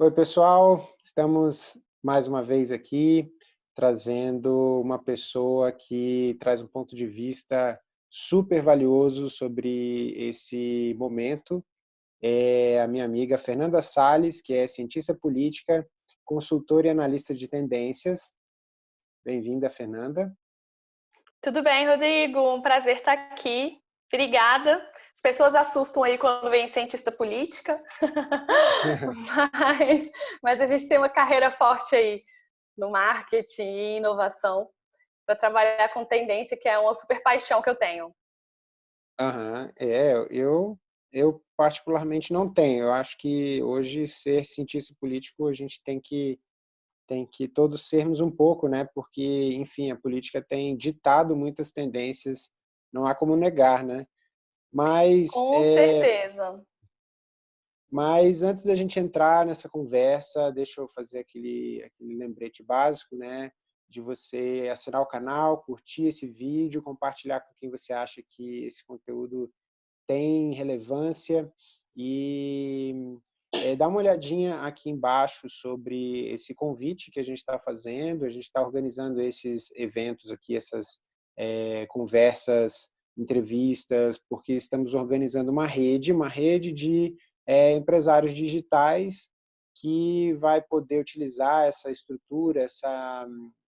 Oi, pessoal. Estamos mais uma vez aqui trazendo uma pessoa que traz um ponto de vista super valioso sobre esse momento. É a minha amiga Fernanda Sales, que é cientista política, consultora e analista de tendências. Bem-vinda, Fernanda. Tudo bem, Rodrigo? Um prazer estar aqui. Obrigada. As pessoas assustam aí quando vem cientista política, mas, mas a gente tem uma carreira forte aí no marketing e inovação para trabalhar com tendência, que é uma super paixão que eu tenho. Uhum. É, eu, eu particularmente não tenho. Eu acho que hoje ser cientista político a gente tem que tem que todos sermos um pouco, né? Porque, enfim, a política tem ditado muitas tendências, não há como negar, né? Mas com é... certeza. Mas antes da gente entrar nessa conversa, deixa eu fazer aquele, aquele lembrete básico, né? De você assinar o canal, curtir esse vídeo, compartilhar com quem você acha que esse conteúdo tem relevância e é, dá uma olhadinha aqui embaixo sobre esse convite que a gente está fazendo. A gente está organizando esses eventos aqui, essas é, conversas, entrevistas, porque estamos organizando uma rede, uma rede de é, empresários digitais que vai poder utilizar essa estrutura, essa,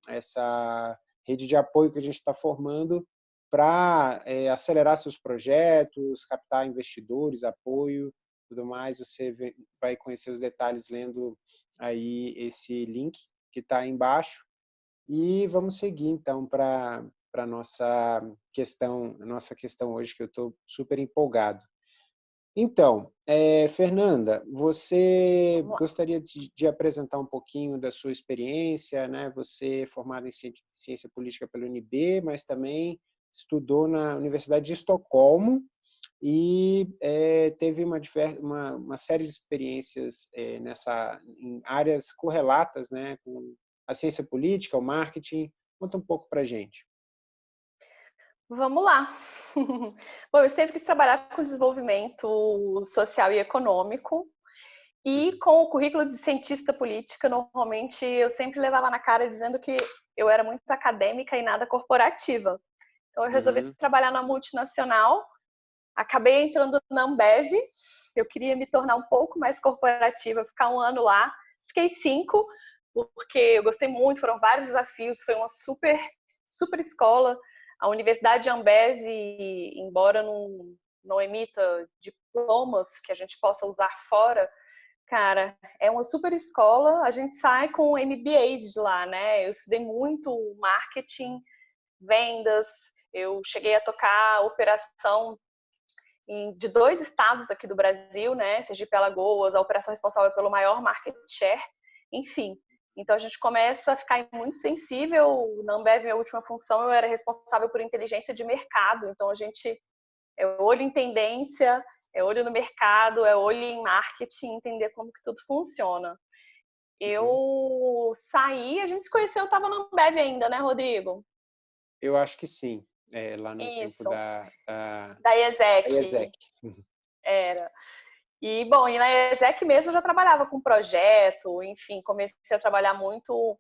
essa rede de apoio que a gente está formando para é, acelerar seus projetos, captar investidores, apoio, tudo mais. Você vai conhecer os detalhes lendo aí esse link que está embaixo. E vamos seguir então para para nossa questão, nossa questão hoje que eu estou super empolgado. Então, é, Fernanda, você gostaria de, de, apresentar um pouquinho da sua experiência, né? Você é formada em ciência política pela UNB, mas também estudou na Universidade de Estocolmo e é, teve uma, uma, uma, série de experiências é, nessa em áreas correlatas, né? Com a ciência política, o marketing. Conta um pouco para gente. Vamos lá. Bom, eu sempre quis trabalhar com desenvolvimento social e econômico. E com o currículo de cientista política, normalmente eu sempre levava na cara dizendo que eu era muito acadêmica e nada corporativa. Então eu resolvi uhum. trabalhar na multinacional, acabei entrando na Ambev, eu queria me tornar um pouco mais corporativa, ficar um ano lá, fiquei cinco, porque eu gostei muito, foram vários desafios, foi uma super, super escola, a Universidade de Ambev, embora não, não emita diplomas que a gente possa usar fora, cara, é uma super escola. A gente sai com MBA de lá, né? Eu estudei muito marketing, vendas, eu cheguei a tocar operação de dois estados aqui do Brasil, né? Sergipe Alagoas, a operação responsável pelo maior market share, enfim. Então a gente começa a ficar muito sensível. Na Ambev, minha última função, eu era responsável por inteligência de mercado. Então a gente é olho em tendência, é olho no mercado, é olho em marketing, entender como que tudo funciona. Eu uhum. saí, a gente se conheceu, eu estava na Ambev ainda, né, Rodrigo? Eu acho que sim. É, lá no Isso. tempo da... Da, da IESEC. Da IESEC. Uhum. Era. E, bom, e na ESEC mesmo eu já trabalhava com projeto, enfim, comecei a trabalhar muito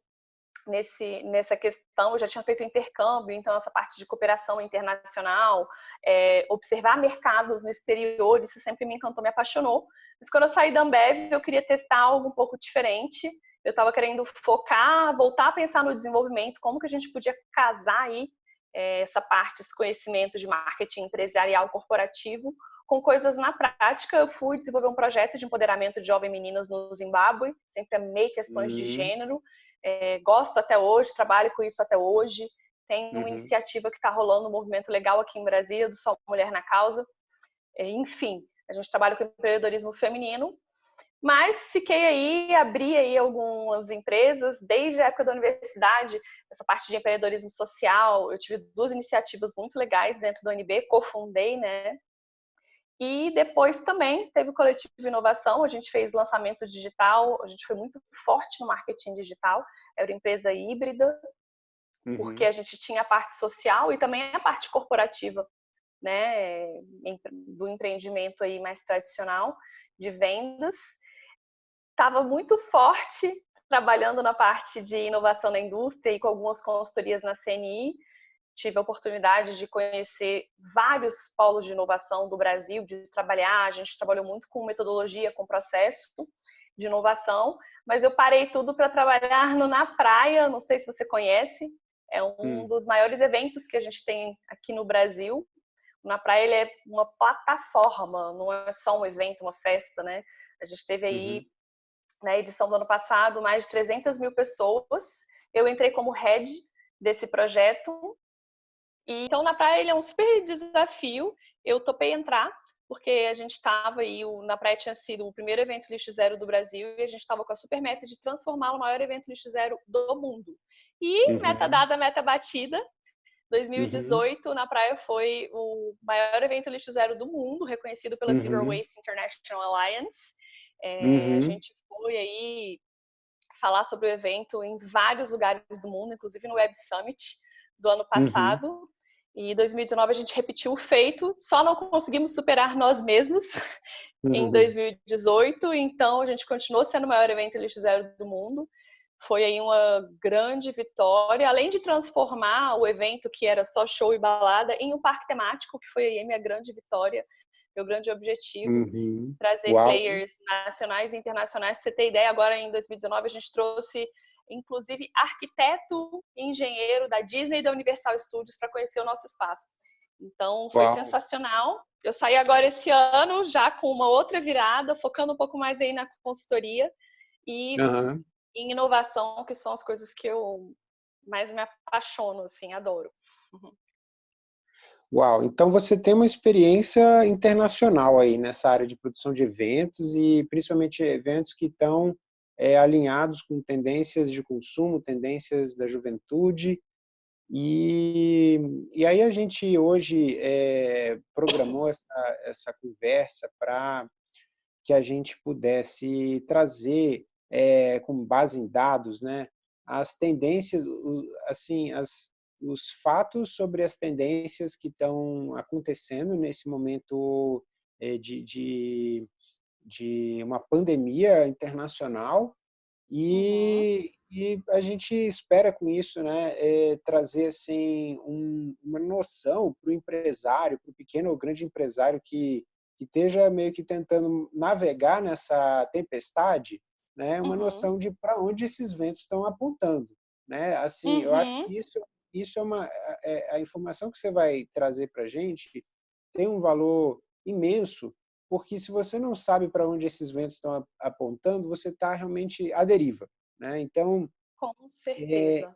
nesse, nessa questão, eu já tinha feito intercâmbio, então essa parte de cooperação internacional, é, observar mercados no exterior, isso sempre me encantou, me apaixonou. Mas quando eu saí da Ambev, eu queria testar algo um pouco diferente, eu estava querendo focar, voltar a pensar no desenvolvimento, como que a gente podia casar aí é, essa parte, esse conhecimento de marketing empresarial corporativo com coisas na prática, eu fui desenvolver um projeto de empoderamento de jovens meninas no Zimbábue, sempre amei questões uhum. de gênero, é, gosto até hoje, trabalho com isso até hoje. Tem uma uhum. iniciativa que está rolando, um movimento legal aqui em Brasília, do Só Mulher na Causa. É, enfim, a gente trabalha com empreendedorismo feminino, mas fiquei aí, abri aí algumas empresas, desde a época da universidade, essa parte de empreendedorismo social, eu tive duas iniciativas muito legais dentro do UNB, cofundei, né, e depois também teve o coletivo de inovação, a gente fez lançamento digital, a gente foi muito forte no marketing digital, era uma empresa híbrida, uhum. porque a gente tinha a parte social e também a parte corporativa, né, do empreendimento aí mais tradicional de vendas. estava muito forte trabalhando na parte de inovação na indústria e com algumas consultorias na CNI. Tive a oportunidade de conhecer vários polos de inovação do Brasil, de trabalhar. A gente trabalhou muito com metodologia, com processo de inovação, mas eu parei tudo para trabalhar no Na Praia. Não sei se você conhece, é um hum. dos maiores eventos que a gente tem aqui no Brasil. Na Praia ele é uma plataforma, não é só um evento, uma festa, né? A gente teve aí uhum na edição do ano passado, mais de 300 mil pessoas. Eu entrei como head desse projeto. E, então, na praia, ele é um super desafio. Eu topei entrar, porque a gente estava aí, o, na praia tinha sido o primeiro evento lixo zero do Brasil, e a gente estava com a super meta de transformar o maior evento lixo zero do mundo. E uhum. meta dada, meta batida. 2018, uhum. na praia, foi o maior evento lixo zero do mundo, reconhecido pela uhum. Zero Waste International Alliance. É, uhum. A gente foi aí falar sobre o evento em vários lugares do mundo, inclusive no Web Summit do ano uhum. passado. Uhum. E 2019 a gente repetiu o feito, só não conseguimos superar nós mesmos uhum. em 2018, então a gente continuou sendo o maior evento lixo zero do mundo. Foi aí uma grande vitória, além de transformar o evento que era só show e balada em um parque temático, que foi aí a minha grande vitória meu grande objetivo, uhum. trazer Uau. players nacionais e internacionais. Pra você ter ideia, agora em 2019 a gente trouxe, inclusive, arquiteto e engenheiro da Disney e da Universal Studios para conhecer o nosso espaço. Então, foi Uau. sensacional. Eu saí agora esse ano já com uma outra virada, focando um pouco mais aí na consultoria e uhum. em inovação, que são as coisas que eu mais me apaixono, assim, adoro. Uhum. Uau, então você tem uma experiência internacional aí nessa área de produção de eventos e principalmente eventos que estão é, alinhados com tendências de consumo, tendências da juventude. E, e aí a gente hoje é, programou essa, essa conversa para que a gente pudesse trazer, é, com base em dados, né, as tendências, assim, as, os fatos sobre as tendências que estão acontecendo nesse momento é, de, de, de, uma pandemia internacional e, uhum. e, a gente espera com isso né, é, trazer assim, um, uma noção para o empresário, para o pequeno ou grande empresário que, que esteja meio que tentando navegar nessa tempestade, né, uma uhum. noção de para onde esses ventos estão apontando. Né? Assim, uhum. eu acho uhum. que isso isso é uma é, a informação que você vai trazer para a gente tem um valor imenso, porque se você não sabe para onde esses ventos estão apontando, você está realmente à deriva, né? Então, com certeza. É,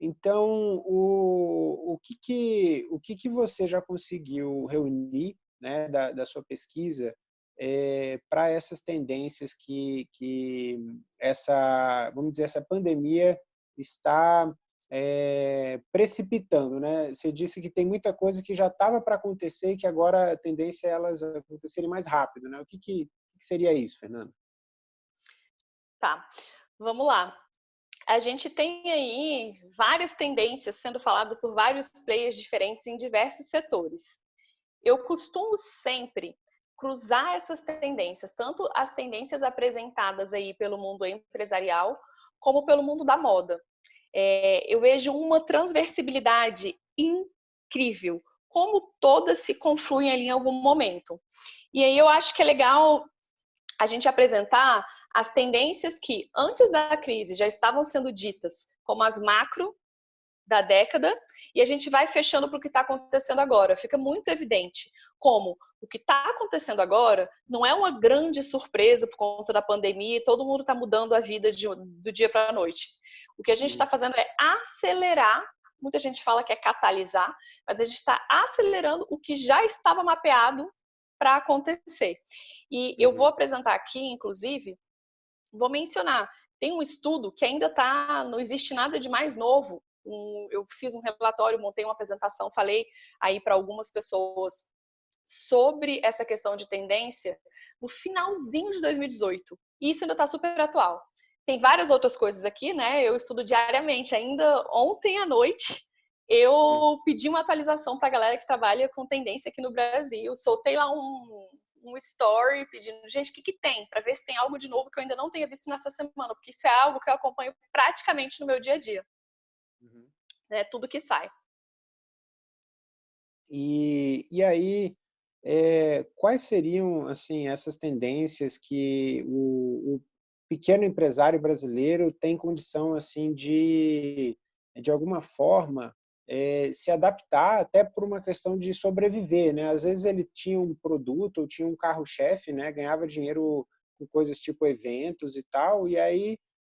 então, o, o, que, que, o que, que você já conseguiu reunir né, da, da sua pesquisa é, para essas tendências que, que essa, vamos dizer, essa pandemia está é, precipitando, né? Você disse que tem muita coisa que já estava para acontecer e que agora a tendência é elas acontecerem mais rápido, né? O que, que, que seria isso, Fernando? Tá, vamos lá. A gente tem aí várias tendências sendo faladas por vários players diferentes em diversos setores. Eu costumo sempre cruzar essas tendências, tanto as tendências apresentadas aí pelo mundo empresarial, como pelo mundo da moda é, eu vejo uma transversibilidade incrível, como todas se confluem ali em algum momento. E aí eu acho que é legal a gente apresentar as tendências que antes da crise já estavam sendo ditas como as macro da década e a gente vai fechando para o que está acontecendo agora. Fica muito evidente como o que está acontecendo agora não é uma grande surpresa por conta da pandemia e todo mundo está mudando a vida de, do dia para a noite. O que a gente está fazendo é acelerar, muita gente fala que é catalisar, mas a gente está acelerando o que já estava mapeado para acontecer. E eu vou uhum. apresentar aqui, inclusive, vou mencionar, tem um estudo que ainda está, não existe nada de mais novo. Um, eu fiz um relatório, montei uma apresentação, falei aí para algumas pessoas sobre essa questão de tendência no finalzinho de 2018. E isso ainda está super atual. Tem várias outras coisas aqui, né? Eu estudo diariamente. Ainda ontem à noite, eu pedi uma atualização para a galera que trabalha com tendência aqui no Brasil. Soltei lá um, um story pedindo, gente, o que, que tem? Para ver se tem algo de novo que eu ainda não tenha visto nessa semana, porque isso é algo que eu acompanho praticamente no meu dia a dia. Uhum. Né? Tudo que sai. E, e aí, é, quais seriam assim essas tendências que o, o, pequeno empresário brasileiro tem condição assim de, de alguma forma, é, se adaptar até por uma questão de sobreviver, né? Às vezes ele tinha um produto ou tinha um carro-chefe, né? Ganhava dinheiro com coisas tipo eventos e tal, e aí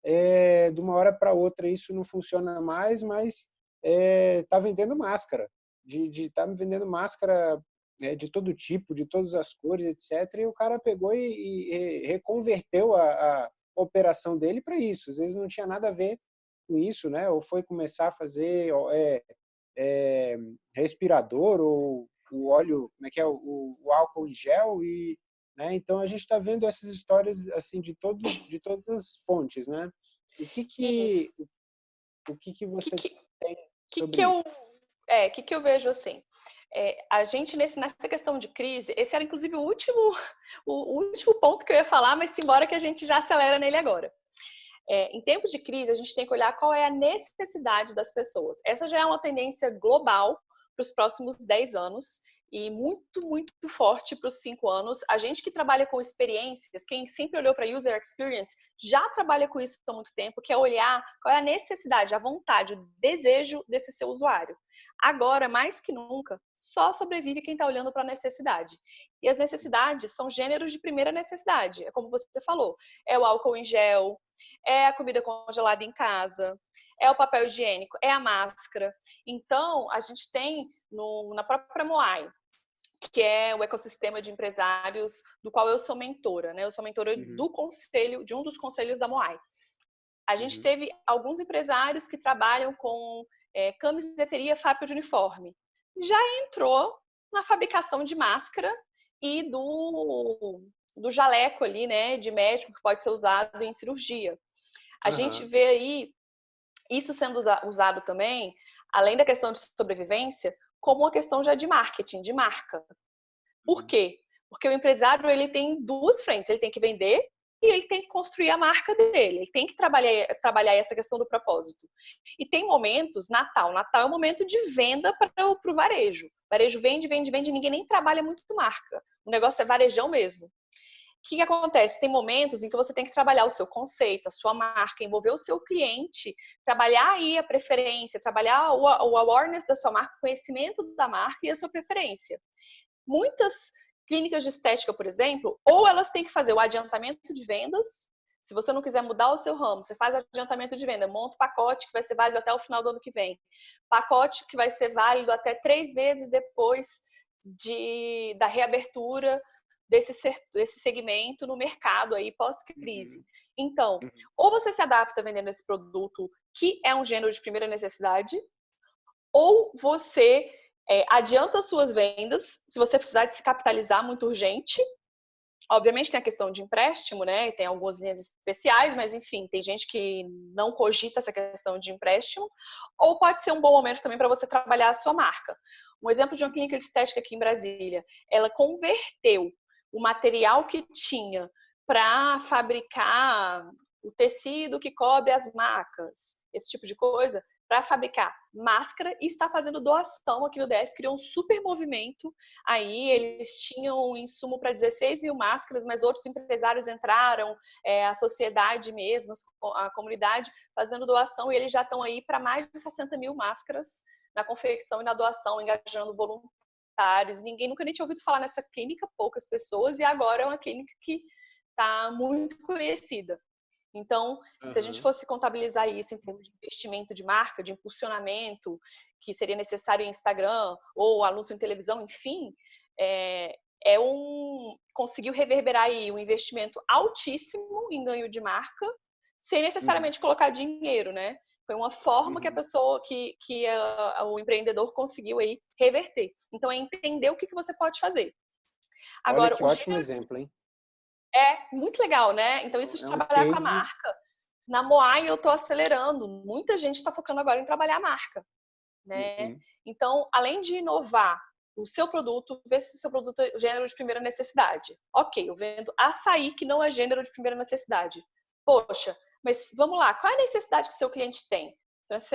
é, de uma hora para outra isso não funciona mais, mas está vendendo máscara, de estar tá vendendo máscara é, de todo tipo, de todas as cores, etc. E o cara pegou e, e reconverteu a, a operação dele para isso. Às vezes não tinha nada a ver com isso, né? Ou foi começar a fazer é, é, respirador ou o óleo, como é que é, o, o álcool em gel e, né? Então a gente está vendo essas histórias assim de todo, de todas as fontes, né? O que que o, o que que você que que, tem sobre que, que eu é, que que eu vejo assim? É, a gente nesse, nessa questão de crise, esse era inclusive o último, o, último ponto que eu ia falar, mas embora que a gente já acelera nele agora. É, em tempos de crise, a gente tem que olhar qual é a necessidade das pessoas. Essa já é uma tendência global para os próximos 10 anos e muito, muito forte para os cinco anos. A gente que trabalha com experiências, quem sempre olhou para user experience, já trabalha com isso há muito tempo, que é olhar qual é a necessidade, a vontade, o desejo desse seu usuário. Agora, mais que nunca, só sobrevive quem está olhando para a necessidade. E as necessidades são gêneros de primeira necessidade, é como você falou, é o álcool em gel, é a comida congelada em casa, é o papel higiênico, é a máscara. Então, a gente tem no, na própria Moai, que é o ecossistema de empresários do qual eu sou mentora, né? Eu sou mentora uhum. do conselho, de um dos conselhos da Moai. A gente uhum. teve alguns empresários que trabalham com é, camiseteria, fábrica de uniforme. Já entrou na fabricação de máscara e do, do jaleco ali, né, de médico que pode ser usado em cirurgia. A uhum. gente vê aí isso sendo usado também, além da questão de sobrevivência, como uma questão já de marketing, de marca. Por uhum. quê? Porque o empresário ele tem duas frentes, ele tem que vender e ele tem que construir a marca dele, ele tem que trabalhar, trabalhar essa questão do propósito. E tem momentos, Natal, Natal é um momento de venda para o varejo. O varejo vende, vende, vende, ninguém nem trabalha muito marca. O negócio é varejão mesmo. O que, acontece? Tem momentos em que você tem que trabalhar o seu conceito, a sua marca, envolver o seu cliente, trabalhar aí a preferência, trabalhar o, o awareness da sua marca, o conhecimento da marca e a sua preferência. Muitas clínicas de estética, por exemplo, ou elas têm que fazer o adiantamento de vendas. Se você não quiser mudar o seu ramo, você faz adiantamento de venda, monta um pacote que vai ser válido até o final do ano que vem. Pacote que vai ser válido até três meses depois de, da reabertura desse, desse segmento no mercado aí pós-crise. Uhum. Então, uhum. ou você se adapta vendendo esse produto que é um gênero de primeira necessidade, ou você é, adianta suas vendas, se você precisar de se capitalizar muito urgente. Obviamente tem a questão de empréstimo, né? Tem algumas linhas especiais, mas enfim, tem gente que não cogita essa questão de empréstimo. Ou pode ser um bom momento também para você trabalhar a sua marca. Um exemplo de uma clínica de estética aqui em Brasília, ela converteu o material que tinha para fabricar o tecido que cobre as macas, esse tipo de coisa, para fabricar máscara e está fazendo doação aqui no DF, criou um super movimento. Aí eles tinham um insumo para 16 mil máscaras, mas outros empresários entraram, é, a sociedade mesmo, a comunidade, fazendo doação, e eles já estão aí para mais de 60 mil máscaras na confecção e na doação, engajando voluntários voluntários, ninguém nunca nem tinha ouvido falar nessa clínica, poucas pessoas, e agora é uma clínica que está muito conhecida. Então, uhum. se a gente fosse contabilizar isso em termos de investimento de marca, de impulsionamento, que seria necessário em Instagram ou anúncio em televisão, enfim, é, é um conseguiu reverberar aí um investimento altíssimo em ganho de marca, sem necessariamente uhum. colocar dinheiro, né? Foi uma forma que a uhum. pessoa, que, que a, o empreendedor conseguiu aí reverter. Então, é entender o que, que você pode fazer. Agora, Olha que ótimo gênero... exemplo, hein? É, muito legal, né? Então, isso de é um trabalhar case... com a marca. Na Moai, eu estou acelerando. Muita gente está focando agora em trabalhar a marca. Né? Uhum. Então, além de inovar o seu produto, vê se o seu produto é gênero de primeira necessidade. Ok, eu vendo açaí que não é gênero de primeira necessidade. Poxa, mas vamos lá, qual é a necessidade que seu cliente tem?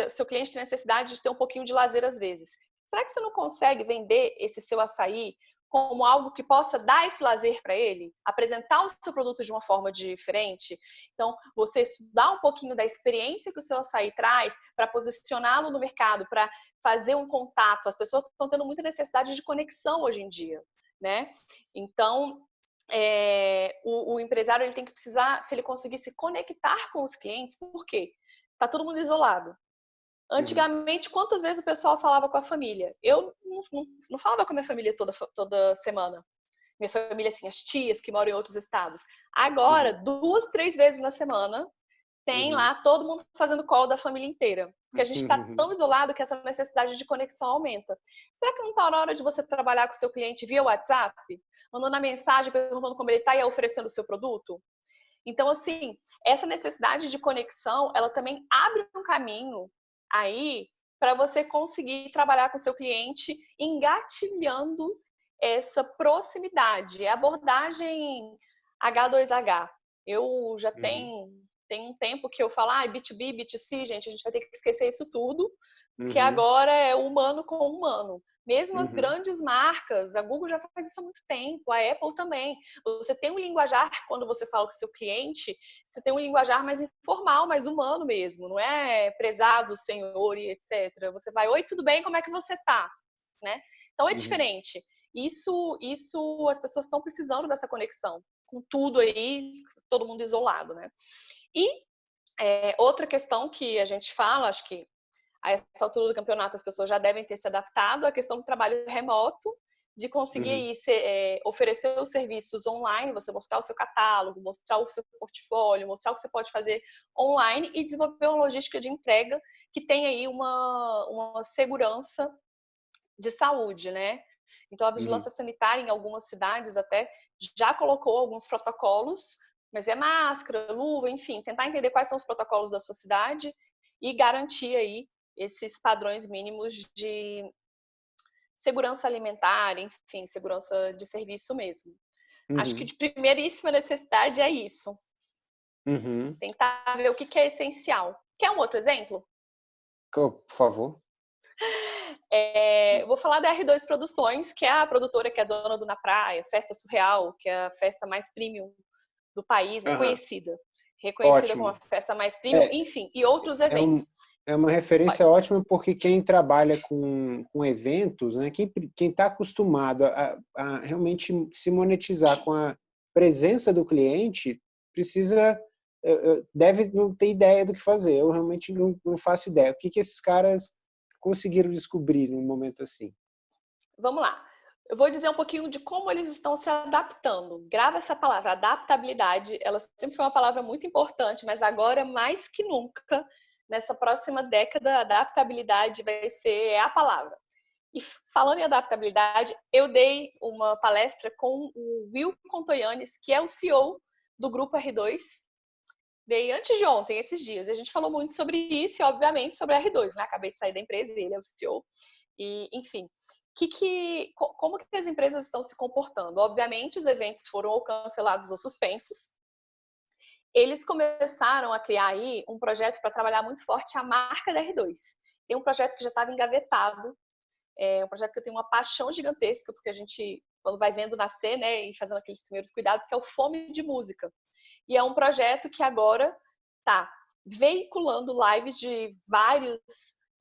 Seu cliente tem necessidade de ter um pouquinho de lazer às vezes. Será que você não consegue vender esse seu açaí como algo que possa dar esse lazer para ele, apresentar o seu produto de uma forma diferente. Então, você estudar um pouquinho da experiência que o seu açaí traz para posicioná-lo no mercado, para fazer um contato. As pessoas estão tendo muita necessidade de conexão hoje em dia, né? Então, é, o, o, empresário ele tem que precisar, se ele conseguir se conectar com os clientes, por quê? Tá todo mundo isolado. Uhum. Antigamente, quantas vezes o pessoal falava com a família? Eu não, não, não, falava com a minha família toda, toda semana. Minha família, assim, as tias que moram em outros estados. Agora, uhum. duas, três vezes na semana, tem uhum. lá todo mundo fazendo call da família inteira. Porque a gente está uhum. tão isolado que essa necessidade de conexão aumenta. Será que não está na hora de você trabalhar com o seu cliente via WhatsApp? Mandando a mensagem, perguntando como ele está e oferecendo o seu produto? Então, assim, essa necessidade de conexão, ela também abre um caminho aí para você conseguir trabalhar com seu cliente engatilhando essa proximidade. É abordagem H2H. Eu já uhum. tenho, tem um tempo que eu falo, ah, B2B, B2C, gente, a gente vai ter que esquecer isso tudo, uhum. que agora é humano com humano. Mesmo uhum. as grandes marcas, a Google já faz isso há muito tempo, a Apple também. Você tem um linguajar, quando você fala com seu cliente, você tem um linguajar mais informal, mais humano mesmo, não é prezado, senhor e etc. Você vai, oi, tudo bem, como é que você tá? Né? Então é uhum. diferente. Isso, isso, as pessoas estão precisando dessa conexão, com tudo aí, todo mundo isolado, né? E é, outra questão que a gente fala, acho que a essa altura do campeonato as pessoas já devem ter se adaptado à questão do trabalho remoto, de conseguir uhum. ser, é, oferecer os serviços online, você mostrar o seu catálogo, mostrar o seu portfólio, mostrar o que você pode fazer online e desenvolver uma logística de entrega que tem aí uma, uma segurança de saúde, né? Então, a vigilância uhum. sanitária em algumas cidades até já colocou alguns protocolos, mas é máscara, luva, enfim, tentar entender quais são os protocolos da sua cidade e garantir aí esses padrões mínimos de segurança alimentar, enfim, segurança de serviço mesmo. Uhum. Acho que uhum. de primeiríssima necessidade é isso. Uhum. Tentar ver o que é essencial. Quer um outro exemplo? Por favor. É, vou falar da R2 Produções, que é a produtora que é dona do Na Praia, Festa Surreal, que é a festa mais premium do país, uhum. reconhecida. Reconhecida Ótimo. como a festa mais premium, é, enfim, e outros eventos. É um é uma referência Pode. ótima porque quem trabalha com, com eventos, né, quem está acostumado a, a, realmente se monetizar com a presença do cliente, precisa, deve não ter ideia do que fazer. Eu realmente não, não faço ideia. O que, que esses caras conseguiram descobrir num momento assim? Vamos lá. Eu vou dizer um pouquinho de como eles estão se adaptando. Grava essa palavra, adaptabilidade. Ela sempre foi uma palavra muito importante, mas agora mais que nunca nessa próxima década, adaptabilidade vai ser a palavra. E falando em adaptabilidade, eu dei uma palestra com o Will Contoyanes, que é o CEO do Grupo R2. Dei antes de ontem, esses dias. A gente falou muito sobre isso e, obviamente, sobre a R2, né? Acabei de sair da empresa, ele é o CEO. E, enfim, que que, como que as empresas estão se comportando? Obviamente, os eventos foram cancelados ou suspensos eles começaram a criar aí um projeto para trabalhar muito forte a marca da R2. Tem um projeto que já estava engavetado, é um projeto que eu tenho uma paixão gigantesca, porque a gente, quando vai vendo nascer, né, e fazendo aqueles primeiros cuidados, que é o Fome de Música. E é um projeto que agora está veiculando lives de vários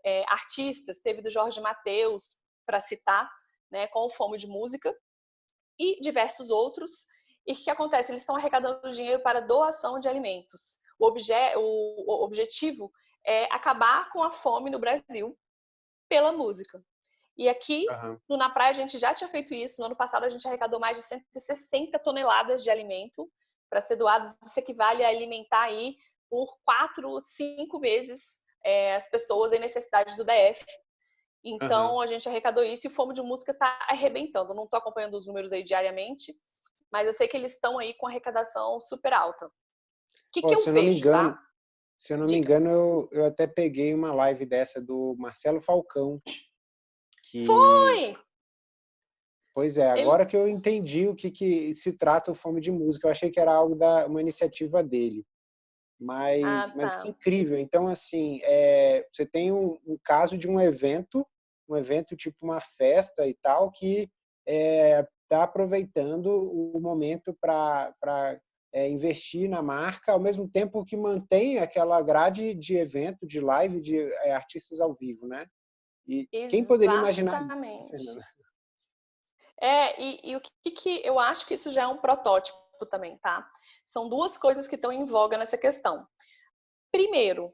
é, artistas, teve do Jorge Mateus, para citar, né, com o Fome de Música, e diversos outros, e o que acontece? Eles estão arrecadando dinheiro para doação de alimentos. O, obje o, o objetivo é acabar com a fome no Brasil pela música. E aqui, uhum. no Na Praia, a gente já tinha feito isso. No ano passado, a gente arrecadou mais de 160 toneladas de alimento para ser doados. Isso equivale a alimentar aí por quatro, cinco meses é, as pessoas em necessidade do DF. Então, uhum. a gente arrecadou isso e o Fome de Música está arrebentando. Eu não estou acompanhando os números aí diariamente, mas eu sei que eles estão aí com arrecadação super alta. O que, que eu se vejo, não me engano, tá? Se eu não me engano, eu, eu até peguei uma live dessa do Marcelo Falcão. Que... Foi! Pois é, agora Ele... que eu entendi o que, que se trata o Fome de Música, eu achei que era algo da uma iniciativa dele. Mas, ah, tá. mas que incrível. Então, assim, é, você tem um, um, caso de um evento, um evento tipo uma festa e tal, que está é, tá aproveitando o momento para é, investir na marca, ao mesmo tempo que mantém aquela grade de evento, de live, de é, artistas ao vivo, né? E Exatamente. quem poderia imaginar isso, É, e, e o que, que eu acho que isso já é um protótipo também, tá? São duas coisas que estão em voga nessa questão. Primeiro,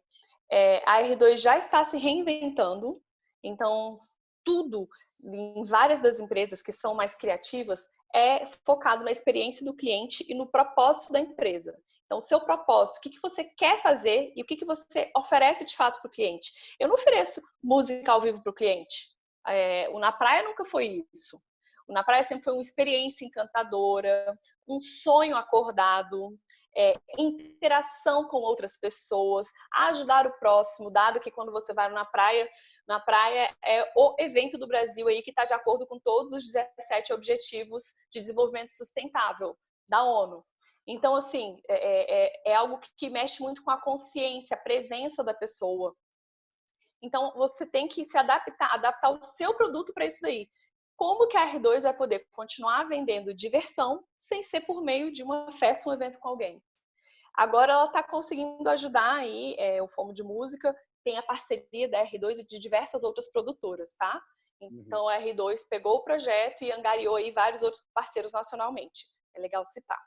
é, a R2 já está se reinventando, então tudo em várias das empresas que são mais criativas é focado na experiência do cliente e no propósito da empresa. Então, seu propósito, o que, que você quer fazer e o que, que você oferece de fato para o cliente. Eu não ofereço música ao vivo para o cliente. É, o Na Praia nunca foi isso. Na Praia sempre foi uma experiência encantadora, um sonho acordado, é, interação com outras pessoas, ajudar o próximo, dado que quando você vai na praia, na praia é o evento do Brasil aí que está de acordo com todos os 17 objetivos de desenvolvimento sustentável da ONU. Então, assim, é, é, é, é algo que mexe muito com a consciência, a presença da pessoa. Então, você tem que se adaptar, adaptar o seu produto para isso daí como que a R2 vai poder continuar vendendo diversão sem ser por meio de uma festa, um evento com alguém. Agora ela está conseguindo ajudar aí é, o Fomo de Música, tem a parceria da R2 e de diversas outras produtoras, tá? Então uhum. a R2 pegou o projeto e angariou aí vários outros parceiros nacionalmente. É legal citar.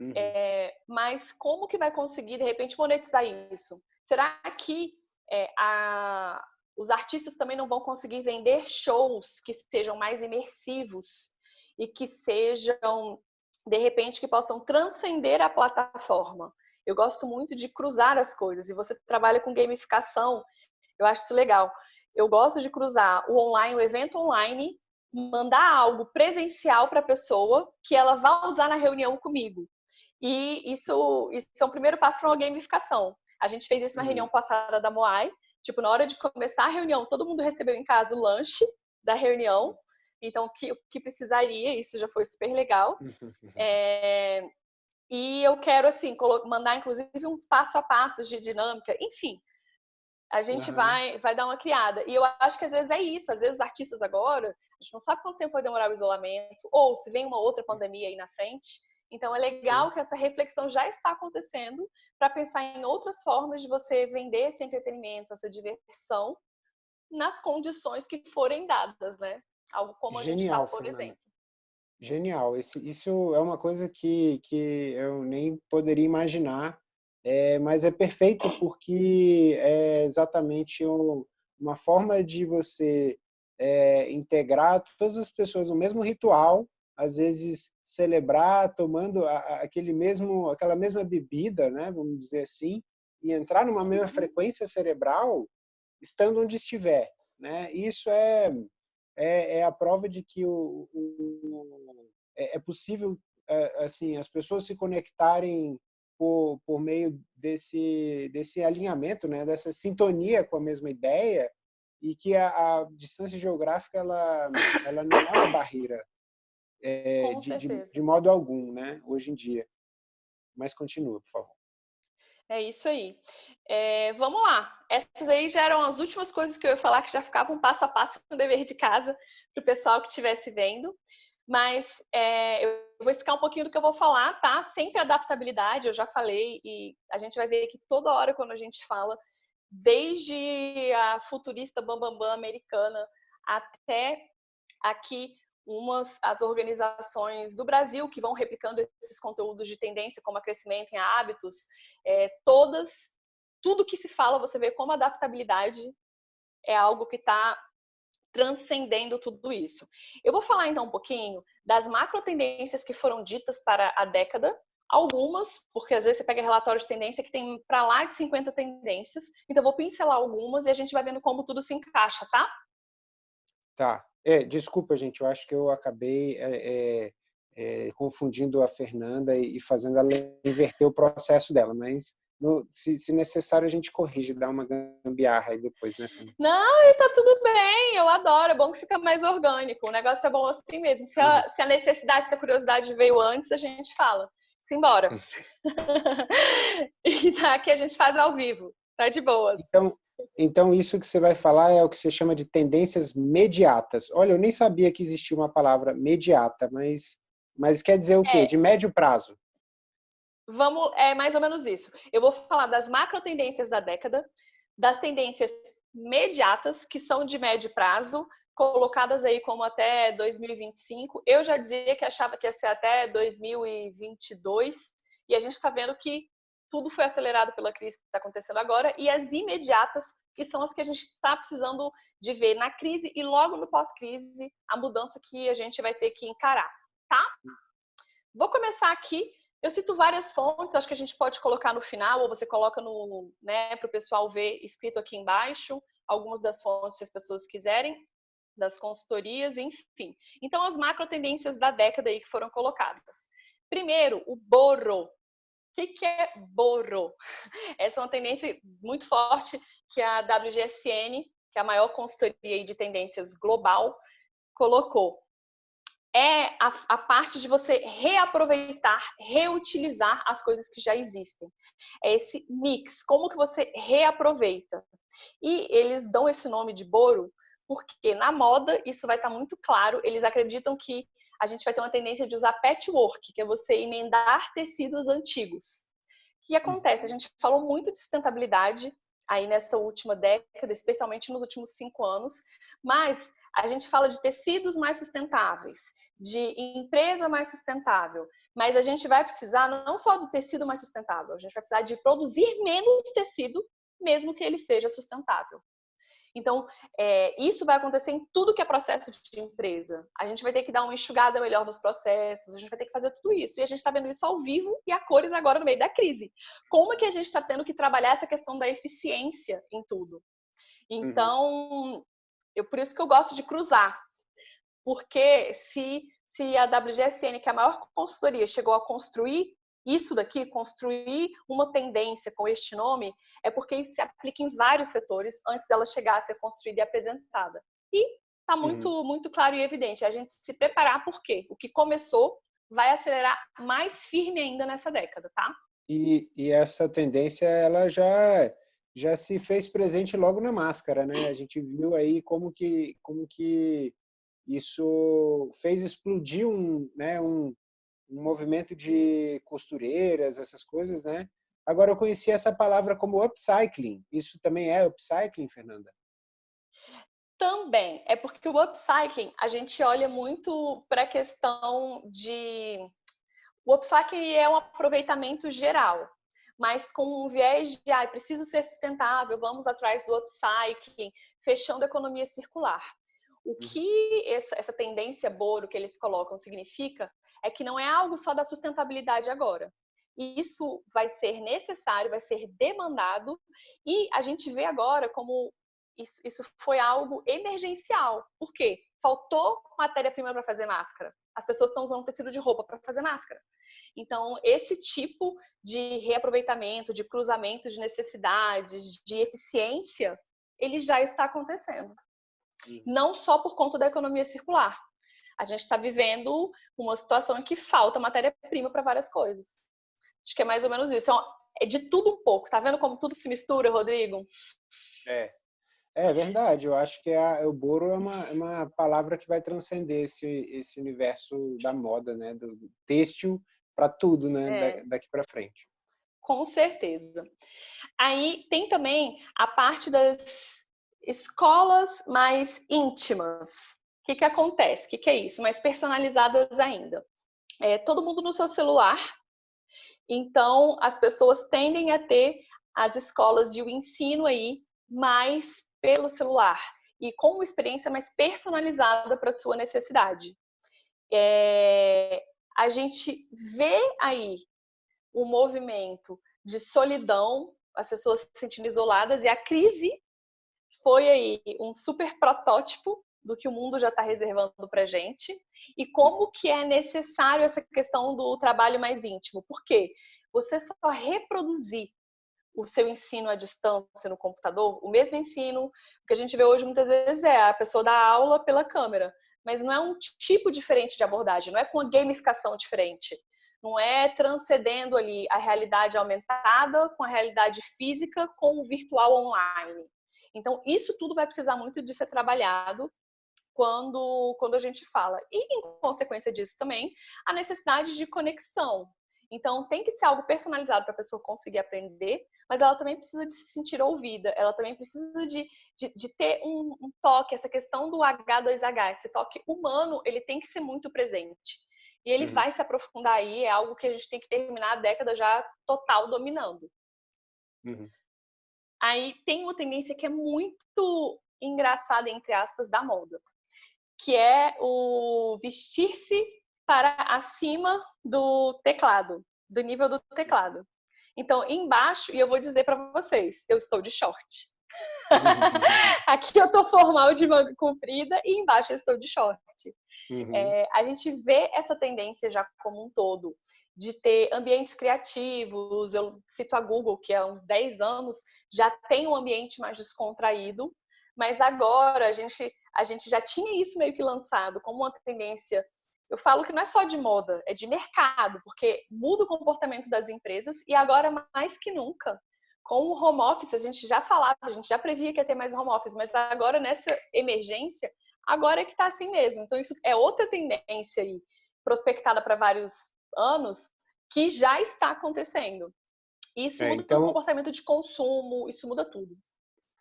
Uhum. É, mas como que vai conseguir, de repente, monetizar isso? Será que é, a, os artistas também não vão conseguir vender shows que sejam mais imersivos e que sejam, de repente, que possam transcender a plataforma. Eu gosto muito de cruzar as coisas e você trabalha com gamificação, eu acho isso legal. Eu gosto de cruzar o online, o evento online, mandar algo presencial para a pessoa que ela vai usar na reunião comigo. E isso, isso é um primeiro passo para uma gamificação. A gente fez isso na uhum. reunião passada da Moai, Tipo, na hora de começar a reunião, todo mundo recebeu em casa o lanche da reunião. Então, o que, que precisaria, isso já foi super legal. É, e eu quero, assim, mandar, inclusive, uns passo a passos de dinâmica. Enfim, a gente uhum. vai, vai dar uma criada. E eu acho que às vezes é isso. Às vezes os artistas agora, a gente não sabe quanto tempo vai demorar o isolamento, ou se vem uma outra pandemia aí na frente. Então é legal que essa reflexão já está acontecendo para pensar em outras formas de você vender esse entretenimento, essa diversão nas condições que forem dadas, né? Algo como a Genial, gente está, por Fernanda. exemplo. Genial. Esse, isso é uma coisa que, que eu nem poderia imaginar, é, mas é perfeito porque é exatamente um, uma forma de você é, integrar todas as pessoas no mesmo ritual, às vezes celebrar tomando aquele mesmo, aquela mesma bebida, né, vamos dizer assim, e entrar numa mesma uhum. frequência cerebral, estando onde estiver, né? Isso é é, é a prova de que o, o é, é possível é, assim as pessoas se conectarem por, por meio desse desse alinhamento, né? Dessa sintonia com a mesma ideia e que a, a distância geográfica ela ela não é uma barreira é, de, de, de, modo algum, né, hoje em dia. Mas continua, por favor. É isso aí. É, vamos lá. Essas aí já eram as últimas coisas que eu ia falar, que já ficavam passo a passo com o dever de casa para o pessoal que estivesse vendo. Mas é, eu vou explicar um pouquinho do que eu vou falar, tá? Sempre adaptabilidade, eu já falei, e a gente vai ver que toda hora quando a gente fala, desde a futurista bambambam bam, bam, americana até aqui umas as organizações do Brasil que vão replicando esses conteúdos de tendência, como a crescimento em hábitos, é, todas, tudo que se fala, você vê como adaptabilidade é algo que está transcendendo tudo isso. Eu vou falar então um pouquinho das macro tendências que foram ditas para a década, algumas, porque às vezes você pega relatórios de tendência que tem para lá de 50 tendências, então vou pincelar algumas e a gente vai vendo como tudo se encaixa, tá? Tá. É, desculpa, gente, eu acho que eu acabei é, é, confundindo a Fernanda e fazendo ela inverter o processo dela, mas no, se, se, necessário, a gente corrige, dá uma gambiarra aí depois, né, Fernanda? Não, e tá tudo bem, eu adoro, é bom que fica mais orgânico. O negócio é bom assim mesmo. Se a, uhum. se a necessidade, se a curiosidade veio antes, a gente fala. Simbora. e tá aqui a gente faz ao vivo, tá de boas. Então, então, isso que você vai falar é o que você chama de tendências mediatas. Olha, eu nem sabia que existia uma palavra mediata, mas, mas quer dizer o quê? É. De médio prazo. Vamos, é mais ou menos isso. Eu vou falar das macro tendências da década, das tendências mediatas, que são de médio prazo, colocadas aí como até 2025. Eu já dizia que achava que ia ser até 2022, e a gente está vendo que tudo foi acelerado pela crise que está acontecendo agora, e as imediatas, que são as que a gente está precisando de ver na crise e logo no pós-crise, a mudança que a gente vai ter que encarar, tá? Vou começar aqui eu cito várias fontes, acho que a gente pode colocar no final, ou você coloca no, né, para o pessoal ver escrito aqui embaixo, algumas das fontes, se as pessoas quiserem, das consultorias, enfim. Então, as macro tendências da década aí que foram colocadas. Primeiro, o borro. Que, que é borro? Essa é uma tendência muito forte que a WGSN, que é a maior consultoria de tendências global, colocou é a, a, parte de você reaproveitar, reutilizar as coisas que já existem. É esse mix, como que você reaproveita. E eles dão esse nome de boro porque na moda isso vai estar muito claro, eles acreditam que a gente vai ter uma tendência de usar patchwork, que é você emendar tecidos antigos. O que acontece? A gente falou muito de sustentabilidade aí nessa última década, especialmente nos últimos cinco anos, mas a gente fala de tecidos mais sustentáveis, de empresa mais sustentável, mas a gente vai precisar não só do tecido mais sustentável, a gente vai precisar de produzir menos tecido, mesmo que ele seja sustentável. Então, é, isso vai acontecer em tudo que é processo de empresa. A gente vai ter que dar uma enxugada melhor nos processos, a gente vai ter que fazer tudo isso. E a gente está vendo isso ao vivo e a cores agora no meio da crise. Como é que a gente está tendo que trabalhar essa questão da eficiência em tudo? Então, uhum. eu, por isso que eu gosto de cruzar. Porque se, se a WGSN, que é a maior consultoria, chegou a construir isso daqui, construir uma tendência com este nome, é porque isso se aplica em vários setores antes dela chegar a ser construída e apresentada. E está muito, uhum. muito claro e evidente. A gente se preparar porque o que começou vai acelerar mais firme ainda nessa década, tá? E, e essa tendência, ela já já se fez presente logo na máscara, né? A gente viu aí como que como que isso fez explodir um, né, um, um movimento de costureiras, essas coisas, né? Agora eu conheci essa palavra como upcycling. Isso também é upcycling, Fernanda? Também. É porque o upcycling, a gente olha muito para a questão de... O upcycling é um aproveitamento geral, mas com um viés de, ah, preciso ser sustentável, vamos atrás do upcycling, fechando a economia circular. O uhum. que essa, tendência Boro que eles colocam significa é que não é algo só da sustentabilidade agora. Isso vai ser necessário, vai ser demandado, e a gente vê agora como isso, isso foi algo emergencial. Por quê? Faltou matéria-prima para fazer máscara. As pessoas estão usando tecido de roupa para fazer máscara. Então, esse tipo de reaproveitamento, de cruzamento de necessidades, de eficiência, ele já está acontecendo. Não só por conta da economia circular, a gente está vivendo uma situação em que falta matéria-prima para várias coisas. Acho que é mais ou menos isso. É de tudo um pouco. Tá vendo como tudo se mistura, Rodrigo? É. É verdade. Eu acho que a, o boro é uma, é uma palavra que vai transcender esse, esse universo da moda, né? Do, do têxtil para tudo, né? É. Da, daqui para frente. Com certeza. Aí tem também a parte das escolas mais íntimas que, que acontece? O que, que é isso? Mais personalizadas ainda. É, todo mundo no seu celular, então as pessoas tendem a ter as escolas e o ensino aí mais pelo celular e com uma experiência mais personalizada para sua necessidade. É, a gente vê aí o um movimento de solidão, as pessoas se sentindo isoladas e a crise foi aí um super protótipo do que o mundo já está reservando para gente e como que é necessário essa questão do trabalho mais íntimo. Por quê? Você só reproduzir o seu ensino à distância no computador, o mesmo ensino que a gente vê hoje muitas vezes é a pessoa dá aula pela câmera, mas não é um tipo diferente de abordagem, não é com uma gamificação diferente, não é transcendendo ali a realidade aumentada com a realidade física com o virtual online. Então, isso tudo vai precisar muito de ser trabalhado quando, quando a gente fala. E, em consequência disso também, a necessidade de conexão. Então, tem que ser algo personalizado para a pessoa conseguir aprender, mas ela também precisa de se sentir ouvida, ela também precisa de, de, de ter um, um, toque, essa questão do H2H, esse toque humano, ele tem que ser muito presente. E ele uhum. vai se aprofundar aí, é algo que a gente tem que terminar a década já total dominando. Uhum. Aí tem uma tendência que é muito engraçada, entre aspas, da moda, que é o vestir-se para acima do teclado, do nível do teclado. Então, embaixo, e eu vou dizer para vocês, eu estou de short. Aqui eu estou formal de manga comprida e embaixo eu estou de short. Uhum. É, a gente vê essa tendência já como um todo de ter ambientes criativos. Eu cito a Google, que há uns 10 anos já tem um ambiente mais descontraído, mas agora a gente, a gente já tinha isso meio que lançado como uma tendência. Eu falo que não é só de moda, é de mercado, porque muda o comportamento das empresas e agora mais que nunca. Com o home office, a gente já falava, a gente já previa que ia ter mais home office, mas agora nessa emergência, agora é que está assim mesmo. Então, isso é outra tendência aí, prospectada para vários anos, que já está acontecendo. Isso é, muda então, o comportamento de consumo, isso muda tudo.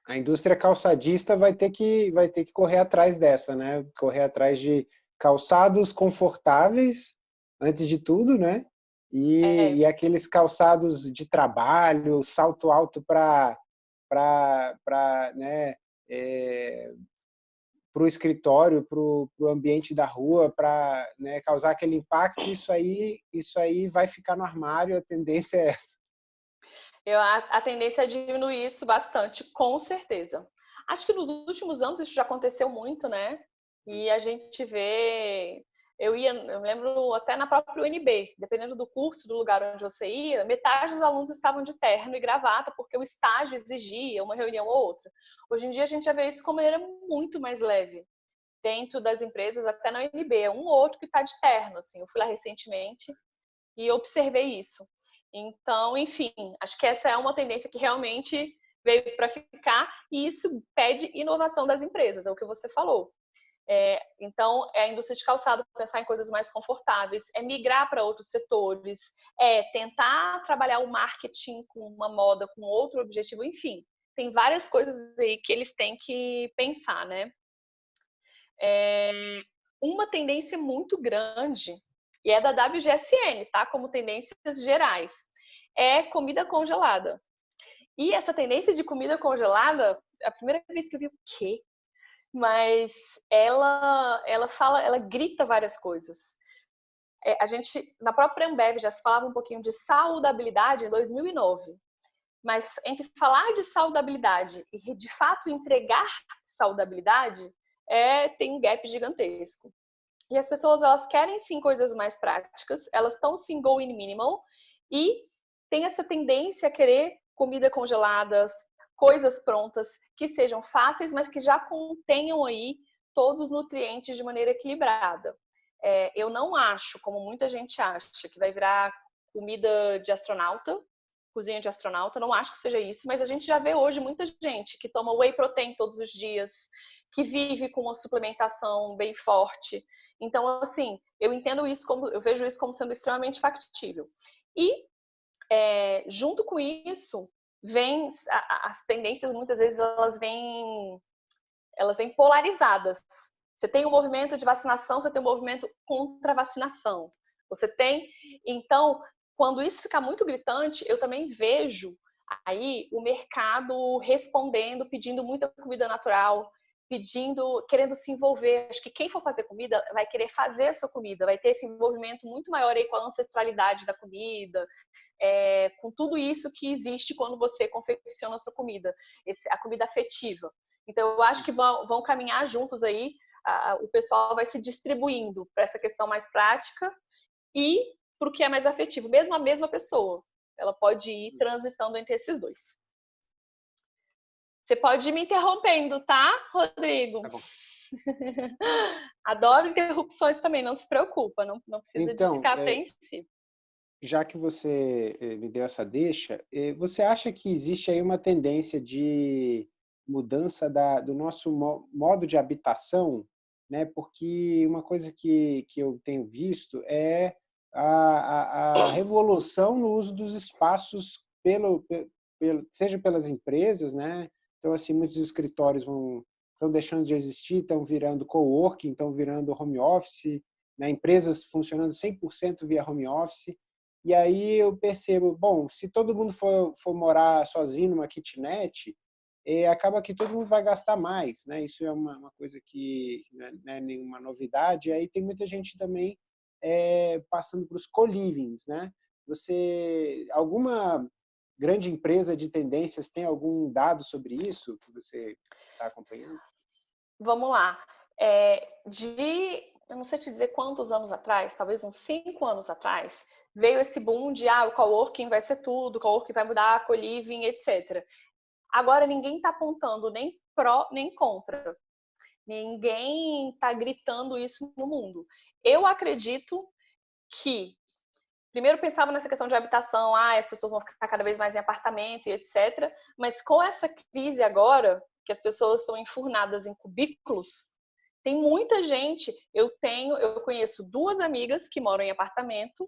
A indústria calçadista vai ter que vai ter que correr atrás dessa, né? Correr atrás de calçados confortáveis antes de tudo, né? E, é. e aqueles calçados de trabalho, salto alto para para né, é, para o escritório, para o ambiente da rua, para né, causar aquele impacto, isso aí, isso aí vai ficar no armário, a tendência é essa. Eu, a, a tendência é diminuir isso bastante, com certeza. Acho que nos últimos anos isso já aconteceu muito, né? E a gente vê eu ia, eu me lembro até na própria UNB, dependendo do curso, do lugar onde você ia, metade dos alunos estavam de terno e gravata, porque o estágio exigia uma reunião ou outra. Hoje em dia a gente já vê isso como maneira muito mais leve. Dentro das empresas, até na UNB, é um ou outro que está de terno. Assim. Eu fui lá recentemente e observei isso. Então, enfim, acho que essa é uma tendência que realmente veio para ficar e isso pede inovação das empresas, é o que você falou. É, então, é a indústria de calçado pensar em coisas mais confortáveis, é migrar para outros setores, é tentar trabalhar o marketing com uma moda, com outro objetivo, enfim, tem várias coisas aí que eles têm que pensar, né? É, uma tendência muito grande, e é da WGSN, tá? Como tendências gerais, é comida congelada. E essa tendência de comida congelada, a primeira vez que eu vi, o quê? mas ela ela fala, ela grita várias coisas. É, a gente na própria Ambev já se falava um pouquinho de saudabilidade em 2009, mas entre falar de saudabilidade e de fato entregar saudabilidade é tem um gap gigantesco. E as pessoas elas querem sim coisas mais práticas, elas estão sim going minimal e tem essa tendência a querer comida congeladas, coisas prontas que sejam fáceis, mas que já contenham aí todos os nutrientes de maneira equilibrada. É, eu não acho, como muita gente acha, que vai virar comida de astronauta, cozinha de astronauta, não acho que seja isso, mas a gente já vê hoje muita gente que toma whey protein todos os dias, que vive com uma suplementação bem forte. Então, assim, eu entendo isso como, eu vejo isso como sendo extremamente factível. E é, junto com isso, vem as tendências muitas vezes elas vêm elas vêm polarizadas. Você tem o um movimento de vacinação, você tem o um movimento contra vacinação. Você tem, então, quando isso fica muito gritante, eu também vejo aí o mercado respondendo, pedindo muita comida natural, pedindo, querendo se envolver. Acho que quem for fazer comida vai querer fazer a sua comida, vai ter esse envolvimento muito maior aí com a ancestralidade da comida, é, com tudo isso que existe quando você confecciona a sua comida, esse, a comida afetiva. Então, eu acho que vão, vão caminhar juntos aí, a, o pessoal vai se distribuindo para essa questão mais prática e para o que é mais afetivo, mesmo a mesma pessoa. Ela pode ir transitando entre esses dois. Você pode ir me interrompendo, tá, Rodrigo? Tá bom. Adoro interrupções também, não se preocupa, não, não precisa então, de ficar é, apreensivo. Já que você eh, me deu essa deixa, eh, você acha que existe aí uma tendência de mudança da, do nosso modo de habitação, né? Porque uma coisa que, que eu tenho visto é a, a, a revolução no uso dos espaços pelo, pelo, seja pelas empresas, né? Então assim muitos escritórios vão estão deixando de existir, estão virando coworking, estão virando home office, né? empresas funcionando 100% via home office. E aí eu percebo, bom, se todo mundo for, for morar sozinho numa kitnet, é, acaba que todo mundo vai gastar mais, né? Isso é uma, uma coisa que né, não é nenhuma novidade. E aí tem muita gente também é, passando para os co-livings, né? Você, alguma grande empresa de tendências tem algum dado sobre isso que você está acompanhando? Vamos lá. É, de, eu não sei te dizer quantos anos atrás, talvez uns cinco anos atrás, veio esse boom de ah, o coworking vai ser tudo, o coworking vai mudar, co-living, etc. Agora ninguém está apontando nem pró nem contra. Ninguém está gritando isso no mundo. Eu acredito que primeiro pensava nessa questão de habitação, ah, as pessoas vão ficar cada vez mais em apartamento e etc. Mas com essa crise agora, que as pessoas estão enfurnadas em cubículos, tem muita gente. Eu tenho, eu conheço duas amigas que moram em apartamento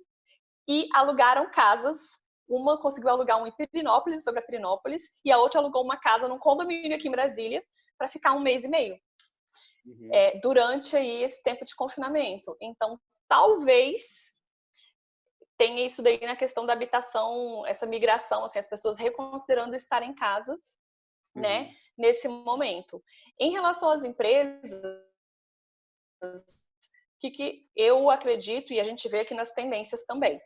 e alugaram casas uma conseguiu alugar um em Pirinópolis, foi para Pirinópolis, e a outra alugou uma casa num condomínio aqui em Brasília para ficar um mês e meio. Uhum. É, durante aí esse tempo de confinamento. Então, talvez tenha isso daí na questão da habitação, essa migração, assim, as pessoas reconsiderando estar em casa, né, uhum. né, nesse momento. Em relação às empresas, que, que eu acredito e a gente vê aqui nas tendências também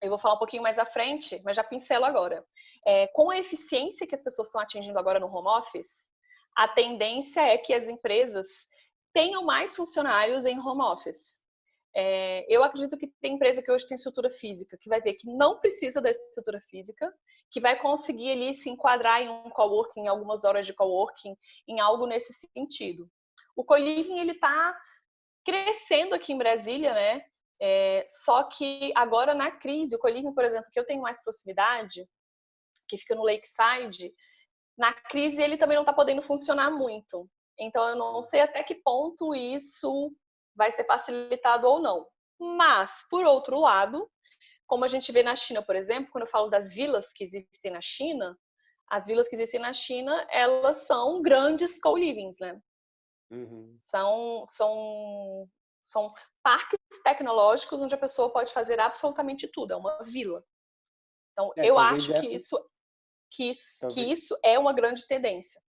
eu vou falar um pouquinho mais à frente, mas já pincelo agora. É, com a eficiência que as pessoas estão atingindo agora no home office, a tendência é que as empresas tenham mais funcionários em home office. É, eu acredito que tem empresa que hoje tem estrutura física, que vai ver que não precisa da estrutura física, que vai conseguir ali se enquadrar em um coworking, em algumas horas de coworking, em algo nesse sentido. O co-living, ele está crescendo aqui em Brasília, né? É, só que agora na crise, o Coliving, por exemplo, que eu tenho mais proximidade, que fica no Lakeside, na crise ele também não está podendo funcionar muito. Então eu não sei até que ponto isso vai ser facilitado ou não. Mas, por outro lado, como a gente vê na China, por exemplo, quando eu falo das vilas que existem na China, as vilas que existem na China, elas são grandes co-livings, né? Uhum. São, são, são parques tecnológicos onde a pessoa pode fazer absolutamente tudo, é uma vila. Então, é, eu acho essa... que isso que isso, que isso é uma grande tendência.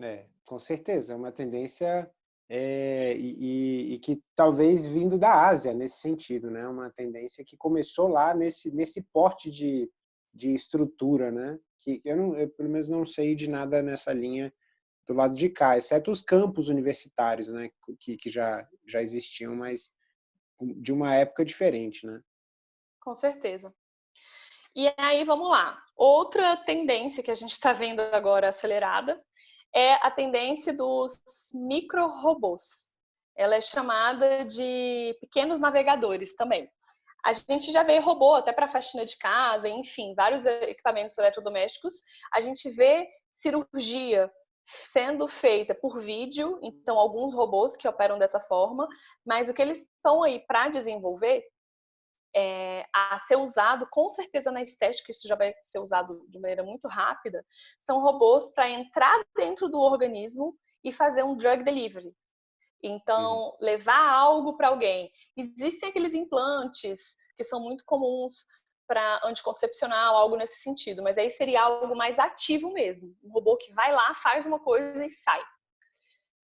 É, com certeza, é uma tendência é, e, e, que talvez vindo da Ásia nesse sentido, né? Uma tendência que começou lá nesse nesse porte de, de estrutura, né? Que eu, não, eu pelo menos não sei de nada nessa linha do lado de cá, exceto os campos universitários, né? Que, que já já existiam, mas de uma época diferente, né? Com certeza. E aí, vamos lá. Outra tendência que a gente está vendo agora acelerada é a tendência dos micro-robôs. Ela é chamada de pequenos navegadores também. A gente já vê robô até para faxina de casa, enfim, vários equipamentos eletrodomésticos. A gente vê cirurgia sendo feita por vídeo, então alguns robôs que operam dessa forma, mas o que eles estão aí para desenvolver é, a ser usado, com certeza na estética isso já vai ser usado de maneira muito rápida, são robôs para entrar dentro do organismo e fazer um drug delivery. Então, uhum. levar algo para alguém. Existem aqueles implantes que são muito comuns para anticoncepcional, algo nesse sentido, mas aí seria algo mais ativo mesmo, um robô que vai lá, faz uma coisa e sai.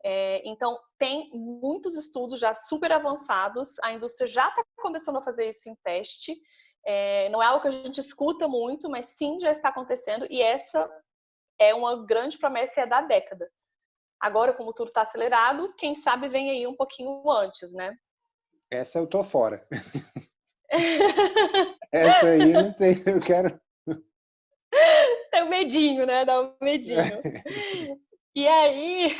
É, então, tem muitos estudos já super avançados, a indústria já está começando a fazer isso em teste, é, não é algo que a gente escuta muito, mas sim já está acontecendo e essa é uma grande promessa é da década. Agora, como tudo está acelerado, quem sabe vem aí um pouquinho antes, né? Essa eu tô fora. Essa aí, não sei se eu quero. Tem o medinho, né? Dá o medinho. e aí,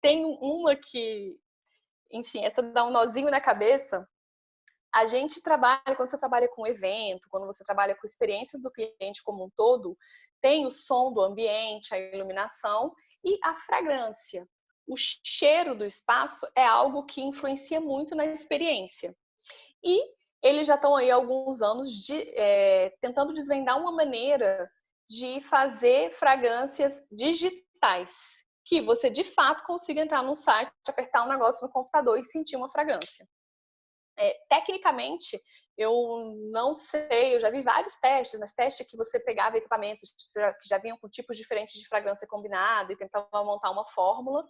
tem uma que, enfim, essa dá um nozinho na cabeça. A gente trabalha, quando você trabalha com evento, quando você trabalha com experiências do cliente como um todo, tem o som do ambiente, a iluminação e a fragrância. O cheiro do espaço é algo que influencia muito na experiência. E eles já estão aí há alguns anos de, é, tentando desvendar uma maneira de fazer fragrâncias digitais, que você de fato consiga entrar no site, apertar um negócio no computador e sentir uma fragrância. É, tecnicamente, eu não sei, eu já vi vários testes, mas testes que você pegava equipamentos que já, que já vinham com tipos diferentes de fragrância combinada e tentava montar uma fórmula,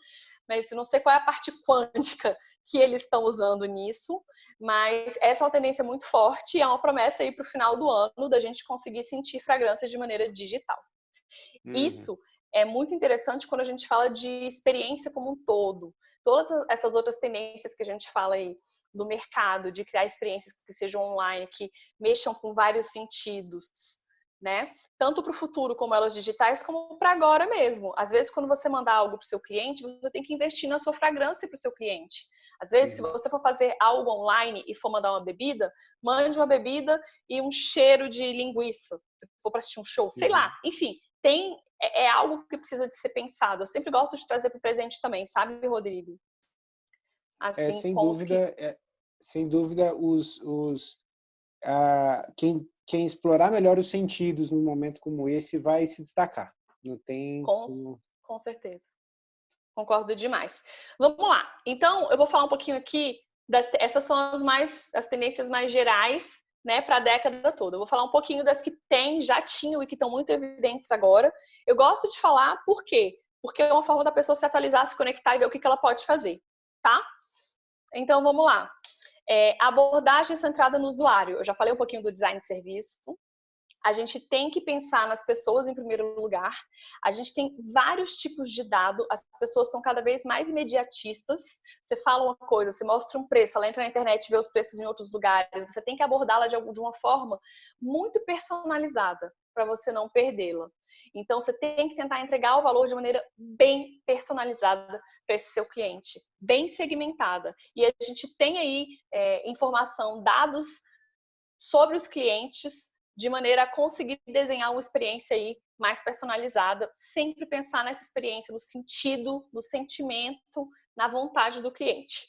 mas não sei qual é a parte quântica que eles estão usando nisso, mas essa é uma tendência muito forte e é uma promessa aí para o final do ano da gente conseguir sentir fragrâncias de maneira digital. Uhum. Isso é muito interessante quando a gente fala de experiência como um todo. Todas essas outras tendências que a gente fala aí do mercado, de criar experiências que sejam online, que mexam com vários sentidos, né? Tanto para o futuro como elas digitais, como para agora mesmo. Às vezes, quando você mandar algo para o seu cliente, você tem que investir na sua fragrância para o seu cliente. Às vezes, uhum. se você for fazer algo online e for mandar uma bebida, mande uma bebida e um cheiro de linguiça. Se for para assistir um show, sei uhum. lá. Enfim, tem é, é, algo que precisa de ser pensado. Eu sempre gosto de trazer para o presente também, sabe, Rodrigo? Assim, é, sem dúvida, que... é, sem dúvida, os, os quem, quem explorar melhor os sentidos num momento como esse vai se destacar. Não tem com, como... com certeza. Concordo demais. Vamos lá. Então, eu vou falar um pouquinho aqui das, essas são as mais as tendências mais gerais, né, para a década toda. Eu vou falar um pouquinho das que tem, já tinham e que estão muito evidentes agora. Eu gosto de falar por quê? Porque é uma forma da pessoa se atualizar, se conectar e ver o que, que ela pode fazer, tá? Então, vamos lá. É, abordagem centrada no usuário. Eu já falei um pouquinho do design de serviço. A gente tem que pensar nas pessoas em primeiro lugar. A gente tem vários tipos de dado. As pessoas estão cada vez mais imediatistas. Você fala uma coisa, você mostra um preço, ela entra na internet e vê os preços em outros lugares. Você tem que abordá-la de uma forma muito personalizada para você não perdê-la. Então, você tem que tentar entregar o valor de maneira bem personalizada para esse seu cliente, bem segmentada. E a gente tem aí é, informação, dados sobre os clientes, de maneira a conseguir desenhar uma experiência aí mais personalizada, sempre pensar nessa experiência, no sentido, no sentimento, na vontade do cliente.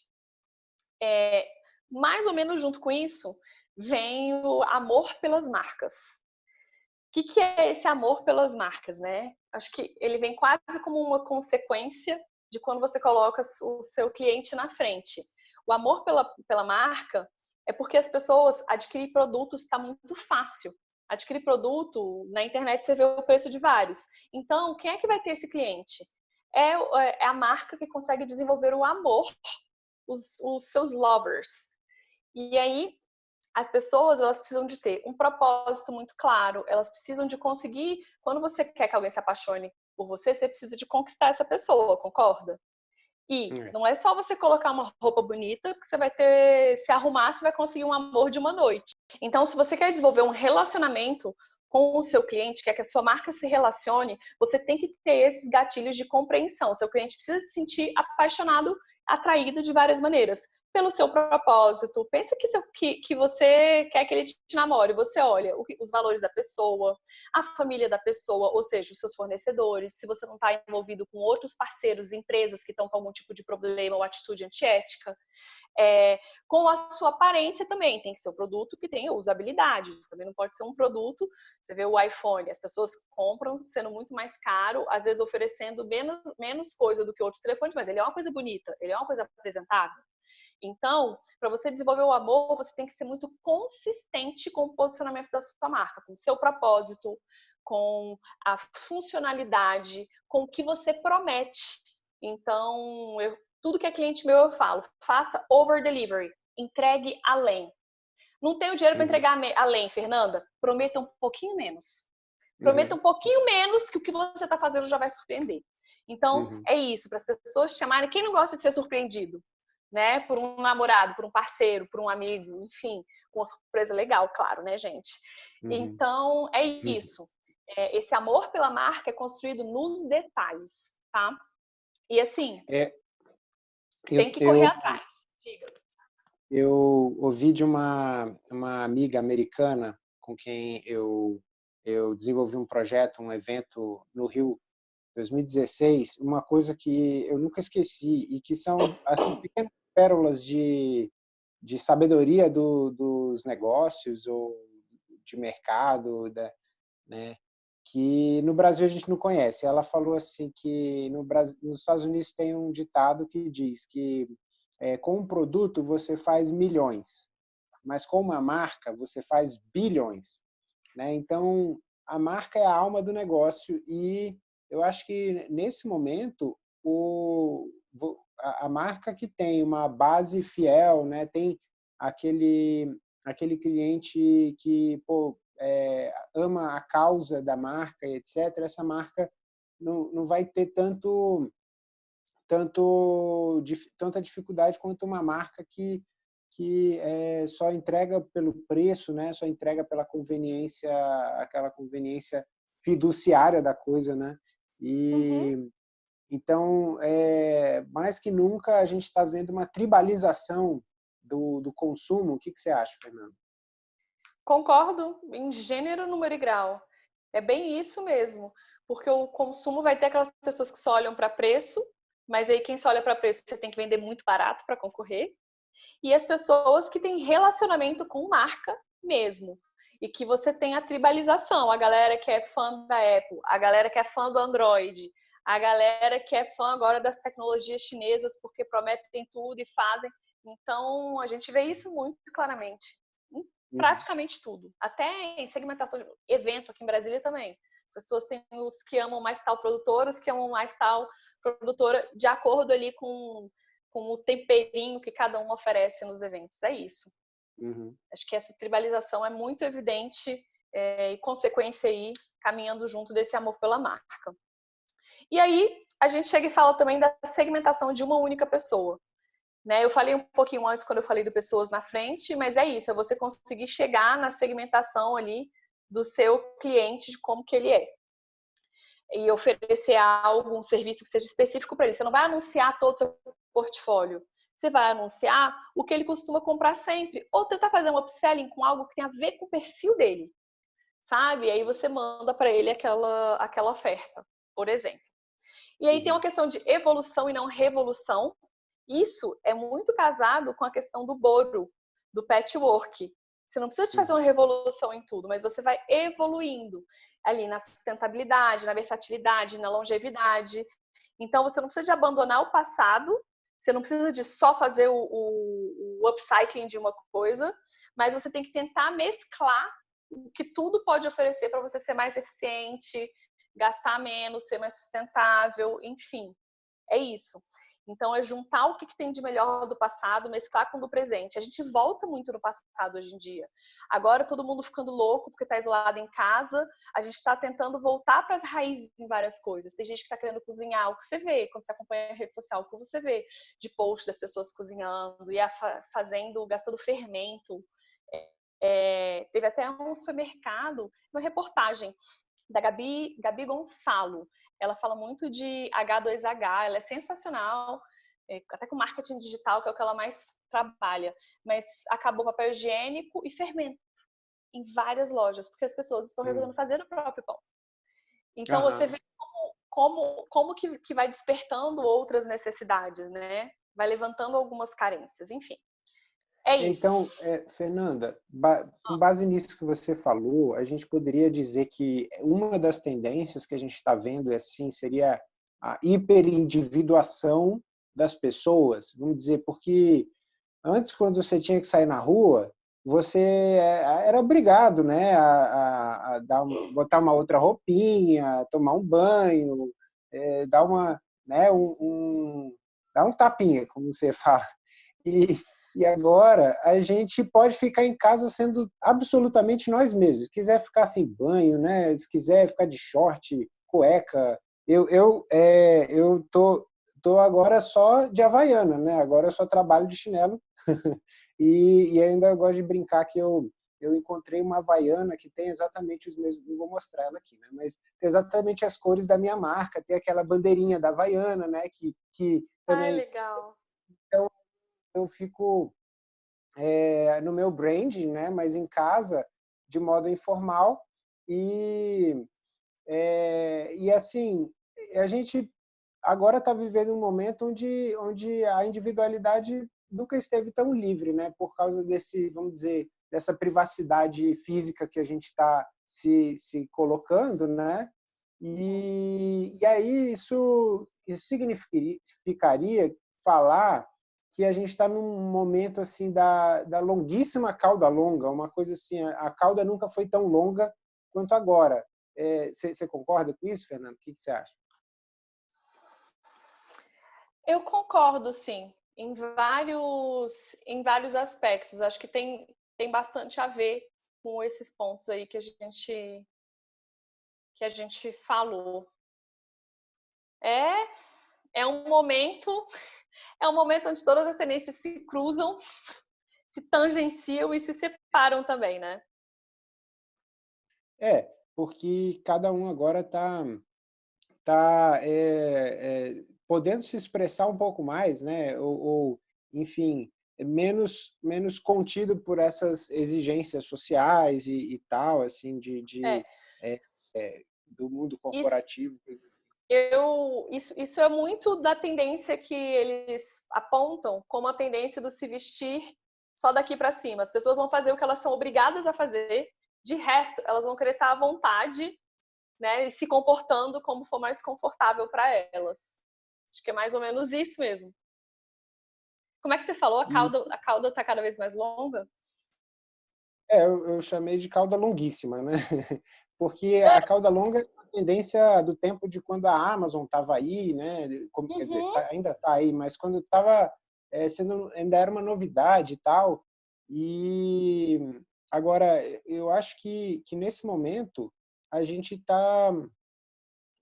É, mais ou menos junto com isso, vem o amor pelas marcas que, que é esse amor pelas marcas, né? Acho que ele vem quase como uma consequência de quando você coloca o seu cliente na frente. O amor pela, pela marca é porque as pessoas adquirir produtos está muito fácil. Adquirir produto na internet você vê o preço de vários. Então, quem é que vai ter esse cliente? É, é a marca que consegue desenvolver o amor, os, os seus lovers. E aí as pessoas elas precisam de ter um propósito muito claro, elas precisam de conseguir, quando você quer que alguém se apaixone por você, você precisa de conquistar essa pessoa, concorda? E é. não é só você colocar uma roupa bonita que você vai ter, se arrumar, você vai conseguir um amor de uma noite. Então, se você quer desenvolver um relacionamento com o seu cliente, quer que a sua marca se relacione, você tem que ter esses gatilhos de compreensão. O seu cliente precisa se sentir apaixonado, atraído de várias maneiras pelo seu propósito. Pensa que, seu, que, que você quer que ele te namore. Você olha o, os valores da pessoa, a família da pessoa, ou seja, os seus fornecedores. Se você não está envolvido com outros parceiros, empresas que estão com algum tipo de problema ou atitude antiética. É, com a sua aparência também, tem que ser um produto que tenha usabilidade. Também não pode ser um produto. Você vê o iPhone, as pessoas compram sendo muito mais caro, às vezes oferecendo menos, menos coisa do que outros telefones, mas ele é uma coisa bonita, ele é uma coisa apresentável. Então, para você desenvolver o amor, você tem que ser muito consistente com o posicionamento da sua marca, com o seu propósito, com a funcionalidade, com o que você promete. Então, eu, tudo que é cliente meu eu falo, faça over delivery, entregue além. Não tenho dinheiro para uhum. entregar além, Fernanda? Prometa um pouquinho menos. Prometa uhum. um pouquinho menos que o que você está fazendo já vai surpreender. Então, uhum. é isso, para as pessoas chamarem. Quem não gosta de ser surpreendido? Né? Por um namorado, por um parceiro, por um amigo, enfim, com uma surpresa legal, claro, né, gente? Uhum. Então, é uhum. isso. é, esse amor pela marca é construído nos detalhes, tá? E assim, é, eu, tem que correr eu, atrás. Diga. Eu ouvi de uma, uma amiga americana com quem eu, eu desenvolvi um projeto, um evento no Rio 2016, uma coisa que eu nunca esqueci e que são assim, pequenas pérolas de, de sabedoria do, dos negócios ou de mercado, da, né, que no Brasil a gente não conhece. Ela falou assim que no Brasil, nos Estados Unidos tem um ditado que diz que é, com um produto você faz milhões, mas com uma marca você faz bilhões. Né? Então, a marca é a alma do negócio e eu acho que nesse momento o, a, marca que tem uma base fiel, né? tem aquele, aquele cliente que pô, é, ama a causa da marca, etc., essa marca não, não vai ter tanto tanto tanta dificuldade quanto uma marca que que é, só entrega pelo preço, né? Só entrega pela conveniência, aquela conveniência fiduciária da coisa, né? E uhum. Então, é, mais que nunca, a gente está vendo uma tribalização do, do consumo. O que, que você acha, Fernando? Concordo em gênero, número e grau. É bem isso mesmo, porque o consumo vai ter aquelas pessoas que só olham para preço mas aí quem só olha para preço, você tem que vender muito barato para concorrer. E as pessoas que têm relacionamento com marca mesmo. E que você tem a tribalização, a galera que é fã da Apple, a galera que é fã do Android, a galera que é fã agora das tecnologias chinesas porque prometem tudo e fazem. Então, a gente vê isso muito claramente. Em uhum. praticamente tudo. Até em segmentação de evento aqui em Brasília também. As pessoas têm os que amam mais tal produtor, os que amam mais tal produtora de acordo ali com, com o temperinho que cada um oferece nos eventos. É isso. Uhum. Acho que essa tribalização é muito evidente é, e consequência aí caminhando junto desse amor pela marca. E aí a gente chega e fala também da segmentação de uma única pessoa. Né? Eu falei um pouquinho antes quando eu falei de pessoas na frente, mas é isso, é você conseguir chegar na segmentação ali do seu cliente de como que ele é e oferecer algo, um serviço que seja específico para ele. Você não vai anunciar todo o seu portfólio. Você vai anunciar o que ele costuma comprar sempre. Ou tentar fazer um upselling com algo que tem a ver com o perfil dele. Sabe? E aí você manda para ele aquela, aquela oferta, por exemplo. E aí tem uma questão de evolução e não revolução. Isso é muito casado com a questão do boro, do patchwork. Você não precisa de fazer uma revolução em tudo, mas você vai evoluindo ali na sustentabilidade, na versatilidade, na longevidade. Então, você não precisa de abandonar o passado, você não precisa de só fazer o, o, o upcycling de uma coisa, mas você tem que tentar mesclar o que tudo pode oferecer para você ser mais eficiente, gastar menos, ser mais sustentável, enfim. É isso. Então, é juntar o que tem de melhor do passado, mesclar com o do presente. A gente volta muito no passado hoje em dia. Agora, todo mundo ficando louco porque está isolado em casa, a gente está tentando voltar para as raízes em várias coisas. Tem gente que está querendo cozinhar, o que você vê quando você acompanha a rede social, o que você vê de post das pessoas cozinhando e fazendo, gastando fermento. É, teve até um supermercado, uma reportagem da Gabi, Gabi Gonçalo. Ela fala muito de H2H, ela é sensacional, é, até com marketing digital, que é o que ela mais trabalha. Mas acabou papel higiênico e fermento em várias lojas, porque as pessoas estão resolvendo fazer o próprio pão. Então, você vê como, como, como que, que vai despertando outras necessidades, né? Vai levantando algumas carências, enfim. É isso. Então, é, Fernanda, com base nisso que você falou, a gente poderia dizer que uma das tendências que a gente está vendo assim seria a hiperindividuação das pessoas, vamos dizer, porque antes quando você tinha que sair na rua, você é, era obrigado, né, a, a, a dar, botar uma outra roupinha, tomar um banho, é, dar uma, né, um, um, dar um tapinha, como você fala. E, e agora a gente pode ficar em casa sendo absolutamente nós mesmos. Se quiser ficar sem banho, né? Se quiser ficar de short, cueca. Eu, eu, é, eu tô, tô agora só de havaiana, né? Agora eu só trabalho de chinelo. e, e ainda gosto de brincar que eu, eu encontrei uma Havaiana que tem exatamente os mesmos, não vou mostrar ela aqui, né? mas tem exatamente as cores da minha marca, tem aquela bandeirinha da Havaiana, né? que, que também... Ai, legal. Então, eu fico é, no meu branding, né? mas em casa, de modo informal, e, é, e assim, a gente agora está vivendo um momento onde, onde a individualidade nunca esteve tão livre, né? Por causa desse, vamos dizer, dessa privacidade física que a gente está se, se colocando, né? E, e aí isso, isso significaria falar que a gente está num momento assim da, da longuíssima cauda longa, uma coisa assim, a cauda nunca foi tão longa quanto agora. Você é, concorda com isso, Fernando? O que você acha? Eu concordo, sim, em vários, em vários aspectos. Acho que tem, tem bastante a ver com esses pontos aí que a gente que a gente falou. É é um momento é um momento onde todas as tendências se cruzam, se tangenciam e se separam também, né? É, porque cada um agora está tá, é, é, podendo se expressar um pouco mais, né? Ou, ou, enfim, menos menos contido por essas exigências sociais e, e tal, assim, de, de é. É, é do mundo corporativo. Isso. Eu, isso, isso é muito da tendência que eles apontam como a tendência do se vestir só daqui para cima. As pessoas vão fazer o que elas são obrigadas a fazer, de resto, elas vão querer estar à vontade né, e se comportando como for mais confortável para elas. Acho que é mais ou menos isso mesmo. Como é que você falou? A cauda a cauda está cada vez mais longa? É, eu, eu, chamei de cauda longuíssima, né? Porque a cauda longa é tendência do tempo de quando a Amazon estava aí, né? Como, uhum. Quer dizer, uhum. tá, ainda está aí, mas quando estava é, sendo ainda era uma novidade e tal. E agora eu acho que que nesse momento a gente está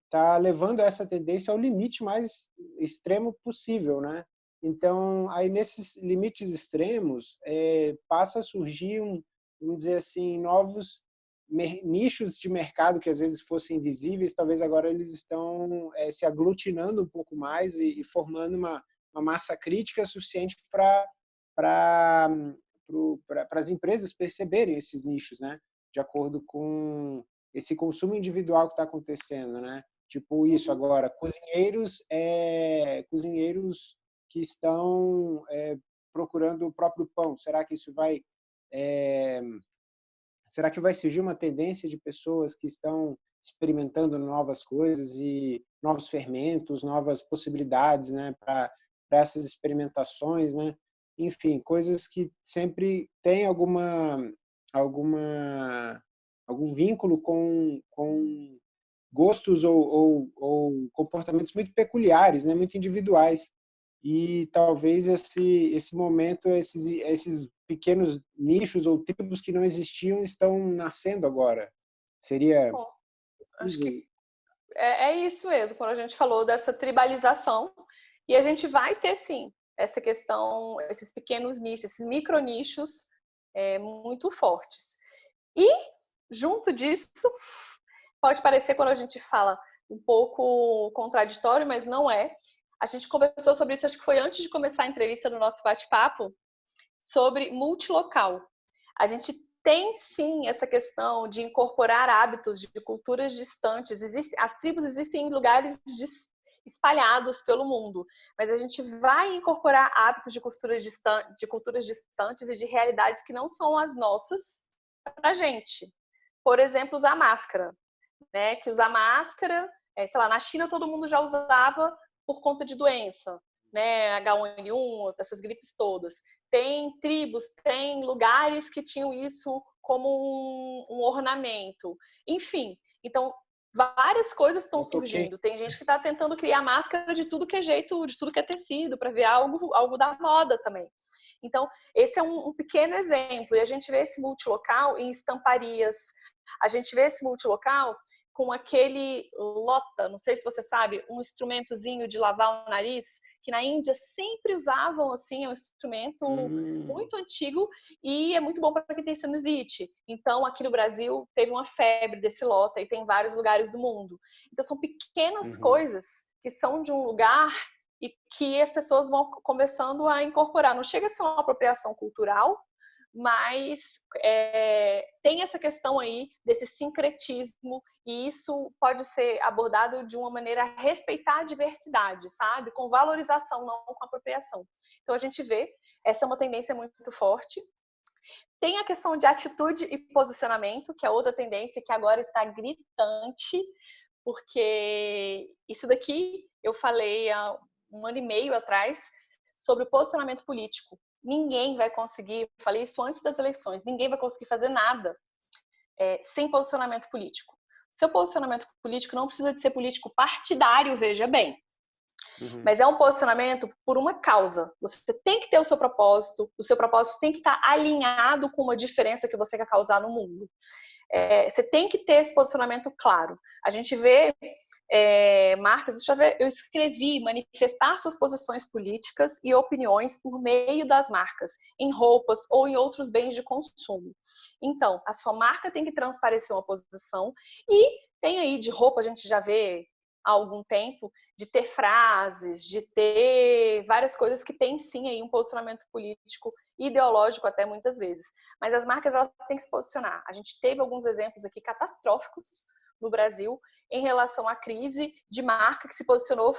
tá levando essa tendência ao limite mais extremo possível, né? Então, aí nesses limites extremos, é, passa a surgir, um, vamos dizer assim, novos nichos de mercado que às vezes fossem invisíveis, talvez agora eles estão é, se aglutinando um pouco mais e, e formando uma, uma, massa crítica suficiente para para as empresas perceberem esses nichos, né? De acordo com esse consumo individual que está acontecendo, né? Tipo isso uhum. agora, cozinheiros, é, cozinheiros que estão é, procurando o próprio pão. Será que isso vai, será que vai surgir uma tendência de pessoas que estão experimentando novas coisas e novos fermentos, novas possibilidades, né, para essas experimentações, né? Enfim, coisas que sempre têm alguma alguma algum vínculo com, com gostos ou, ou, ou, comportamentos muito peculiares, né, muito individuais. E talvez esse, esse momento, esses, esses pequenos nichos ou tribos que não existiam estão nascendo agora. Seria. Bom, acho que é, é isso mesmo, quando a gente falou dessa tribalização, e a gente vai ter sim essa questão, esses pequenos nichos, esses micro nichos é, muito fortes. E junto disso, pode parecer quando a gente fala um pouco contraditório, mas não é. A gente conversou sobre isso, acho que foi antes de começar a entrevista no nosso bate-papo, sobre multilocal. A gente tem sim essa questão de incorporar hábitos de culturas distantes. as tribos existem em lugares espalhados pelo mundo, mas a gente vai incorporar hábitos de culturas, de culturas distantes e de realidades que não são as nossas para a gente. Por exemplo, usar máscara né? Que usar máscara, é, sei lá, na China todo mundo já usava por conta de doença, né? H1N1, essas gripes todas. Tem tribos, tem lugares que tinham isso como um, um ornamento. Enfim, então várias coisas estão surgindo. Tem gente que está tentando criar máscara de tudo que é jeito, de tudo que é tecido, para ver algo, algo da moda também. Então, esse é um, um, pequeno exemplo. E a gente vê esse multilocal em estamparias. A gente vê esse multilocal com aquele lota, não sei se você sabe, um instrumentozinho de lavar o nariz, que na Índia sempre usavam assim, é um instrumento hum. muito antigo e é muito bom para quem tem sinusite. Então, aqui no Brasil teve uma febre desse lota e tem em vários lugares do mundo. Então, são pequenas uhum. coisas que são de um lugar e que as pessoas vão começando a incorporar. Não chega a ser uma apropriação cultural, mas é, tem essa questão aí desse sincretismo e isso pode ser abordado de uma maneira a respeitar a diversidade, sabe? Com valorização, não com apropriação. Então a gente vê, essa é uma tendência muito forte. Tem a questão de atitude e posicionamento, que é outra tendência que agora está gritante, porque isso daqui eu falei há um ano e meio atrás sobre o posicionamento político ninguém vai conseguir, falei isso antes das eleições, ninguém vai conseguir fazer nada é, sem posicionamento político. Seu posicionamento político não precisa de ser político partidário, veja bem. Uhum. Mas é um posicionamento por uma causa. Você tem que ter o seu propósito, o seu propósito tem que estar alinhado com uma diferença que você quer causar no mundo. É, você tem que ter esse posicionamento claro. A gente vê é, marcas, deixa eu ver, eu escrevi manifestar suas posições políticas e opiniões por meio das marcas, em roupas ou em outros bens de consumo. Então, a sua marca tem que transparecer uma posição e tem aí de roupa, a gente já vê há algum tempo, de ter frases, de ter várias coisas que tem sim aí um posicionamento político ideológico até muitas vezes. Mas as marcas elas têm que se posicionar. A gente teve alguns exemplos aqui catastróficos no Brasil em relação à crise de marca que se posicionou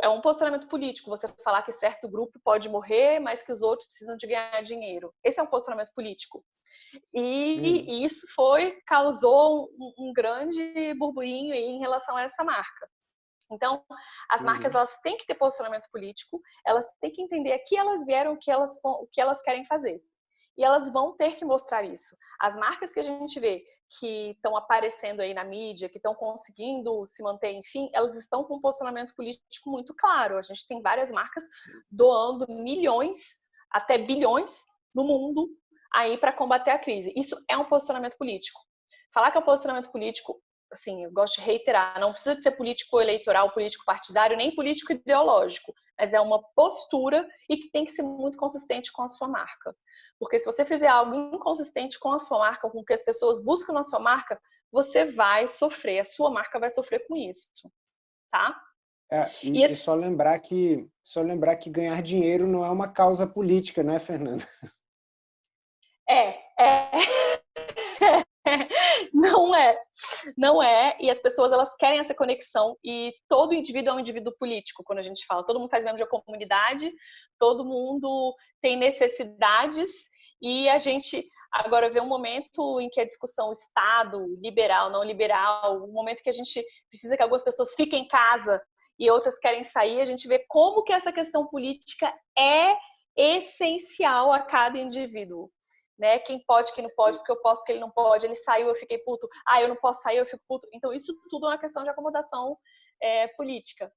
é um posicionamento político você falar que certo grupo pode morrer, mas que os outros precisam de ganhar dinheiro. Esse é um posicionamento político. E hum. isso foi causou um, um grande burburinho em relação a essa marca. Então, as uhum. marcas elas têm que ter posicionamento político, elas têm que entender a que elas vieram, o que elas, o que elas querem fazer e elas vão ter que mostrar isso. As marcas que a gente vê que estão aparecendo aí na mídia, que estão conseguindo se manter, enfim, elas estão com um posicionamento político muito claro. A gente tem várias marcas doando milhões até bilhões no mundo aí para combater a crise. Isso é um posicionamento político. Falar que é um posicionamento político assim, eu gosto de reiterar, não precisa de ser político eleitoral, político partidário, nem político ideológico, mas é uma postura e que tem que ser muito consistente com a sua marca. Porque se você fizer algo inconsistente com a sua marca, com o que as pessoas buscam na sua marca, você vai sofrer, a sua marca vai sofrer com isso, tá? É, e, e esse... só lembrar que só lembrar que ganhar dinheiro não é uma causa política, né, Fernanda? É, é. não é, não é. E as pessoas elas querem essa conexão e todo indivíduo é um indivíduo político quando a gente fala. Todo mundo faz membro de uma comunidade, todo mundo tem necessidades e a gente agora vê um momento em que a discussão Estado, liberal, não liberal, um momento que a gente precisa que algumas pessoas fiquem em casa e outras querem sair, a gente vê como que essa questão política é essencial a cada indivíduo né? Quem pode, quem não pode, porque eu posso, porque ele não pode, ele saiu, eu fiquei puto, ah, eu não posso sair, eu fico puto. Então, isso tudo é uma questão de acomodação é, política.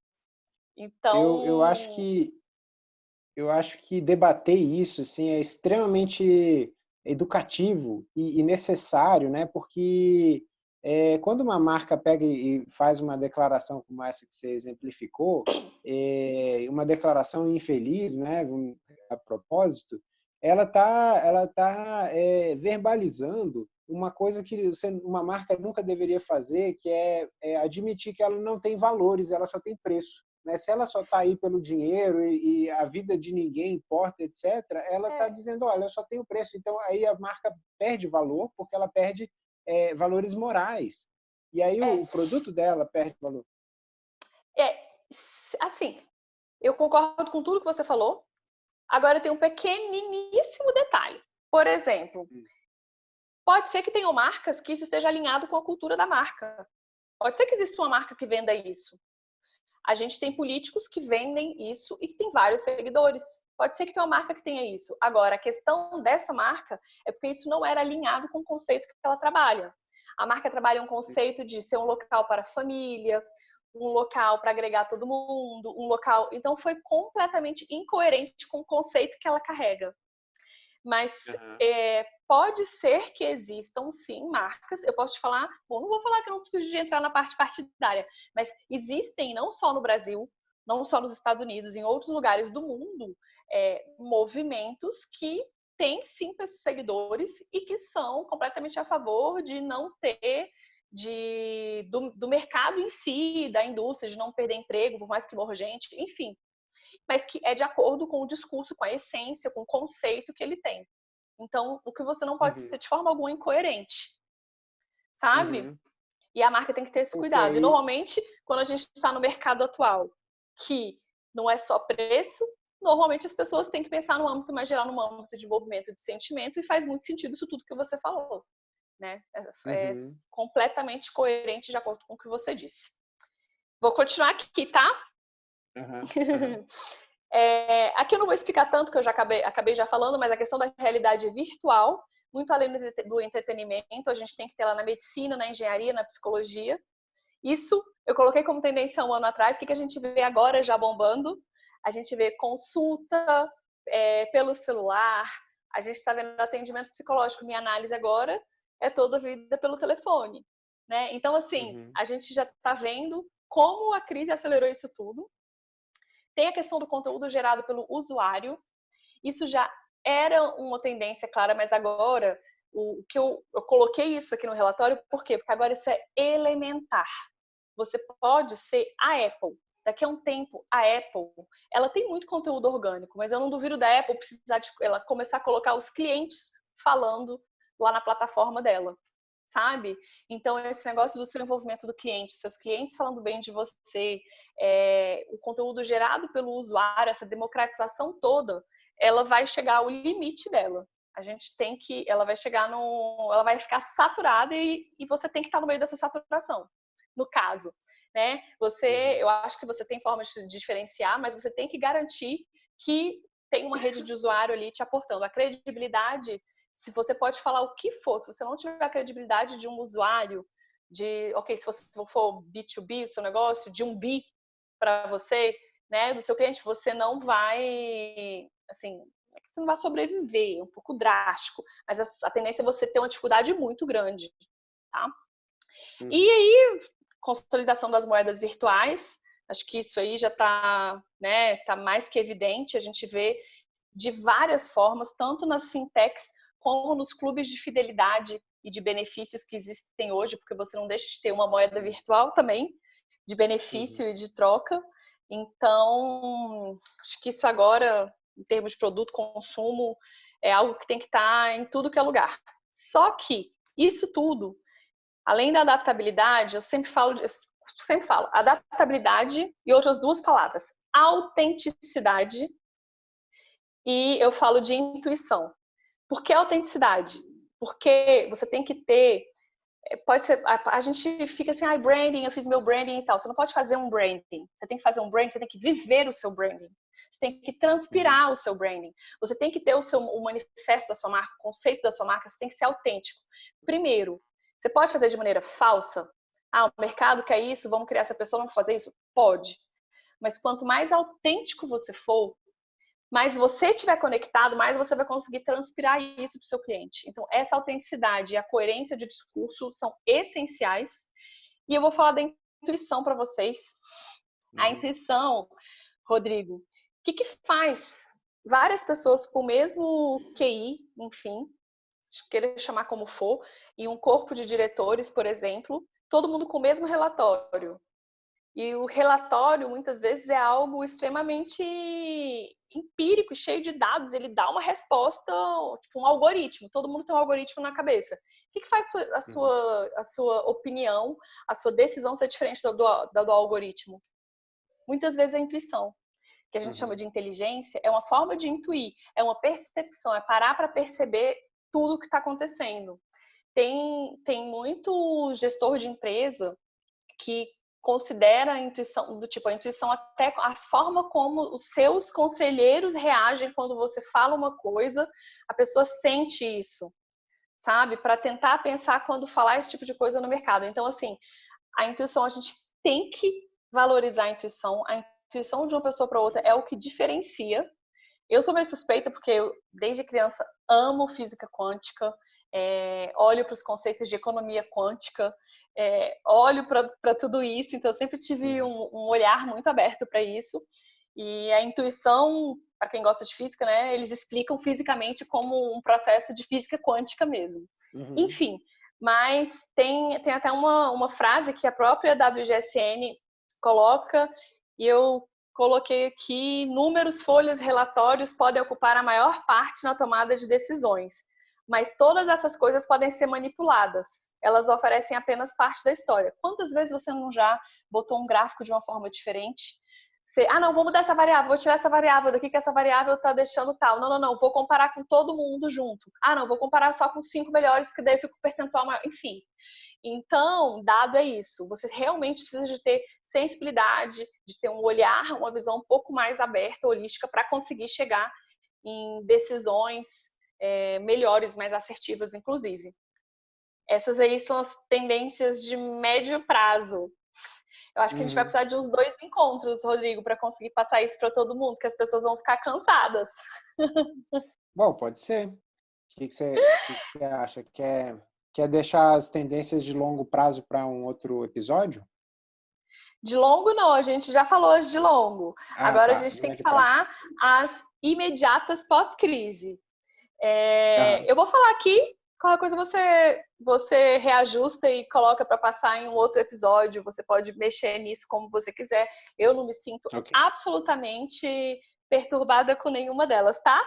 Então. Eu, eu acho que eu acho que debater isso assim, é extremamente educativo e, e necessário, né? Porque é, quando uma marca pega e faz uma declaração como essa que você exemplificou, é, uma declaração infeliz, né, a propósito, ela está ela tá, é, verbalizando uma coisa que uma marca nunca deveria fazer, que é, é, admitir que ela não tem valores, ela só tem preço. Né? Se ela só está aí pelo dinheiro e, e, a vida de ninguém importa, etc., ela está é. dizendo, olha, eu só tenho preço. Então, aí a marca perde valor, porque ela perde é, valores morais. E aí o é. produto dela perde valor. É, assim, eu concordo com tudo que você falou, Agora tem um pequeniníssimo detalhe. Por exemplo, hum. pode ser que tenham marcas que isso esteja alinhado com a cultura da marca. Pode ser que exista uma marca que venda isso. A gente tem políticos que vendem isso e que tem vários seguidores. Pode ser que tenha uma marca que tenha isso. Agora, a questão dessa marca é porque isso não era alinhado com o conceito que ela trabalha. A marca trabalha um conceito de ser um local para a família, um local para agregar todo mundo, um local. Então foi completamente incoerente com o conceito que ela carrega. Mas uhum. é, pode ser que existam sim marcas. Eu posso te falar, bom, não vou falar que eu não preciso de entrar na parte partidária, mas existem não só no Brasil, não só nos Estados Unidos, em outros lugares do mundo, é, movimentos que têm sim seguidores e que são completamente a favor de não ter de, do, do, mercado em si, da indústria, de não perder emprego, por mais que morra gente, enfim. Mas que é de acordo com o discurso, com a essência, com o conceito que ele tem. Então, o que você não pode uhum. ser de forma alguma incoerente. Sabe? Uhum. E a marca tem que ter esse cuidado. Okay. E normalmente, quando a gente está no mercado atual, que não é só preço, normalmente as pessoas têm que pensar no âmbito mais geral, no âmbito de envolvimento de sentimento, e faz muito sentido isso tudo que você falou né? É, é uhum. completamente coerente de acordo com o que você disse. Vou continuar aqui, tá? Uhum. Uhum. é, aqui eu não vou explicar tanto, que eu já acabei, acabei já falando, mas a questão da realidade virtual, muito além do entretenimento, a gente tem que ter lá na medicina, na engenharia, na psicologia. Isso eu coloquei como tendência um ano atrás. O que, que a gente vê agora já bombando? A gente vê consulta é, pelo celular, a gente está vendo atendimento psicológico, minha análise agora, é toda vida pelo telefone, né? Então, assim, uhum. a gente já está vendo como a crise acelerou isso tudo. Tem a questão do conteúdo gerado pelo usuário. Isso já era uma tendência clara, mas agora o que eu, eu coloquei isso aqui no relatório, por quê? Porque agora isso é elementar. Você pode ser a Apple. Daqui a um tempo, a Apple, ela tem muito conteúdo orgânico, mas eu não duvido da Apple precisar de ela começar a colocar os clientes falando lá na plataforma dela, sabe? Então, esse negócio do seu envolvimento do cliente, seus clientes falando bem de você, é, o conteúdo gerado pelo usuário, essa democratização toda, ela vai chegar ao limite dela. A gente tem que, ela vai chegar no, ela vai ficar saturada e, e você tem que estar no meio dessa saturação. No caso, né? Você, uhum. eu acho que você tem formas de diferenciar, mas você tem que garantir que tem uma rede de usuário ali te aportando. A credibilidade se você pode falar o que for, se você não tiver a credibilidade de um usuário, de, ok, se você for B2B, o seu negócio, de um B para você, né, do seu cliente, você não vai, assim, você não vai sobreviver, é um pouco drástico, mas a, a tendência é você ter uma dificuldade muito grande, tá? Hum. E aí, consolidação das moedas virtuais, acho que isso aí já está né, tá mais que evidente, a gente vê de várias formas, tanto nas fintechs como nos clubes de fidelidade e de benefícios que existem hoje, porque você não deixa de ter uma moeda virtual também, de benefício uhum. e de troca. Então, acho que isso agora, em termos de produto, consumo, é algo que tem que estar em tudo que é lugar. Só que isso tudo, além da adaptabilidade, eu sempre falo, eu sempre falo adaptabilidade e outras duas palavras, autenticidade e eu falo de intuição. Por que autenticidade? Porque você tem que ter. Eh, pode ser. A, a gente fica assim, ah, branding, eu fiz meu branding e tal. Você não pode fazer um branding. Você tem que fazer um branding, você tem que viver o seu branding. Você tem que transpirar uhum. o seu branding. Você tem que ter o seu o manifesto da sua marca, o conceito da sua marca, você tem que ser autêntico. Primeiro, você pode fazer de maneira falsa? Ah, o mercado quer isso, vamos criar essa pessoa, vamos fazer isso? Pode. Mas quanto mais autêntico você for, mais você estiver conectado, mais você vai conseguir transpirar isso para o seu cliente. Então, essa autenticidade e a coerência de discurso são essenciais. E eu vou falar da intuição para vocês. A uhum. intuição, Rodrigo, o que, que faz várias pessoas com o mesmo QI, enfim, querer chamar como for, e um corpo de diretores, por exemplo, todo mundo com o mesmo relatório. E o relatório, muitas vezes, é algo extremamente empírico, cheio de dados. Ele dá uma resposta, tipo um algoritmo. Todo mundo tem um algoritmo na cabeça. O que, que faz a uhum. sua, a sua opinião, a sua decisão ser diferente do, do, do algoritmo? Muitas vezes é a intuição que a gente uhum. chama de inteligência, é uma forma de intuir, é uma percepção, é parar para perceber tudo o que está acontecendo. Tem, tem muito gestor de empresa que considera a intuição do tipo a intuição até a forma como os seus conselheiros reagem quando você fala uma coisa, a pessoa sente isso, sabe? Para tentar pensar quando falar esse tipo de coisa no mercado. Então assim, a intuição a gente tem que valorizar a intuição. A intuição de uma pessoa para outra é o que diferencia. Eu sou meio suspeita porque eu desde criança amo física quântica. É, olho para os conceitos de economia quântica, é, olho para tudo isso, então eu sempre tive um, um olhar muito aberto para isso. E a intuição, para quem gosta de física, né, eles explicam fisicamente como um processo de física quântica mesmo. Uhum. Enfim, mas tem, tem até uma, uma frase que a própria WGSN coloca, e eu coloquei aqui: números, folhas, relatórios podem ocupar a maior parte na tomada de decisões, mas todas essas coisas podem ser manipuladas. Elas oferecem apenas parte da história. Quantas vezes você não já botou um gráfico de uma forma diferente? Você, ah, não, vou mudar essa variável, vou tirar essa variável daqui, que essa variável está deixando tal. Não, não, não, vou comparar com todo mundo junto. Ah, não, vou comparar só com cinco melhores, porque daí eu fico percentual maior. Enfim. Então, dado é isso. Você realmente precisa de ter sensibilidade, de ter um olhar, uma visão um pouco mais aberta, holística, para conseguir chegar em decisões é, melhores, mais assertivas, inclusive. Essas aí são as tendências de médio prazo. Eu acho que a gente vai uhum. precisar de uns dois encontros, Rodrigo, para conseguir passar isso para todo mundo, que as pessoas vão ficar cansadas. Bom, pode ser. O que, que, você, que você acha? Quer, quer deixar as tendências de longo prazo para um outro episódio? De longo não, a gente já falou as de longo. Ah, Agora tá. a gente tem que falar as imediatas pós-crise. É, Eu vou falar aqui, qualquer coisa você, você reajusta e coloca para passar em um outro episódio. Você pode mexer nisso como você quiser. Eu não me sinto okay. absolutamente perturbada com nenhuma delas, tá?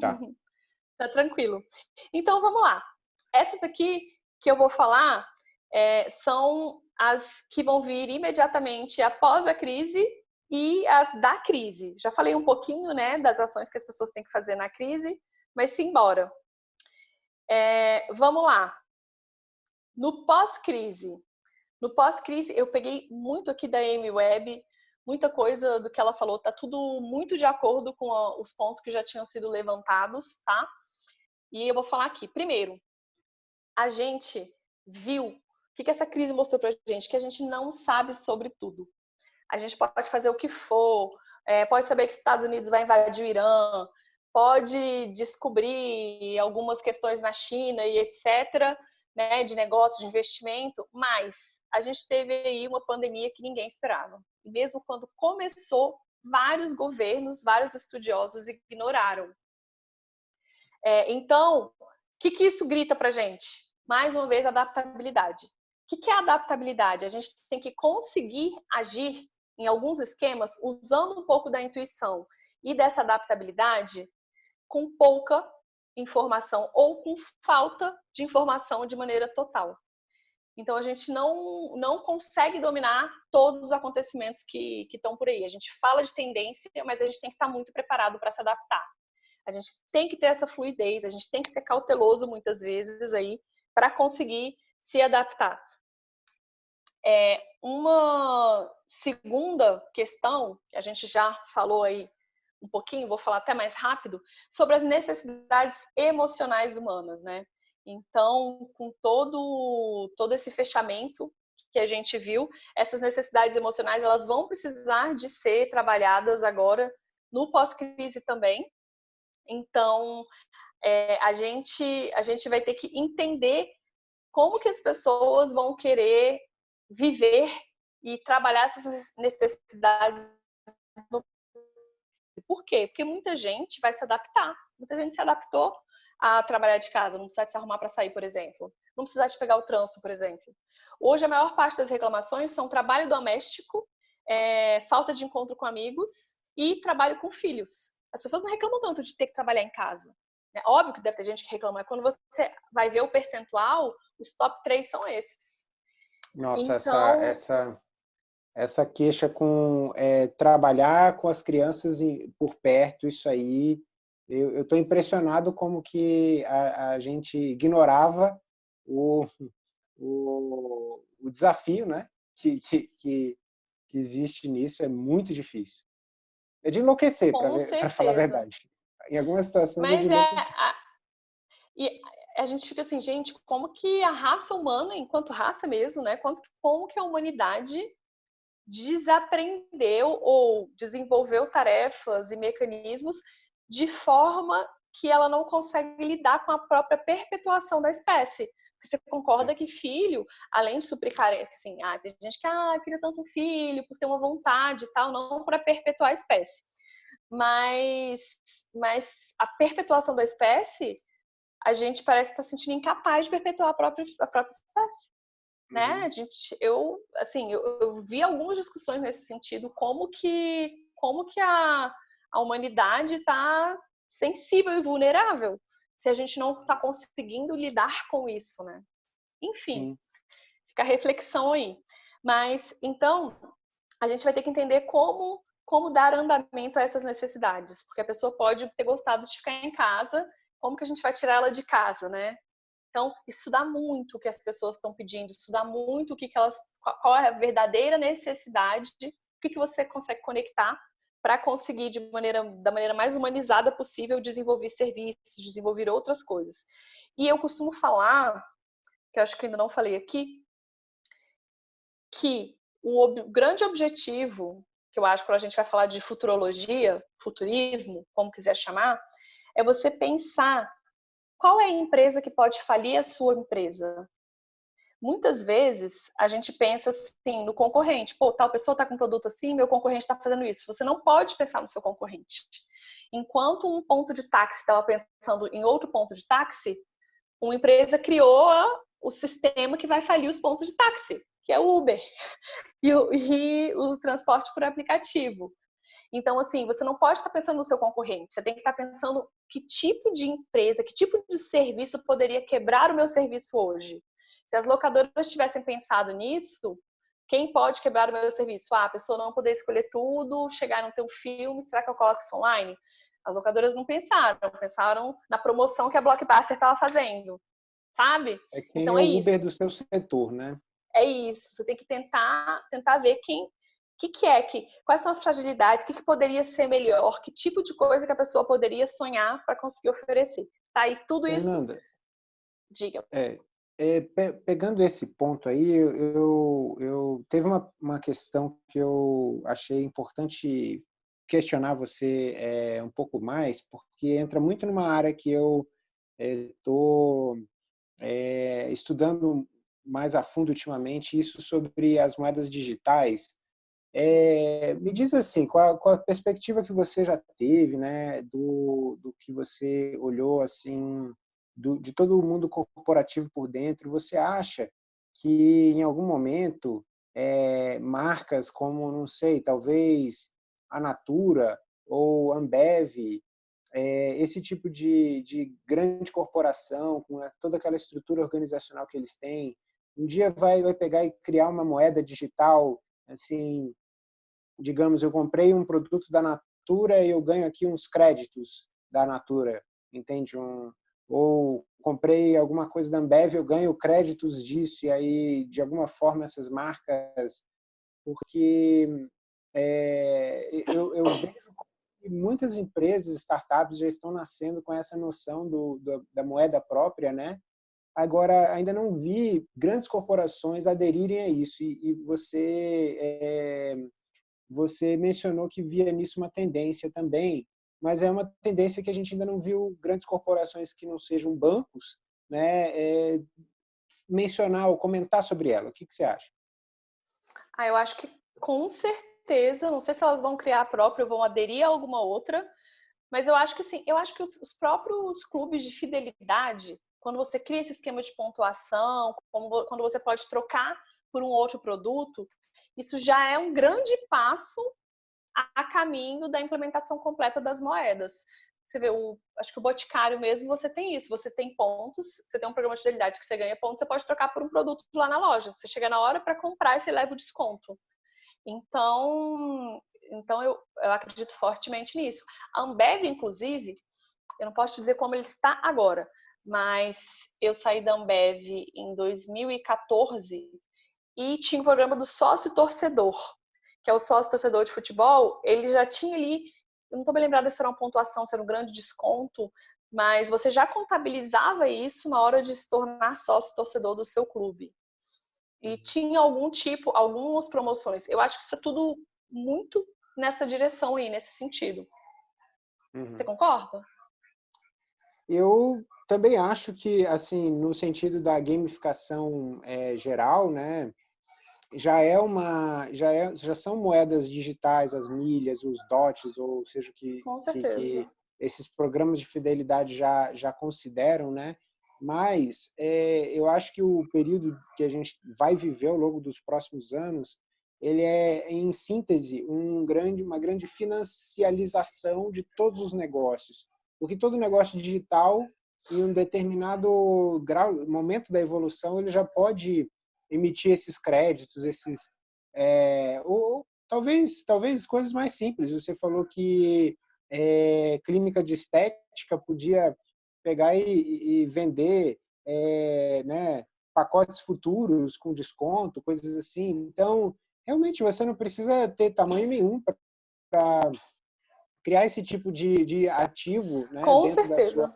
Tá. tá tranquilo. Então vamos lá. Essas aqui que eu vou falar é, são as que vão vir imediatamente após a crise e as da crise. Já falei um pouquinho, né, das ações que as pessoas têm que fazer na crise, mas simbora. É, vamos lá. No pós-crise. No pós-crise, eu peguei muito aqui da Amy Webb, muita coisa do que ela falou, tá tudo muito de acordo com a, os pontos que já tinham sido levantados, tá? E eu vou falar aqui. Primeiro, a gente viu o que, que essa crise mostrou pra gente, que a gente não sabe sobre tudo. A gente pode fazer o que for, é, pode saber que os Estados Unidos vai invadir o Irã, pode descobrir algumas questões na China e etc., né, de negócio, de investimento, mas a gente teve aí uma pandemia que ninguém esperava. E mesmo quando começou, vários governos, vários estudiosos ignoraram. É, então, o que, que isso grita para gente? Mais uma vez, adaptabilidade. O que, que é adaptabilidade? A gente tem que conseguir agir em alguns esquemas usando um pouco da intuição e dessa adaptabilidade com pouca informação ou com falta de informação de maneira total. Então a gente não, não consegue dominar todos os acontecimentos que, que estão por aí. A gente fala de tendência, mas a gente tem que estar muito preparado para se adaptar. A gente tem que ter essa fluidez, a gente tem que ser cauteloso muitas vezes aí para conseguir se adaptar. É, uma segunda questão que a gente já falou aí um pouquinho, vou falar até mais rápido, sobre as necessidades emocionais humanas, né? Então, com todo, todo esse fechamento que a gente viu, essas necessidades emocionais elas vão precisar de ser trabalhadas agora no pós-crise também. Então, é, a, gente, a gente vai ter que entender como que as pessoas vão querer viver e trabalhar essas necessidades no por quê? Porque muita gente vai se adaptar. Muita gente se adaptou a trabalhar de casa, não precisa se arrumar para sair, por exemplo. Não precisa de pegar o trânsito, por exemplo. Hoje, a maior parte das reclamações são trabalho doméstico, é, falta de encontro com amigos e trabalho com filhos. As pessoas não reclamam tanto de ter que trabalhar em casa. É óbvio que deve ter gente que reclama. Quando você vai ver o percentual, os top 3 são esses. Nossa, então... essa, essa, essa queixa com é, trabalhar com as crianças por perto, isso aí, eu estou impressionado como que a, a gente ignorava o, o, o, desafio né? que, que, que, existe nisso, é muito difícil. É de enlouquecer, para falar a verdade. Em algumas situações Mas é, a, e a gente fica assim, gente, como que a raça humana, enquanto raça mesmo, né? Como, como que a humanidade desaprendeu ou desenvolveu tarefas e mecanismos de forma que ela não consegue lidar com a própria perpetuação da espécie. Você concorda que filho, além de suprir carência, assim, ah, tem gente que ah, queria tanto filho por ter uma vontade e tal, não para perpetuar a espécie. Mas, mas a perpetuação da espécie, a gente parece estar tá sentindo incapaz de perpetuar a própria, a própria espécie. Né? Uhum. A gente, eu, assim, eu, eu vi algumas discussões nesse sentido, como que, como que a, a humanidade está sensível e vulnerável se a gente não está conseguindo lidar com isso, né? Enfim, Sim. fica a reflexão aí. Mas, então, a gente vai ter que entender como, como dar andamento a essas necessidades, porque a pessoa pode ter gostado de ficar em casa, como que a gente vai tirar ela de casa, né? Então, estudar muito o que as pessoas estão pedindo, estudar muito o que, que elas, qual é a verdadeira necessidade, o que, que você consegue conectar para conseguir de maneira da maneira mais humanizada possível desenvolver serviços, desenvolver outras coisas. E eu costumo falar, que acho que ainda não falei aqui, que o ob grande objetivo, que eu acho que a gente vai falar de futurologia, futurismo, como quiser chamar, é você pensar qual é a empresa que pode falir a sua empresa? Muitas vezes a gente pensa assim no concorrente, pô, tal pessoa está com um produto assim, meu concorrente está fazendo isso. Você não pode pensar no seu concorrente. Enquanto um ponto de táxi estava pensando em outro ponto de táxi, uma empresa criou o sistema que vai falir os pontos de táxi, que é o Uber e o, e o transporte por aplicativo. Então, assim, você não pode estar pensando no seu concorrente, você tem que estar pensando que tipo de empresa, que tipo de serviço poderia quebrar o meu serviço hoje. Se as locadoras tivessem pensado nisso, quem pode quebrar o meu serviço? Ah, a pessoa não poder escolher tudo, chegar no teu filme, será que eu coloco isso online? As locadoras não pensaram, pensaram na promoção que a Blockbuster estava fazendo, sabe? É quem então, é, é o Uber isso. do seu setor, né? É isso. Você tem que tentar, tentar ver quem, que, que é que, quais são as fragilidades, o que, que poderia ser melhor, que tipo de coisa que a pessoa poderia sonhar para conseguir oferecer. Tá? E tudo Fernanda, isso. Diga. É, é, pe pegando esse ponto aí, eu, eu, eu teve uma, uma questão que eu achei importante questionar você é, um pouco mais, porque entra muito numa área que eu estou é, é, estudando mais a fundo ultimamente, isso sobre as moedas digitais. É, me diz assim, qual, qual, a perspectiva que você já teve, né, do, do que você olhou assim do, de todo o mundo corporativo por dentro, você acha que em algum momento é, marcas como, não sei, talvez a Natura ou Ambev, é, esse tipo de, de grande corporação, com toda aquela estrutura organizacional que eles têm, um dia vai, vai pegar e criar uma moeda digital, assim, digamos, eu comprei um produto da Natura e eu ganho aqui uns créditos da Natura, entende? Um, ou comprei alguma coisa da Ambev, eu ganho créditos disso, e aí, de alguma forma, essas marcas, porque é, eu, eu, vejo que muitas empresas, startups, já estão nascendo com essa noção do, do, da moeda própria, né? Agora, ainda não vi grandes corporações aderirem a isso, e, e você, é, você mencionou que via nisso uma tendência também, mas é uma tendência que a gente ainda não viu grandes corporações que não sejam bancos né, é, mencionar ou comentar sobre ela. O que, que você acha? Ah, eu acho que com certeza, não sei se elas vão criar a própria ou vão aderir a alguma outra, mas eu acho que sim, eu acho que os próprios clubes de fidelidade, quando você cria esse esquema de pontuação, quando você pode trocar por um outro produto, isso já é um grande passo a caminho da implementação completa das moedas. Você vê, o, acho que o Boticário mesmo, você tem isso. Você tem pontos, você tem um programa de fidelidade que você ganha pontos, você pode trocar por um produto lá na loja. Você chega na hora para comprar e você leva o desconto. Então, então eu, eu acredito fortemente nisso. A Ambev, inclusive, eu não posso dizer como ele está agora, mas eu saí da Ambev em 2014 e tinha um programa do sócio torcedor que é o sócio torcedor de futebol, ele já tinha ali, eu não estou me lembrada se era uma pontuação, se era um grande desconto, mas você já contabilizava isso na hora de se tornar sócio torcedor do seu clube. E uhum. tinha algum tipo, algumas promoções. Eu acho que isso é tudo muito nessa direção aí, nesse sentido. Uhum. Você concorda? Eu também acho que, assim, no sentido da gamificação é, geral, né, já é uma, já é, já são moedas digitais, as milhas, os dots, ou seja, que, que, que esses programas de fidelidade já já consideram, né? Mas é, eu acho que o período que a gente vai viver ao longo dos próximos anos, ele é, em síntese, um grande, uma grande financialização de todos os negócios. Porque todo negócio digital, em um determinado grau, momento da evolução, ele já pode emitir esses créditos, esses é, ou talvez talvez coisas mais simples. Você falou que é, clínica de estética podia pegar e, e vender é, né, pacotes futuros com desconto, coisas assim. Então, realmente, você não precisa ter tamanho nenhum para criar esse tipo de, de ativo né, com certeza.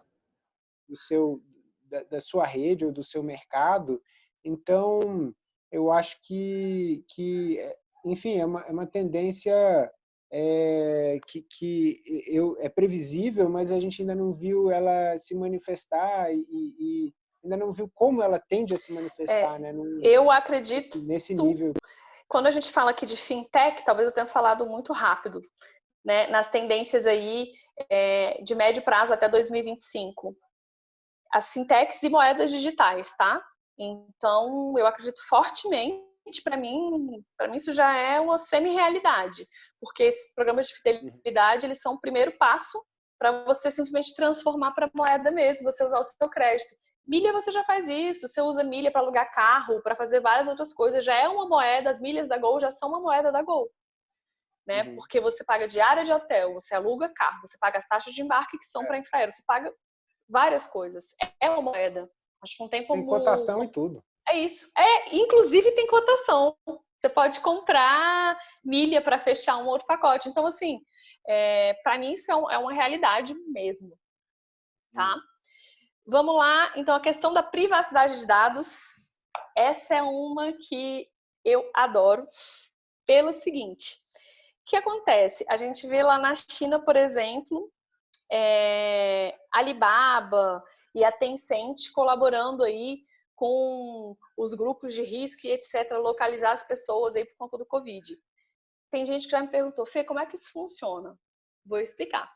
Da, sua, do seu, da, da sua rede ou do seu mercado. Então, eu acho que, que enfim, é uma, é uma tendência é, que, que eu, é previsível, mas a gente ainda não viu ela se manifestar e, e ainda não viu como ela tende a se manifestar, é, né? Num, eu acredito nesse nível. Quando a gente fala aqui de fintech, talvez eu tenha falado muito rápido, né? Nas tendências aí é, de médio prazo até 2025, as fintechs e moedas digitais, tá? Então, eu acredito fortemente para mim, para mim isso já é uma semi-realidade, porque esses programas de fidelidade, eles são o primeiro passo para você simplesmente transformar para moeda mesmo, você usar o seu crédito. Milha você já faz isso, você usa milha para alugar carro, para fazer várias outras coisas, já é uma moeda, as milhas da Gol já são uma moeda da Gol. Né? Uhum. Porque você paga diária de hotel, você aluga carro, você paga as taxas de embarque que são é. para infraero, você paga várias coisas. É uma moeda. Acho que não tem como. Tem cotação e tudo. É isso. É, inclusive tem cotação. Você pode comprar milha para fechar um outro pacote. Então, assim, é, para mim isso é, é, uma realidade mesmo. Tá? Hum. Vamos lá. Então, a questão da privacidade de dados. Essa é uma que eu adoro pelo seguinte. O que acontece? A gente vê lá na China, por exemplo, é, Alibaba e a Tencent colaborando aí com os grupos de risco e etc., localizar as pessoas aí por conta do Covid. Tem gente que já me perguntou, Fê, como é que isso funciona? Vou explicar.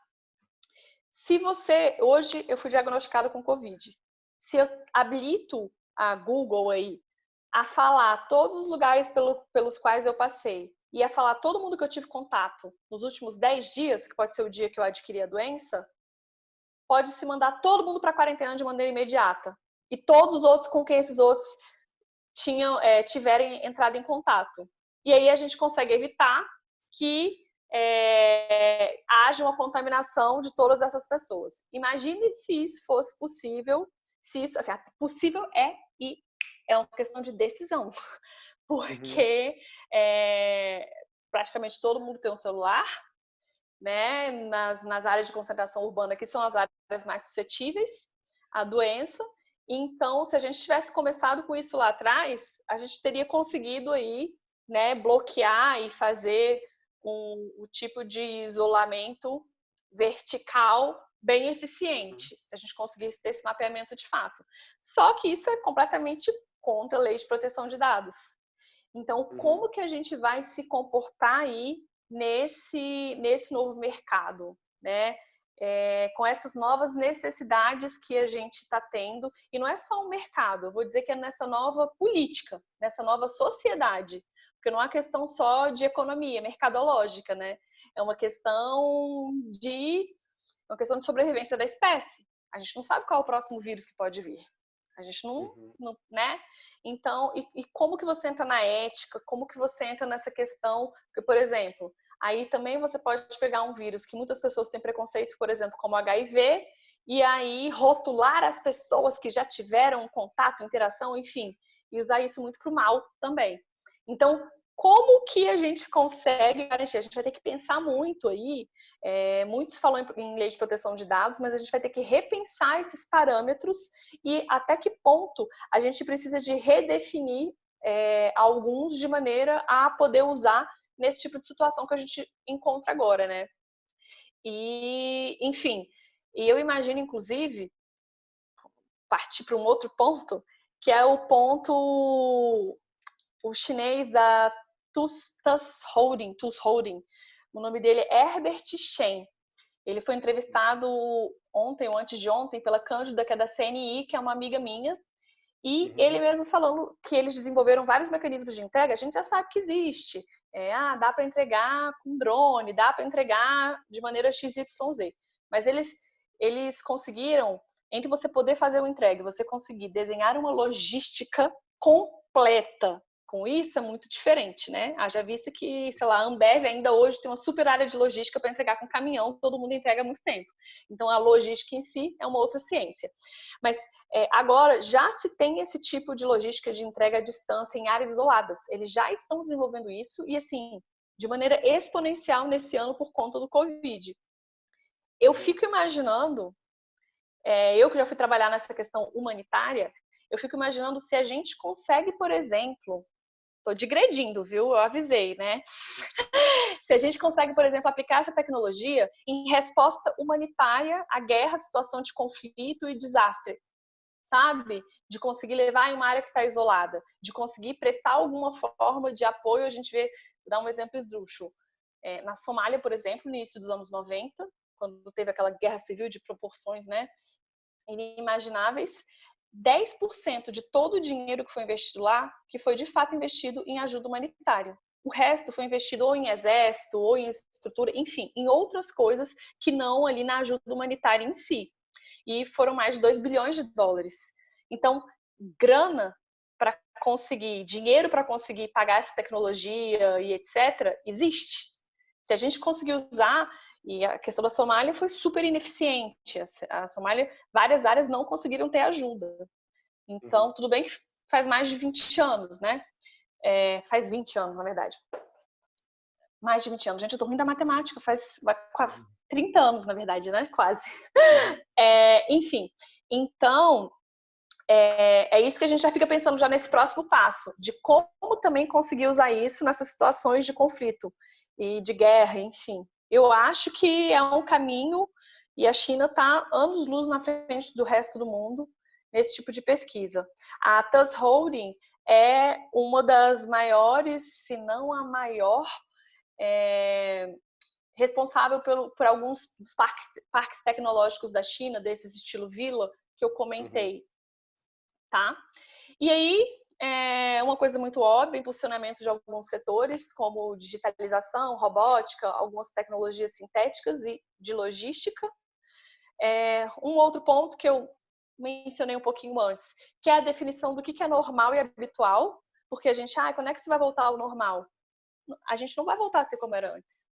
Se você, hoje eu fui diagnosticado com Covid, se eu habilito a Google aí a falar todos os lugares pelo, pelos quais eu passei e a falar todo mundo que eu tive contato nos últimos 10 dias, que pode ser o dia que eu adquiri a doença, pode se mandar todo mundo para quarentena de maneira imediata e todos os outros com quem esses outros tinham, é, tiverem entrado em contato. E aí a gente consegue evitar que é, haja uma contaminação de todas essas pessoas. Imagine se isso fosse possível, se isso, assim, possível é e é uma questão de decisão, porque uhum. É, praticamente todo mundo tem um celular, né? Nas, nas áreas de concentração urbana, que são as áreas mais suscetíveis à doença, então, se a gente tivesse começado com isso lá atrás, a gente teria conseguido aí, né, bloquear e fazer um, um tipo de isolamento vertical bem eficiente, se a gente conseguisse ter esse mapeamento de fato. Só que isso é completamente contra a lei de proteção de dados. Então, uhum. como que a gente vai se comportar aí nesse, nesse novo mercado, né? é, com essas novas necessidades que a gente está tendo. E não é só o mercado, eu vou dizer que é nessa nova política, nessa nova sociedade. Porque não é uma questão só de economia, mercadológica, né? É uma questão de uma questão de sobrevivência da espécie. A gente não sabe qual é o próximo vírus que pode vir. A gente não, uhum. não né? Então, e, e, como que você entra na ética? Como que você entra nessa questão? Porque, por exemplo, Aí também você pode pegar um vírus que muitas pessoas têm preconceito, por exemplo, como HIV, e aí rotular as pessoas que já tiveram contato, interação, enfim, e usar isso muito para o mal também. Então, como que a gente consegue garantir? A gente vai ter que pensar muito aí. É, muitos falam em lei de proteção de dados, mas a gente vai ter que repensar esses parâmetros e até que ponto a gente precisa de redefinir é, alguns de maneira a poder usar nesse tipo de situação que a gente encontra agora, né? E, enfim, e eu imagino, inclusive, partir para um outro ponto, que é o ponto o chinês da Tustas Holding, Tus Holding. O nome dele é Herbert Shen. Ele foi entrevistado ontem ou antes de ontem pela Cândida, que é da CNI, que é uma amiga minha. E uhum. ele mesmo falando que eles desenvolveram vários mecanismos de entrega, a gente já sabe que existe. É, ah, dá para entregar com drone, dá para entregar de maneira XYZ. Mas eles, eles conseguiram, entre você poder fazer o entrega, você conseguir desenhar uma logística completa com isso é muito diferente, né? Haja vista que, sei lá, a Ambev ainda hoje tem uma super área de logística para entregar com caminhão, todo mundo entrega há muito tempo. Então, a logística em si é uma outra ciência. Mas é, agora já se tem esse tipo de logística de entrega à distância em áreas isoladas. Eles já estão desenvolvendo isso e, assim, de maneira exponencial nesse ano por conta do Covid. Eu fico imaginando, é, eu que já fui trabalhar nessa questão humanitária, eu fico imaginando se a gente consegue, por exemplo, Tô digredindo, viu? Eu avisei, né? Se a gente consegue, por exemplo, aplicar essa tecnologia em resposta humanitária à guerra, situação de conflito e desastre, sabe? De conseguir levar em uma área que está isolada, de conseguir prestar alguma forma de apoio. A gente vê, vou dar um exemplo esdrúxulo. É, na Somália, por exemplo, no início dos anos 90, quando teve aquela guerra civil de proporções, né? Inimagináveis, 10% de todo o dinheiro que foi investido lá, que foi de fato investido em ajuda humanitária. O resto foi investido ou em exército, ou em estrutura, enfim, em outras coisas que não ali na ajuda humanitária em si. E foram mais de 2 bilhões de dólares. Então, grana para conseguir, dinheiro para conseguir pagar essa tecnologia e etc., existe. Se a gente conseguir usar e a questão da Somália foi super ineficiente. A Somália, várias áreas não conseguiram ter ajuda. Então, uhum. tudo bem que faz mais de 20 anos, né? É, faz 20 anos, na verdade. Mais de 20 anos. Gente, eu tô ruim da matemática, faz 30 anos, na verdade, né? Quase. Uhum. É, enfim, então, é, é, isso que a gente já fica pensando já nesse próximo passo, de como também conseguir usar isso nessas situações de conflito e de guerra, enfim. Eu acho que é um caminho e a China está anos-luz na frente do resto do mundo nesse tipo de pesquisa. A TUS Holding é uma das maiores, se não a maior, é, responsável pelo, por alguns dos parques, parques, tecnológicos da China, desses estilo vila, que eu comentei. Uhum. Tá? E aí, é uma coisa muito óbvia, impulsionamento de alguns setores, como digitalização, robótica, algumas tecnologias sintéticas e de logística. É, um outro ponto que eu mencionei um pouquinho antes, que é a definição do que é normal e habitual, porque a gente, ah, quando é que você vai voltar ao normal? A gente não vai voltar a ser como era antes.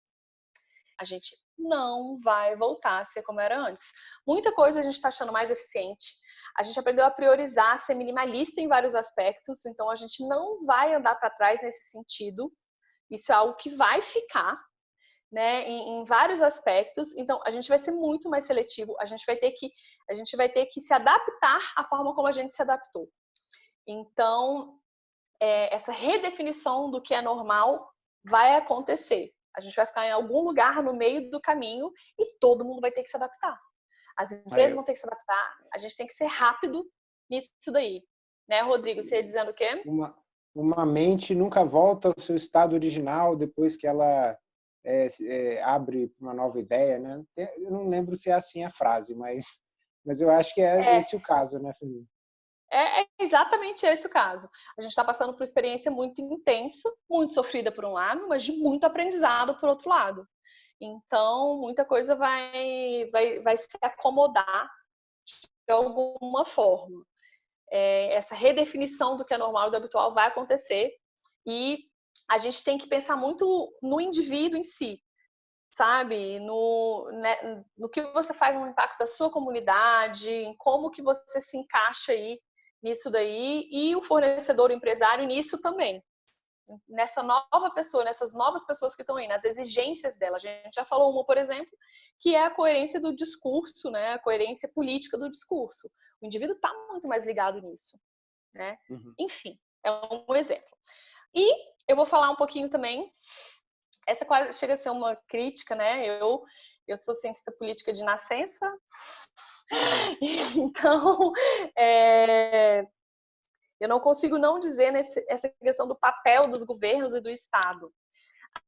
A gente não vai voltar a ser como era antes. Muita coisa a gente está achando mais eficiente, a gente aprendeu a priorizar, a ser minimalista em vários aspectos, então a gente não vai andar para trás nesse sentido. Isso é algo que vai ficar, né, em, em, vários aspectos. Então a gente vai ser muito mais seletivo. A gente vai ter que a gente vai ter que se adaptar à forma como a gente se adaptou. Então é, essa redefinição do que é normal vai acontecer. A gente vai ficar em algum lugar no meio do caminho e todo mundo vai ter que se adaptar. As empresas vão ter que se adaptar, a gente tem que ser rápido nisso daí. Né, Rodrigo? Você ia dizendo o quê? Uma, uma mente nunca volta ao seu estado original depois que ela é, é, abre uma nova ideia, né? Eu não lembro se é assim a frase, mas, mas eu acho que é, é. esse o caso, né, Felipe? É, é exatamente esse o caso. A gente está passando por uma experiência muito intensa, muito sofrida por um lado, mas de muito aprendizado por outro lado. Então, muita coisa vai, vai, vai se acomodar de alguma forma. É, essa redefinição do que é normal e do habitual vai acontecer e a gente tem que pensar muito no indivíduo em si, sabe? No, né, no que você faz no impacto da sua comunidade, em como que você se encaixa aí nisso daí e o fornecedor, o empresário nisso também nessa nova pessoa, nessas novas pessoas que estão aí, nas exigências dela. A gente já falou uma, por exemplo, que é a coerência do discurso, né? A coerência política do discurso. O indivíduo está muito mais ligado nisso, né? Uhum. Enfim, é um exemplo. E eu vou falar um pouquinho também. Essa quase chega a ser uma crítica, né? Eu Eu sou cientista política de nascença, então é, eu não consigo não dizer nesse, essa questão do papel dos governos e do Estado.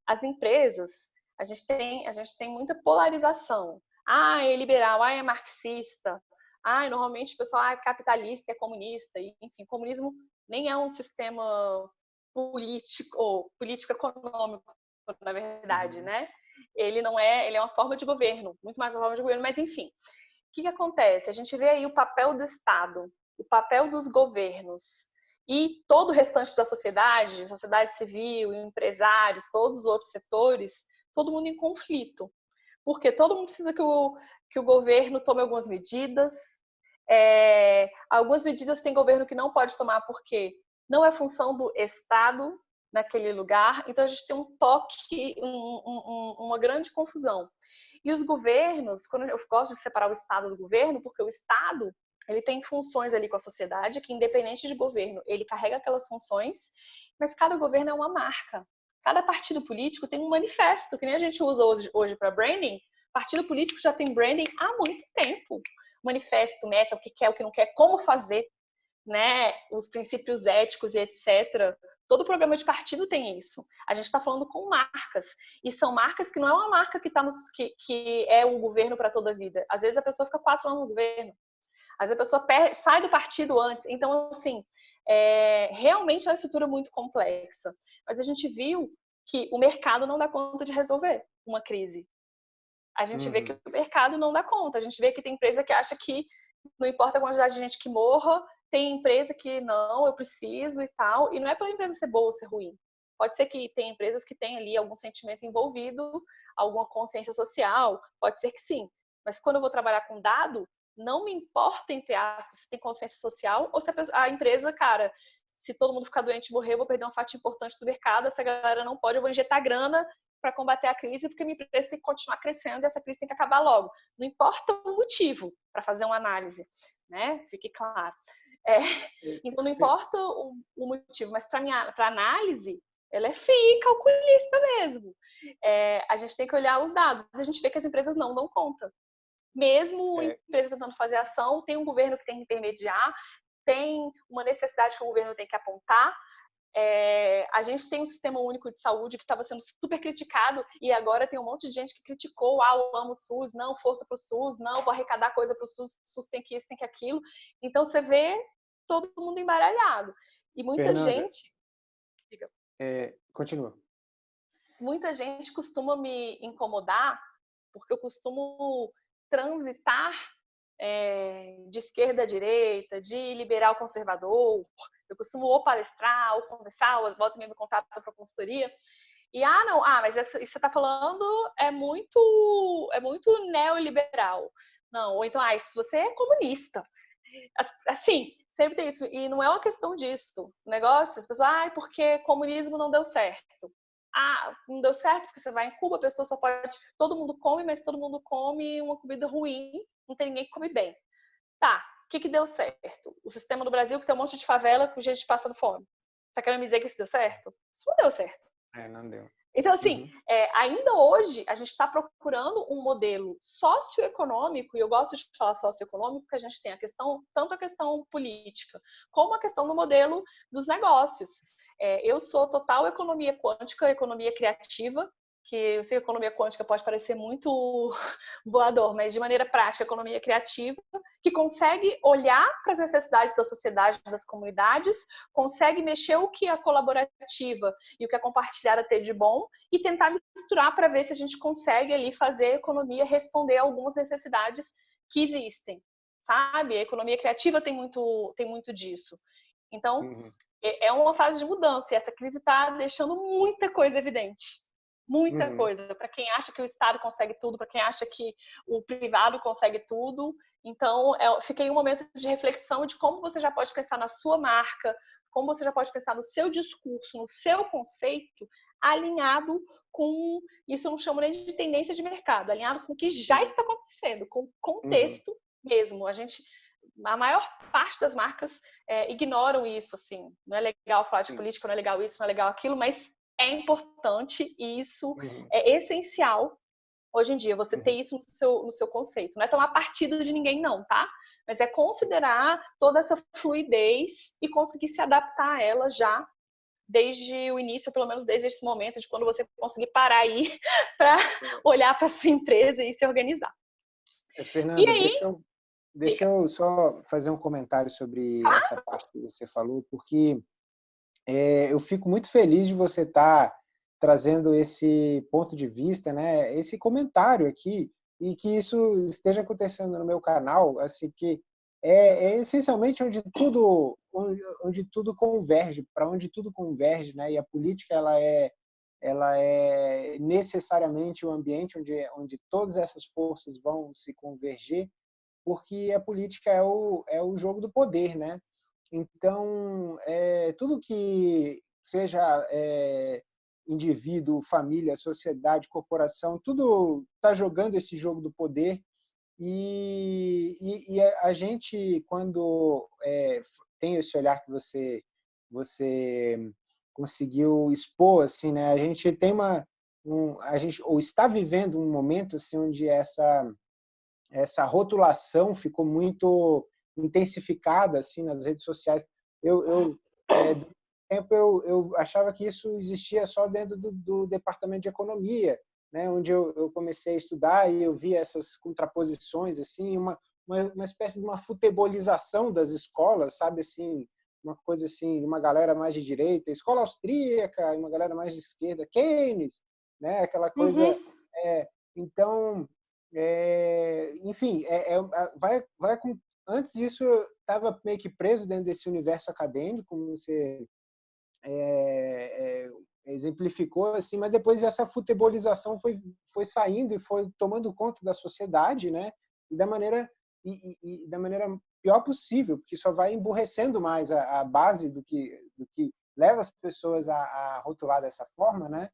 As empresas, a gente tem, a gente tem muita polarização. Ah, é liberal, ah, é marxista, ah, normalmente o pessoal ah, é capitalista, é comunista, e, enfim, comunismo nem é um sistema político ou político econômico, na verdade, uhum. né? Ele não é, ele é uma forma de governo, muito mais uma forma de governo, mas enfim. O que, que acontece? A gente vê aí o papel do Estado, o papel dos governos e todo o restante da sociedade, sociedade civil, empresários, todos os outros setores, todo mundo em conflito. Porque todo mundo precisa que o, que o governo tome algumas medidas. É, algumas medidas tem governo que não pode tomar porque não é função do Estado naquele lugar, então a gente tem um toque, um, um, uma grande confusão. E os governos, quando eu gosto de separar o Estado do governo, porque o Estado ele tem funções ali com a sociedade que, independente de governo, ele carrega aquelas funções, mas cada governo é uma marca. Cada partido político tem um manifesto, que nem a gente usa hoje, hoje para branding. Partido político já tem branding há muito tempo. Manifesto, meta, o que quer, o que não quer, como fazer né, os princípios éticos e etc. Todo programa de partido tem isso. A gente está falando com marcas. E são marcas que não é uma marca que, tá que, que é o governo para toda a vida. Às vezes a pessoa fica quatro anos no governo. Às vezes a pessoa sai do partido antes. Então, assim, é, realmente é uma estrutura muito complexa. Mas a gente viu que o mercado não dá conta de resolver uma crise. A gente uhum. vê que o mercado não dá conta. A gente vê que tem empresa que acha que não importa a quantidade de gente que morra, tem empresa que não, eu preciso e tal, e não é pela empresa ser boa ou ser ruim. Pode ser que tem empresas que têm ali algum sentimento envolvido, alguma consciência social, pode ser que sim. Mas quando eu vou trabalhar com dado, não me importa, entre aspas, se tem consciência social ou se a, empresa, cara, se todo mundo ficar doente e morrer, eu vou perder uma fatia importante do mercado, essa galera não pode, eu vou injetar grana para combater a crise, porque minha empresa tem que continuar crescendo e essa crise tem que acabar logo. Não importa o motivo para fazer uma análise, né? Fique claro. É, então, não importa o, o motivo, mas para análise, ela é fria calculista mesmo. É, a gente tem que olhar os dados. A gente vê que as empresas não dão conta. Mesmo é. empresas tentando fazer ação, tem um governo que tem que intermediar, tem uma necessidade que o governo tem que apontar. É, a gente tem um sistema único de saúde que estava sendo super criticado e agora tem um monte de gente que criticou, ah, eu amo o SUS, não, força para o SUS, não, vou arrecadar coisa para o SUS, o SUS tem que isso, tem que aquilo. Então você vê todo mundo embaralhado. E muita Fernanda, gente. É, continua. Muita gente costuma me incomodar porque eu costumo transitar é, de esquerda a direita, de liberal conservador. Eu costumo ou palestrar, ou conversar, ou volta me contato para consultoria. E ah, não, ah, mas essa, isso que você está falando é muito, é muito neoliberal. Não, ou então, ah, isso você é comunista. Assim, sempre tem isso. E não é uma questão disso. O negócio, as pessoas, ah, porque comunismo não deu certo. Ah, não deu certo porque você vai em Cuba, a pessoa só pode. Todo mundo come, mas todo mundo come uma comida ruim, não tem ninguém que come bem. Tá, o que, que deu certo? O sistema do Brasil que tem um monte de favela com gente passando fome. Você querendo me dizer que isso deu certo? Isso não deu certo. É, não deu. Então, assim, uhum. é, ainda hoje a gente está procurando um modelo socioeconômico, e eu gosto de falar socioeconômico, porque a gente tem a questão, tanto a questão política, como a questão do modelo dos negócios. É, eu sou total economia quântica, economia criativa, que eu sei que a economia quântica pode parecer muito voador, mas de maneira prática, a economia criativa, que consegue olhar para as necessidades da sociedade, das comunidades, consegue mexer o que é colaborativa e o que é compartilhada ter de bom e tentar misturar para ver se a gente consegue ali fazer a economia responder a algumas necessidades que existem, sabe? A economia criativa tem muito, tem muito disso. Então, uhum. é, é uma fase de mudança e essa crise está deixando muita coisa evidente muita uhum. coisa. Para quem acha que o Estado consegue tudo, para quem acha que o privado consegue tudo. Então, é, fiquei um momento de reflexão de como você já pode pensar na sua marca, como você já pode pensar no seu discurso, no seu conceito, alinhado com, isso eu não chamo nem de tendência de mercado, alinhado com o que já está acontecendo, com o contexto uhum. mesmo. A gente, a maior parte das marcas é, ignoram isso, assim. Não é legal falar de Sim. política, não é legal isso, não é legal aquilo, mas é importante e isso uhum. é essencial hoje em dia, você ter uhum. isso no seu, no seu conceito. Não é tomar partido de ninguém, não, tá? Mas é considerar toda essa fluidez e conseguir se adaptar a ela já desde o início, pelo menos desde esse momento, de quando você conseguir parar aí para olhar para sua empresa e se organizar. É, Fernanda, e aí, deixa, eu, deixa eu só fazer um comentário sobre ah? essa parte que você falou, porque é, eu fico muito feliz de você estar tá trazendo esse ponto de vista, né, esse comentário aqui, e que isso esteja acontecendo no meu canal, assim, que é, é essencialmente onde tudo, onde, onde tudo converge, para onde tudo converge, né, e a política ela é ela é necessariamente o um ambiente onde, onde todas essas forças vão se converger, porque a política é o, é o jogo do poder, né? Então, é, tudo que seja é, indivíduo, família, sociedade, corporação, tudo está jogando esse jogo do poder e, e, e a gente, quando é, tem esse olhar que você, você conseguiu expor, assim, né? A gente tem uma, um, a gente ou está vivendo um momento assim onde essa essa rotulação ficou muito intensificada assim nas redes sociais. Eu, eu é, tempo eu, eu achava que isso existia só dentro do, do departamento de economia, né, onde eu, eu, comecei a estudar e eu via essas contraposições assim, uma, uma, uma espécie de uma futebolização das escolas, sabe assim, uma coisa assim, uma galera mais de direita, escola austríaca, uma galera mais de esquerda, Keynes, né, aquela coisa. Uhum. É, então, é, enfim, é, é, vai, vai antes disso eu estava meio que preso dentro desse universo acadêmico, como você é, é, exemplificou assim, mas depois essa futebolização foi foi saindo e foi tomando conta da sociedade, né? E da maneira e, e, e da maneira pior possível, porque só vai emburrecendo mais a, a base do que do que leva as pessoas a, a rotular dessa forma, né?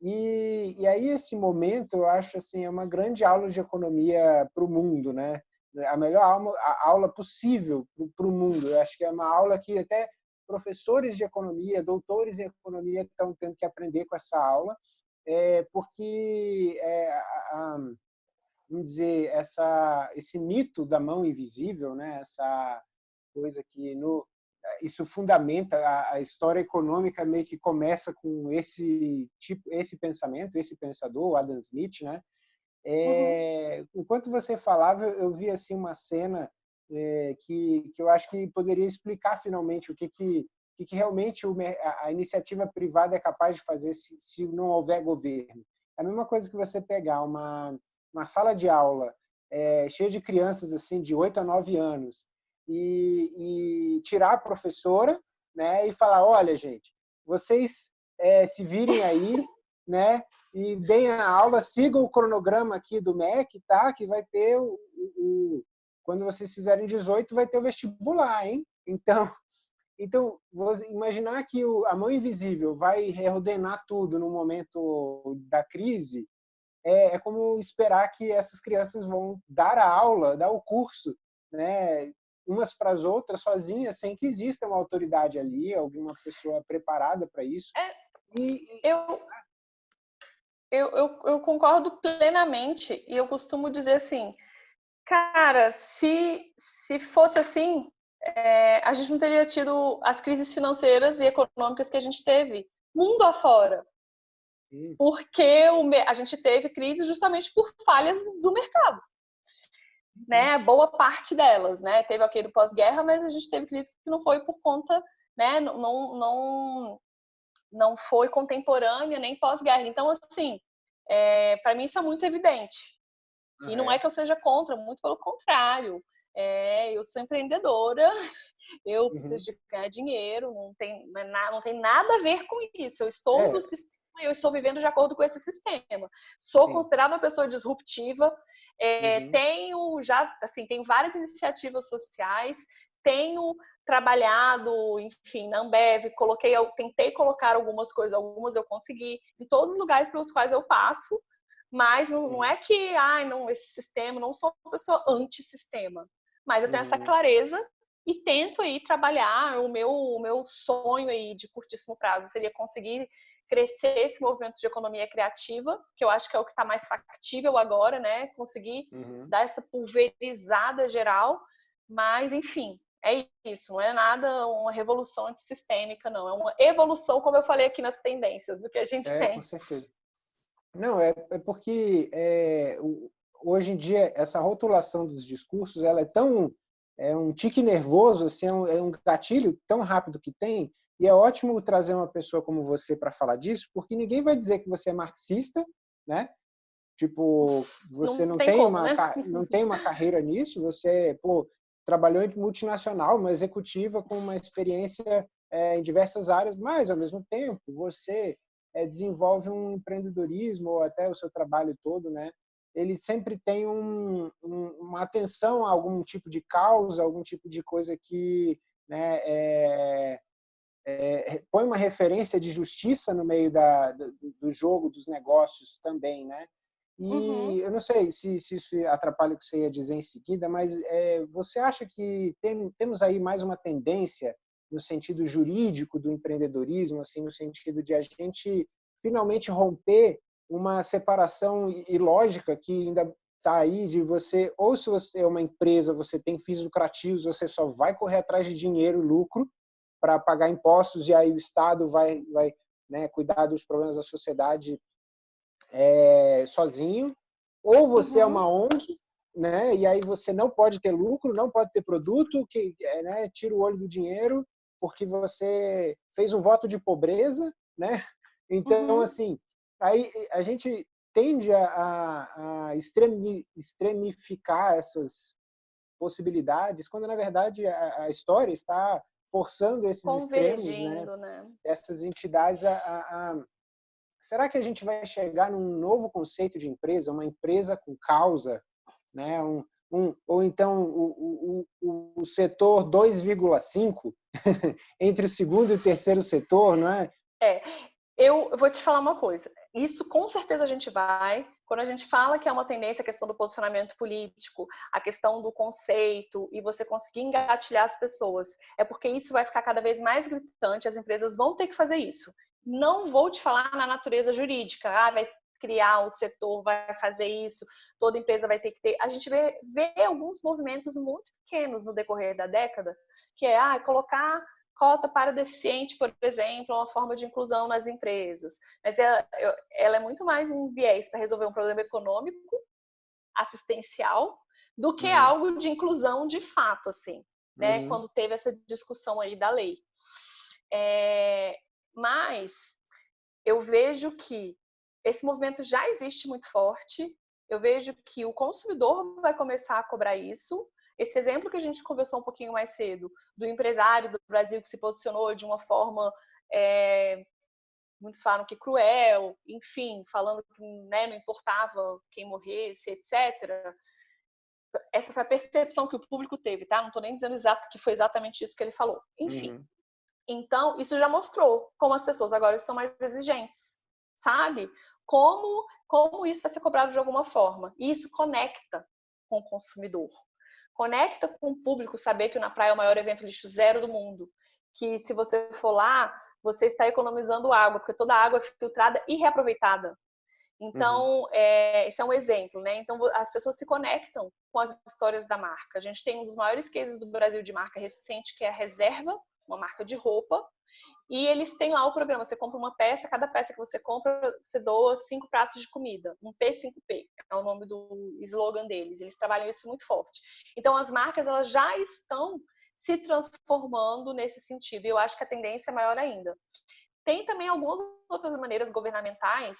E, e, aí esse momento eu acho assim é uma grande aula de economia para o mundo, né? A melhor aula, a aula possível para o mundo. Eu acho que é uma aula que até professores de economia, doutores em economia estão tendo que aprender com essa aula, é, porque, é, a, vamos dizer, essa, esse mito da mão invisível, né, essa coisa que no, isso fundamenta a, a, história econômica meio que começa com esse tipo esse pensamento esse pensador Adam Smith né é, uhum. enquanto você falava eu vi assim uma cena é, que, que eu acho que poderia explicar finalmente o que, que, que, que realmente a, a, iniciativa privada é capaz de fazer se, se não houver governo. É a mesma coisa que você pegar uma, uma sala de aula é, cheia de crianças assim de 8 a 9 anos e, e tirar a professora né, e falar, olha, gente, vocês se virem aí, né, e deem a aula, sigam o cronograma aqui do MEC, tá? Que vai ter o, o, quando vocês fizerem 18, vai ter o vestibular, hein? Então, então imaginar que o, a mão invisível vai reordenar tudo no momento da crise é, é, como esperar que essas crianças vão dar a aula, dar o curso, né? Umas para as outras sozinhas, sem que exista uma autoridade ali, alguma pessoa preparada para isso. É, e, eu, eu, eu, eu concordo plenamente e eu costumo dizer assim Cara, se, se fosse assim, é, a gente não teria tido as crises financeiras e econômicas que a gente teve mundo afora. Porque o, a gente teve crise justamente por falhas do mercado. Né? Boa parte delas, né? Teve aquele do pós-guerra, mas a gente teve crise que não foi por conta, né? Não, não, não foi contemporânea nem pós-guerra. Então, assim, é, para mim isso é muito evidente. E não é que eu seja contra, muito pelo contrário. É, eu sou empreendedora, eu preciso uhum. de ganhar dinheiro, não tem, é não tem nada a ver com isso. Eu estou é. no sistema eu estou vivendo de acordo com esse sistema. Sou Sim. considerada uma pessoa disruptiva, é, uhum. tenho já, assim, tenho várias iniciativas sociais, tenho trabalhado, enfim, na Ambev, coloquei, eu tentei colocar algumas coisas, algumas eu consegui, em todos os lugares pelos quais eu passo, mas não, não é que, ai, não, esse sistema, não sou uma pessoa anti-sistema. Mas eu tenho essa uhum. clareza e tento aí trabalhar o meu, o meu sonho aí de curtíssimo prazo seria conseguir crescer esse movimento de economia criativa, que eu acho que é o que está mais factível agora, né? Conseguir uhum. dar essa pulverizada geral, mas enfim, é isso, não é nada uma revolução antissistêmica, não. É uma evolução, como eu falei aqui nas tendências, do que a gente é, tem. Com certeza. Não, é, é porque é, hoje em dia essa rotulação dos discursos ela é tão é um tique nervoso, assim, é um, é um gatilho tão rápido que tem, e é ótimo trazer uma pessoa como você para falar disso, porque ninguém vai dizer que você é marxista, né? Tipo, você não, não tem, tem como, uma né? não tem uma carreira nisso, você pô, trabalhou em multinacional, uma executiva com uma experiência é, em diversas áreas, mas ao mesmo tempo você é, desenvolve um empreendedorismo ou até o seu trabalho todo, né? Ele sempre tem um, um, uma atenção a algum tipo de causa, algum tipo de coisa que né, é, é, põe uma referência de justiça no meio da, do, do jogo, dos negócios também, né? E uhum. eu não sei se, se, isso atrapalha o que você ia dizer em seguida, mas é, você acha que tem, temos aí mais uma tendência no sentido jurídico do empreendedorismo, assim, no sentido de a gente finalmente romper uma separação ilógica que ainda está aí de você, ou se você é uma empresa, você tem fins lucrativos, você só vai correr atrás de dinheiro, lucro, para pagar impostos e aí o Estado vai, vai né, cuidar dos problemas da sociedade é, sozinho, ou você é uhum. é uma ONG, né, e aí você não pode ter lucro, não pode ter produto, que é, né, tira o olho do dinheiro, porque você fez um voto de pobreza, né? Então, uhum. assim, aí a gente tende a, a, extremi, extremificar essas possibilidades, quando na verdade a, a história está forçando esses extremos, né? né? essas entidades a, a, Será que a gente vai chegar num novo conceito de empresa, uma empresa com causa, né? um, um, ou então o, o, o setor 2,5 entre o segundo e o terceiro setor, não é? É, eu vou te falar uma coisa. Isso com certeza a gente vai. Quando a gente fala que é uma tendência a questão do posicionamento político, a questão do conceito e você conseguir engatilhar as pessoas, é porque isso vai ficar cada vez mais gritante, as empresas vão ter que fazer isso. Não vou te falar na natureza jurídica, ah, vai criar o setor, vai fazer isso, toda empresa vai ter que ter. A gente vê, vê alguns movimentos muito pequenos no decorrer da década, que é ah, colocar cota para deficiente, por exemplo, é uma forma de inclusão nas empresas. Mas ela, ela é muito mais um viés para resolver um problema econômico, assistencial, do que uhum. algo de inclusão de fato, assim, né? Uhum. Quando teve essa discussão aí da lei. É, mas eu vejo que esse movimento já existe muito forte. Eu vejo que o consumidor vai começar a cobrar isso, esse exemplo que a gente conversou um pouquinho mais cedo, do empresário do Brasil que se posicionou de uma forma, é, muitos falam que cruel, enfim, falando que né, não importava quem morresse, etc. Essa foi a percepção que o público teve, tá? Não estou nem dizendo exato que foi exatamente isso que ele falou. Enfim. Uhum. Então, isso já mostrou como as pessoas agora estão mais exigentes, sabe? Como, como isso vai ser cobrado de alguma forma. E isso conecta com o consumidor conecta com o público saber que o Na Praia é o maior evento lixo zero do mundo. Que se você for lá, você está economizando água, porque toda a água é filtrada e reaproveitada. Então, uhum. é, esse é um exemplo, né? Então, as pessoas se conectam com as histórias da marca. A gente tem um dos maiores cases do Brasil de marca recente, que é a Reserva, uma marca de roupa, e eles têm lá o programa, você compra uma peça, cada peça que você compra, você doa cinco pratos de comida. Um P5P, é o nome do slogan deles. Eles trabalham isso muito forte. Então, as marcas, elas já estão se transformando nesse sentido. E eu acho que a tendência é maior ainda. Tem também algumas outras maneiras governamentais.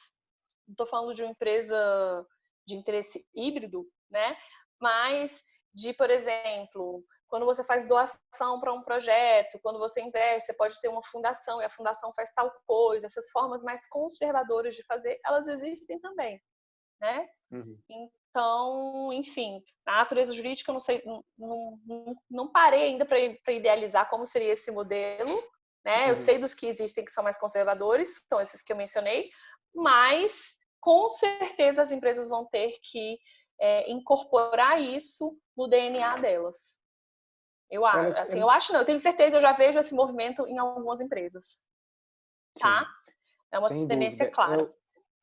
Estou falando de uma empresa de interesse híbrido, né? Mas de, por exemplo, quando você faz doação para um projeto, quando você investe, você pode ter uma fundação e a fundação faz tal coisa. Essas formas mais conservadoras de fazer, elas existem também, né? Uhum. Então, enfim, na natureza jurídica eu não sei, não, não, não parei ainda para idealizar como seria esse modelo, né? Uhum. Eu sei dos que existem que são mais conservadores, são esses que eu mencionei, mas com certeza as empresas vão ter que é, incorporar isso no DNA delas. Eu acho, Elas, assim, eu acho não, eu tenho certeza, eu já vejo esse movimento em algumas empresas. Tá? É uma tendência dúvida. clara. É o,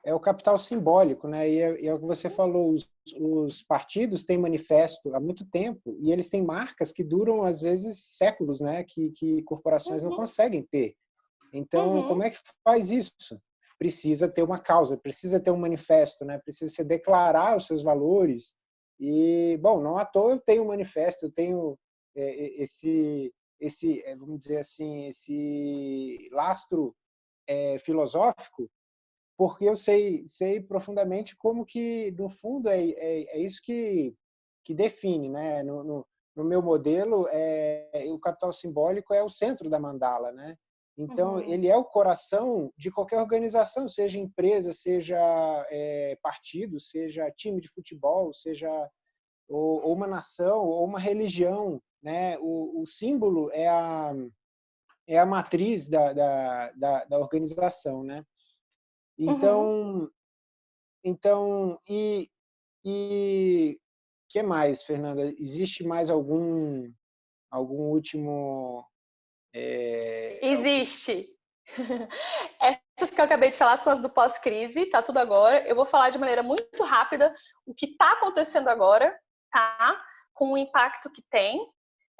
é o, capital simbólico, né? E é, e é, o que você falou, os, os, partidos têm manifesto há muito tempo e eles têm marcas que duram, às vezes, séculos, né? Que, que corporações uhum. não conseguem ter. Então, uhum. como é que faz isso? Precisa ter uma causa, precisa ter um manifesto, né? Precisa se declarar os seus valores. E, bom, não à toa eu tenho um manifesto, eu tenho esse, esse, é, vamos dizer assim, esse lastro é, filosófico, porque eu sei, sei profundamente como que, no fundo, é, é, é isso que, que define, né? No, no, no meu modelo, é, o capital simbólico é o centro da mandala, né? Então, uhum. ele é o coração de qualquer organização, seja empresa, seja é, partido, seja time de futebol, seja ou, ou uma nação, ou uma religião. Né? O, o, símbolo é a, é a matriz da, da, da, da organização. Né? Então, uhum. então e, e que mais, Fernanda? Existe mais algum algum último é... Existe. Essas que eu acabei de falar são as do pós-crise, tá tudo agora. Eu vou falar de maneira muito rápida o que está acontecendo agora, tá? Com o impacto que tem.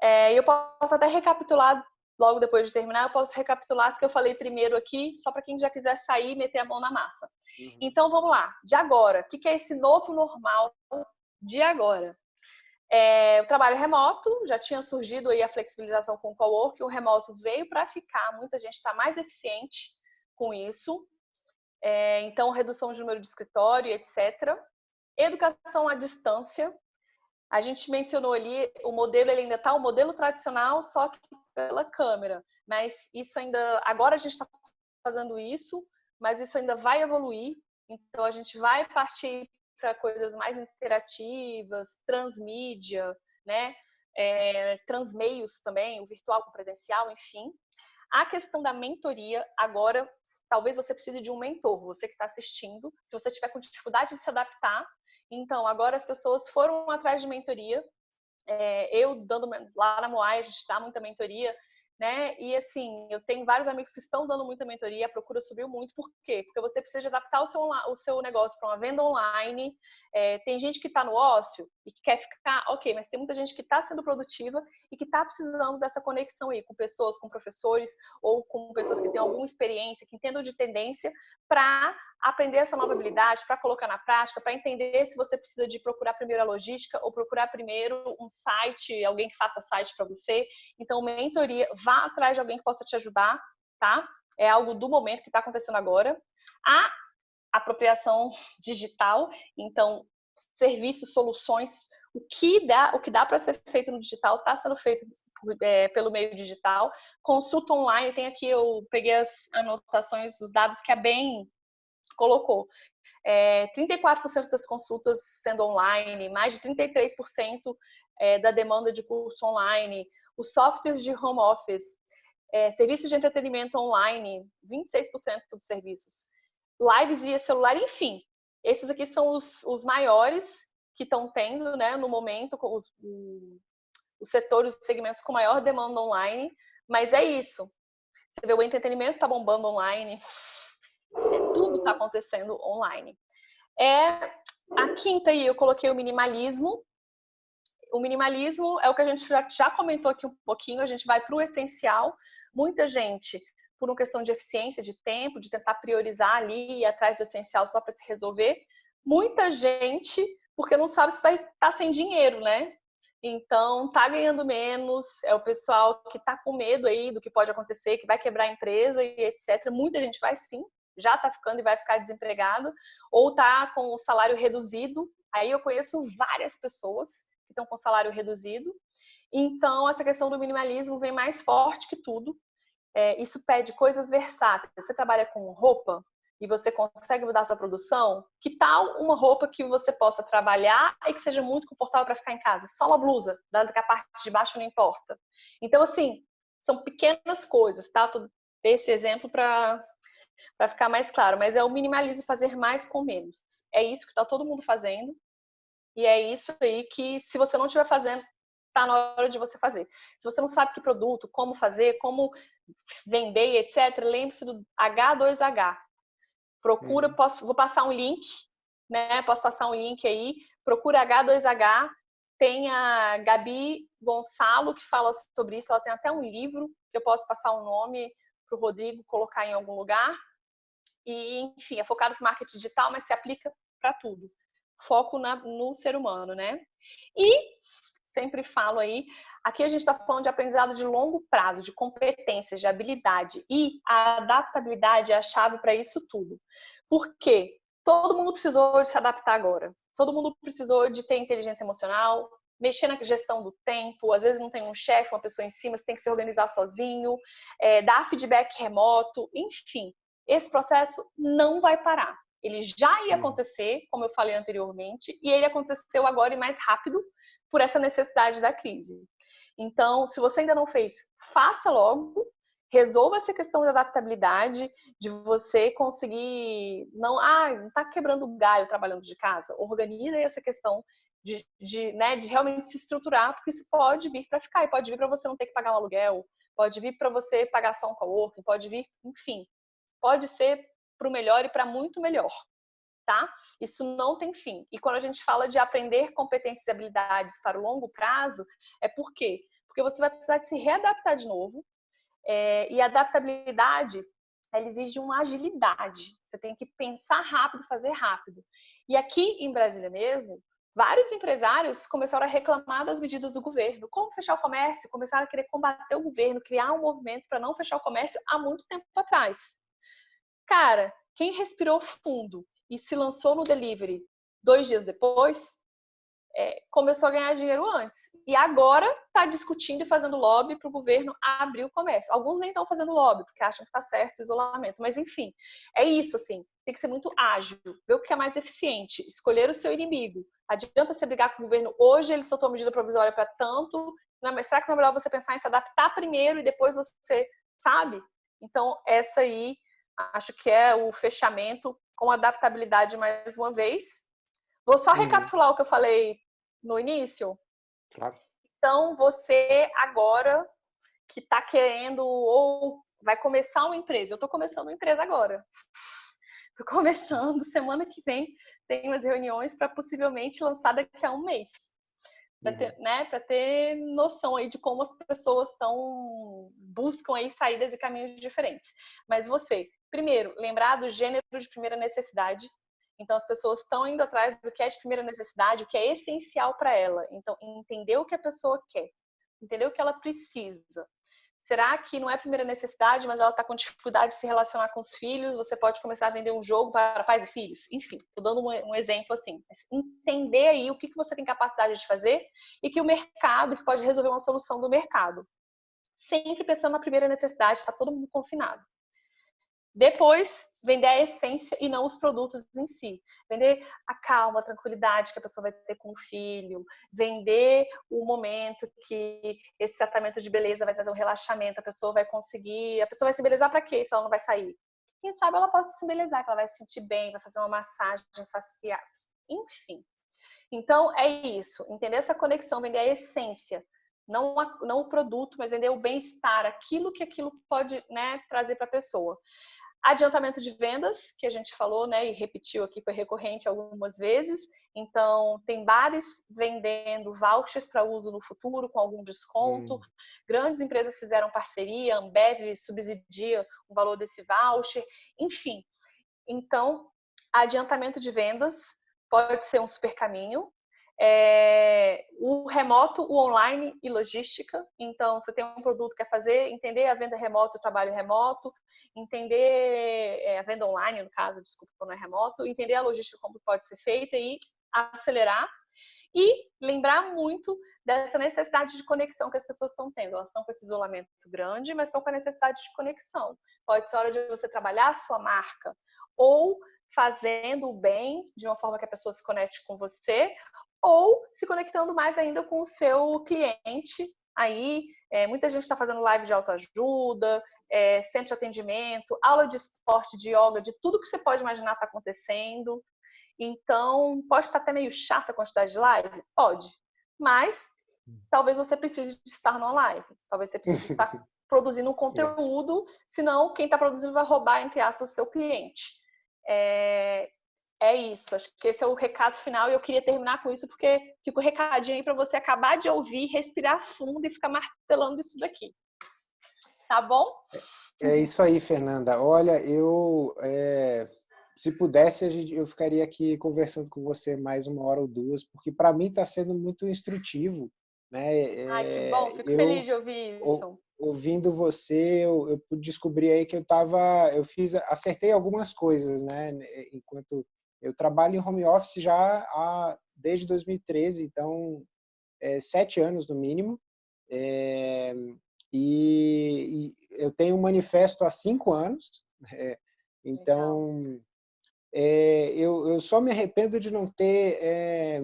É, eu posso até recapitular logo depois de terminar, eu posso recapitular as que eu falei primeiro aqui, só para quem já quiser sair e meter a mão na massa. Uhum. Então vamos lá, de agora, o que é esse novo normal de agora? É, o trabalho remoto, já tinha surgido aí a flexibilização com o coworking, o remoto veio para ficar, muita gente está mais eficiente com isso. É, então, redução de número de escritório, etc. Educação à distância. A gente mencionou ali, o modelo ele ainda está o modelo tradicional, só que pela câmera. Mas isso ainda, agora a gente está fazendo isso, mas isso ainda vai evoluir. Então, a gente vai partir para coisas mais interativas, transmídia, né? É, transmeios também, o virtual com o presencial, enfim. A questão da mentoria, agora, talvez você precise de um mentor, você que está assistindo, se você tiver com dificuldade de se adaptar, então agora as pessoas foram atrás de mentoria. É, eu dando lá na Moai, a gente dá muita mentoria, né? E assim, eu tenho vários amigos que estão dando muita mentoria, a procura subiu muito. Por quê? Porque você precisa adaptar o seu, o seu negócio para uma venda online. É, tem gente que está no ócio e que quer ficar, ok, mas tem muita gente que está sendo produtiva e que está precisando dessa conexão aí com pessoas, com professores ou com pessoas que têm alguma experiência, que entendam de tendência, para aprender essa nova habilidade, para colocar na prática, para entender se você precisa de procurar primeiro a logística ou procurar primeiro um site, alguém que faça site para você. Então, mentoria, vá atrás de alguém que possa te ajudar, tá? É algo do momento que está acontecendo agora. A apropriação digital, então serviços, soluções, o que dá, o que dá para ser feito no digital está sendo feito é, pelo meio digital. Consulta online, tem aqui eu peguei as anotações, os dados que a bem colocou. É, 34% das consultas sendo online, mais de 33% é, da demanda de curso online, os softwares de home office, é, serviços de entretenimento online, 26% dos serviços, lives via celular, enfim. Esses aqui são os, os maiores que estão tendo, né, no momento, os, os setores, os segmentos com maior demanda online, mas é isso. Você vê o entretenimento está bombando online, é, tudo está acontecendo online. É, a quinta aí eu coloquei o minimalismo. O minimalismo é o que a gente já, já comentou aqui um pouquinho, a gente vai para o essencial. Muita gente, por uma questão de eficiência, de tempo, de tentar priorizar ali e atrás do essencial só para se resolver. Muita gente, porque não sabe se vai estar tá sem dinheiro, né? Então, tá ganhando menos, é o pessoal que tá com medo aí do que pode acontecer, que vai quebrar a empresa e etc. Muita gente vai sim, já está ficando e vai ficar desempregado, ou está com o salário reduzido. Aí eu conheço várias pessoas que estão com salário reduzido. Então, essa questão do minimalismo vem mais forte que tudo. É, isso pede coisas versáteis. Você trabalha com roupa e você consegue mudar sua produção? Que tal uma roupa que você possa trabalhar e que seja muito confortável para ficar em casa? Só uma blusa, dado que a parte de baixo não importa. Então, assim, são pequenas coisas, tá? Tô esse exemplo para para ficar mais claro, mas é o minimalismo fazer mais com menos. É isso que está todo mundo fazendo e é isso aí que se você não estiver fazendo, está na hora de você fazer. Se você não sabe que produto, como fazer, como vender, etc., lembre-se do H2H. Procura, uhum. posso, vou passar um link, né? Posso passar um link aí. Procura H2H. Tem a Gabi Gonçalo que fala sobre isso. Ela tem até um livro que eu posso passar o um nome para o Rodrigo colocar em algum lugar. E, enfim, é focado para marketing digital, mas se aplica para tudo. Foco na, no ser humano, né? E sempre falo aí, aqui a gente está falando de aprendizado de longo prazo, de competências, de habilidade. E a adaptabilidade é a chave para isso tudo. Por quê? Todo mundo precisou de se adaptar agora. Todo mundo precisou de ter inteligência emocional, mexer na gestão do tempo, às vezes não tem um chefe, uma pessoa em cima, você tem que se organizar sozinho, é, dar feedback remoto, enfim. Esse processo não vai parar. Ele já ia acontecer, como eu falei anteriormente, e ele aconteceu agora e mais rápido por essa necessidade da crise. Então, se você ainda não fez, faça logo, resolva essa questão de adaptabilidade, de você conseguir não, ah, não tá quebrando galho trabalhando de casa. Organiza essa questão de, de, né, de realmente se estruturar, porque isso pode vir para ficar, e pode vir para você não ter que pagar um aluguel, pode vir para você pagar só um coworking, pode vir, enfim, pode ser para o melhor e para muito melhor, tá? Isso não tem fim. E quando a gente fala de aprender competências e habilidades para o longo prazo, é por quê? Porque você vai precisar de se readaptar de novo, é, e adaptabilidade ela exige uma agilidade. Você tem que pensar rápido, fazer rápido. E aqui em Brasília mesmo, vários empresários começaram a reclamar das medidas do governo. Como fechar o comércio? Começaram a querer combater o governo, criar um movimento para não fechar o comércio há muito tempo atrás. Cara, quem respirou fundo e se lançou no delivery dois dias depois, é, começou a ganhar dinheiro antes. E agora está discutindo e fazendo lobby para o governo abrir o comércio. Alguns nem estão fazendo lobby, porque acham que está certo o isolamento. Mas, enfim, é isso, assim. Tem que ser muito ágil, ver o que é mais eficiente, escolher o seu inimigo. Adianta você brigar com o governo hoje, ele soltou medida provisória para tanto. Não, mas será que não é melhor você pensar em se adaptar primeiro e depois você, sabe? Então, essa aí Acho que é o fechamento com adaptabilidade mais uma vez. Vou só uhum. recapitular o que eu falei no início. Claro. Então, você agora que está querendo ou vai começar uma empresa, eu estou começando uma empresa agora. Estou começando, semana que vem tem umas reuniões para possivelmente lançar daqui a um mês para ter, uhum. né, ter noção aí de como as pessoas estão buscam aí saídas e caminhos diferentes. Mas você, primeiro, lembrar do gênero de primeira necessidade. Então as pessoas estão indo atrás do que é de primeira necessidade, o que é essencial para ela. Então entender o que a pessoa quer, entender o que ela precisa. Será que não é primeira necessidade, mas ela está com dificuldade de se relacionar com os filhos? Você pode começar a vender um jogo para pais e filhos? Enfim, estou dando um, exemplo assim. entender aí o que, que você tem capacidade de fazer e que o mercado, que pode resolver uma solução do mercado. Sempre pensando na primeira necessidade, está todo mundo confinado. Depois, vender a essência e não os produtos em si. Vender a calma, a tranquilidade que a pessoa vai ter com o filho. Vender o momento que esse tratamento de beleza vai trazer um relaxamento. A pessoa vai conseguir. A pessoa vai se belezar para quê se ela não vai sair? Quem sabe ela possa se belezar, que ela vai se sentir bem, vai fazer uma massagem facial. Enfim. Então, é isso. Entender essa conexão, vender a essência não, a, não o produto, mas vender o bem-estar, aquilo que aquilo pode né, trazer para a pessoa. Adiantamento de vendas, que a gente falou, né, e repetiu aqui, foi recorrente algumas vezes. Então, tem bares vendendo vouchers para uso no futuro com algum desconto. Hum. Grandes empresas fizeram parceria, Ambev subsidia o valor desse voucher, enfim. Então, adiantamento de vendas pode ser um super caminho é, o remoto, o online e logística. Então, você tem um produto que quer fazer, entender a venda remota, o trabalho remoto, entender é, a venda online, no caso, desculpa, não é remoto, entender a logística como pode ser feita e acelerar. E lembrar muito dessa necessidade de conexão que as pessoas estão tendo. Elas estão com esse isolamento grande, mas estão com a necessidade de conexão. Pode ser hora de você trabalhar a sua marca ou fazendo o bem de uma forma que a pessoa se conecte com você, ou se conectando mais ainda com o seu cliente. Aí, é, muita gente está fazendo live de autoajuda, é, centro de atendimento, aula de esporte, de yoga, de tudo que você pode imaginar está acontecendo. Então, pode estar até meio chata a quantidade de live? Pode. Mas, talvez você precise de estar numa live. Talvez você precise estar produzindo um conteúdo, senão quem está produzindo vai roubar, entre aspas, o seu cliente. É, é isso. Acho que esse é o recado final e eu queria terminar com isso porque fica o recadinho aí para você acabar de ouvir, respirar fundo e ficar martelando isso daqui. Tá bom? É, é isso aí, Fernanda. Olha, eu é, se pudesse eu ficaria aqui conversando com você mais uma hora ou duas, porque para mim está sendo muito instrutivo, né? Ai, que bom. Fico eu, feliz de ouvir isso. Ouvindo você, eu, eu descobri aí que eu tava, eu fiz, acertei algumas coisas, né? Enquanto eu trabalho em home office já há, desde 2013, então é, sete anos no mínimo. É, e, e, eu tenho um manifesto há cinco anos. É, então, é, eu, eu, só me arrependo de não ter é,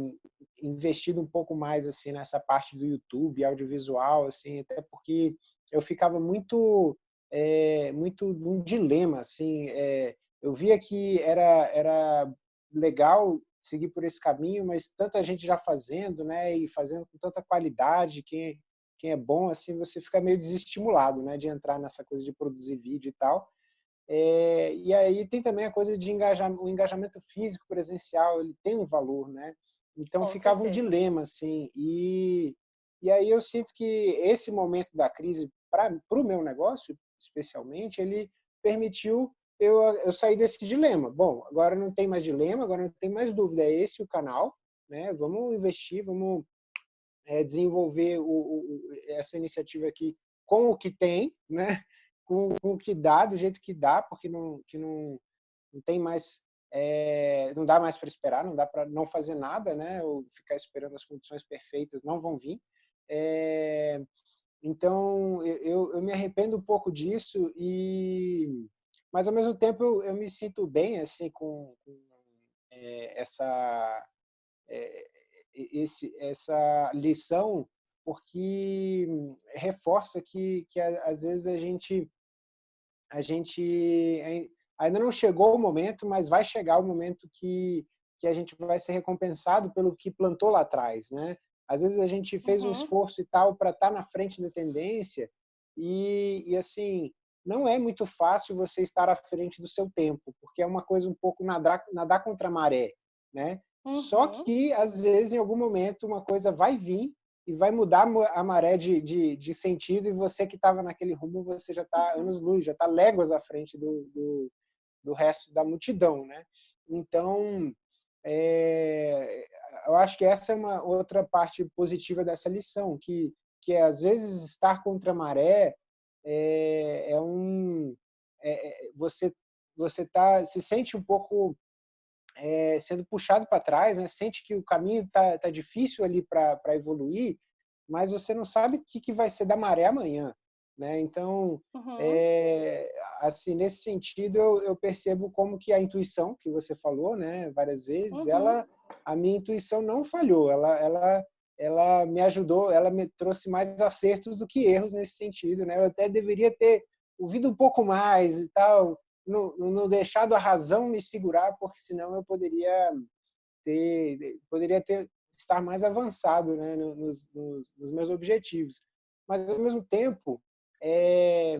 investido um pouco mais assim nessa parte do YouTube, audiovisual, assim, até porque eu ficava muito é, muito num dilema assim é, eu via que era era legal seguir por esse caminho, mas tanta gente já fazendo, né, e fazendo com tanta qualidade, quem, quem é bom, assim, você fica meio desestimulado, né, de entrar nessa coisa de produzir vídeo e tal. É, e aí tem também a coisa de engajamento, o engajamento físico presencial, ele tem um valor, né? Então com ficava certeza. um dilema, assim, e, e aí eu sinto que esse momento da crise, para o meu negócio, especialmente, ele permitiu eu, eu saí desse dilema. Bom, agora não tem mais dilema, agora não tem mais dúvida, é esse o canal, né? Vamos investir, vamos é, desenvolver o, o, essa iniciativa aqui com o que tem, né? Com, com, o que dá, do jeito que dá, porque não, que não, não tem mais, é, não dá mais para esperar, não dá para não fazer nada, né? Ou ficar esperando as condições perfeitas, não vão vir. É, então, eu, eu me arrependo um pouco disso e mas ao mesmo tempo eu, eu me sinto bem assim com, com é, essa é, esse, essa lição porque reforça que, que às vezes a gente a gente ainda não chegou o momento, mas vai chegar o momento que que a gente vai ser recompensado pelo que plantou lá atrás, né? Às vezes a gente fez uhum. um esforço e tal para estar tá na frente da tendência e, e assim não é muito fácil você estar à frente do seu tempo, porque é uma coisa um pouco nadar, nadar contra a maré, né? Uhum. Só que, às vezes, em algum momento, uma coisa vai vir e vai mudar a maré de, de, de sentido e você que estava naquele rumo, você já está uhum. anos-luz, já está léguas à frente do, do, do, resto da multidão, né? Então, é, eu acho que essa é uma outra parte positiva dessa lição, que, que é, às vezes, estar contra a maré é, é um é, é, você você tá se sente um pouco é, sendo puxado para trás, né? Sente que o caminho tá, tá difícil ali para evoluir, mas você não sabe o que, que vai ser da maré amanhã, né? Então, uhum. é, assim nesse sentido eu, eu, percebo como que a intuição que você falou, né? Várias vezes, uhum. ela a minha intuição não falhou, ela ela ela me ajudou, ela me trouxe mais acertos do que erros nesse sentido, né? Eu até deveria ter ouvido um pouco mais e tal, não, não deixado a razão me segurar, porque senão eu poderia ter, poderia ter estar mais avançado, né, nos, nos, nos meus objetivos. Mas ao mesmo tempo, é,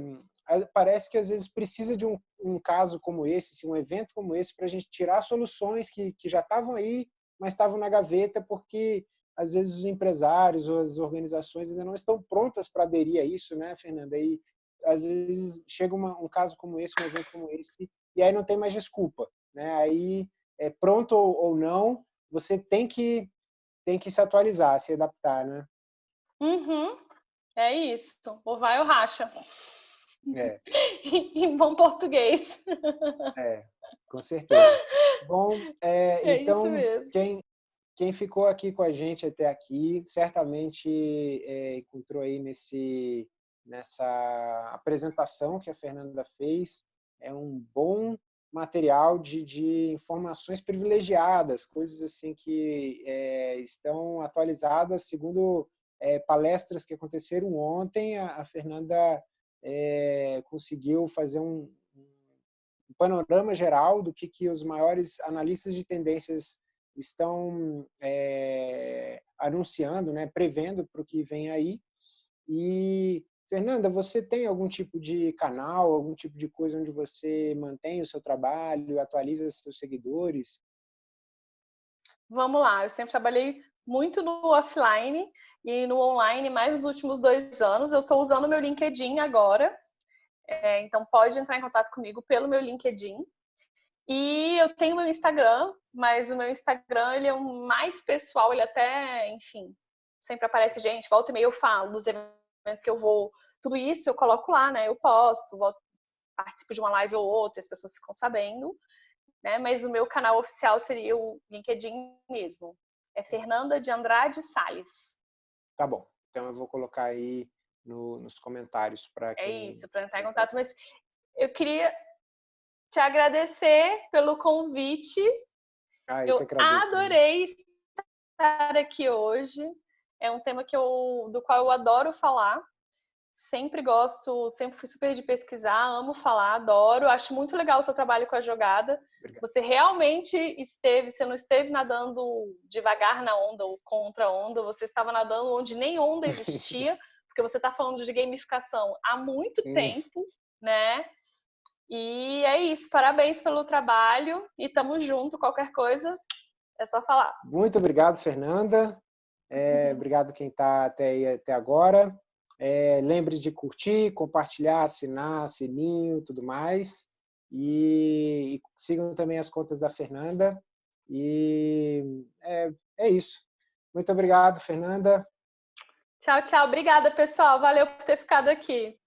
parece que às vezes precisa de um, um caso como esse, assim, um evento como esse, para a gente tirar soluções que, que já estavam aí, mas estavam na gaveta porque às vezes os empresários ou as organizações ainda não estão prontas para aderir a isso, né, Fernanda? E às vezes chega uma, um caso como esse, um evento como esse, e aí não tem mais desculpa, né? Aí é pronto ou, não, você tem que tem que se atualizar, se adaptar, né? Uhum. É isso. Ou vai ou racha. É. em bom português. É, com certeza. Bom, é, é então, quem, quem ficou aqui com a gente até aqui certamente é, encontrou aí nesse, nessa apresentação que a Fernanda fez é um bom material de, de informações privilegiadas, coisas assim que é, estão atualizadas segundo é, palestras que aconteceram ontem. A, a Fernanda é, conseguiu fazer um, um, panorama geral do que, que os maiores analistas de tendências estão é, anunciando, né, prevendo para o que vem aí. E Fernanda, você tem algum tipo de canal, algum tipo de coisa onde você mantém o seu trabalho, atualiza seus seguidores? Vamos lá, eu sempre trabalhei muito no offline e no online mais nos últimos dois anos. Eu estou usando meu LinkedIn agora, é, então pode entrar em contato comigo pelo meu LinkedIn. E eu tenho meu Instagram, mas o meu Instagram ele é um mais pessoal, ele até, enfim, sempre aparece gente, volta e meia eu falo dos eventos que eu vou, tudo isso eu coloco lá, né? Eu posto, volto, participo de uma live ou outra, as pessoas ficam sabendo, né? Mas o meu canal oficial seria o LinkedIn mesmo. É Fernanda de Andrade Sales. Tá bom. Então eu vou colocar aí no, nos comentários para é quem... É isso, para entrar em contato. Mas eu queria te agradecer pelo convite. Ah, eu, eu adorei estar aqui hoje. É um tema que eu, do qual eu adoro falar. Sempre gosto, sempre fui super de pesquisar, amo falar, adoro. Acho muito legal o seu trabalho com a jogada. Obrigado. Você realmente esteve, você não esteve nadando devagar na onda ou contra a onda, você estava nadando onde nem onda existia, porque você está falando de gamificação há muito hum. tempo, né? E é isso, parabéns pelo trabalho e tamo junto. Qualquer coisa, é só falar. Muito obrigado, Fernanda. É, uhum. Obrigado quem está até, até agora. É, lembre de curtir, compartilhar, assinar, sininho, tudo mais. E, e sigam também as contas da Fernanda. E é, é isso. Muito obrigado, Fernanda. Tchau, tchau. Obrigada, pessoal. Valeu por ter ficado aqui.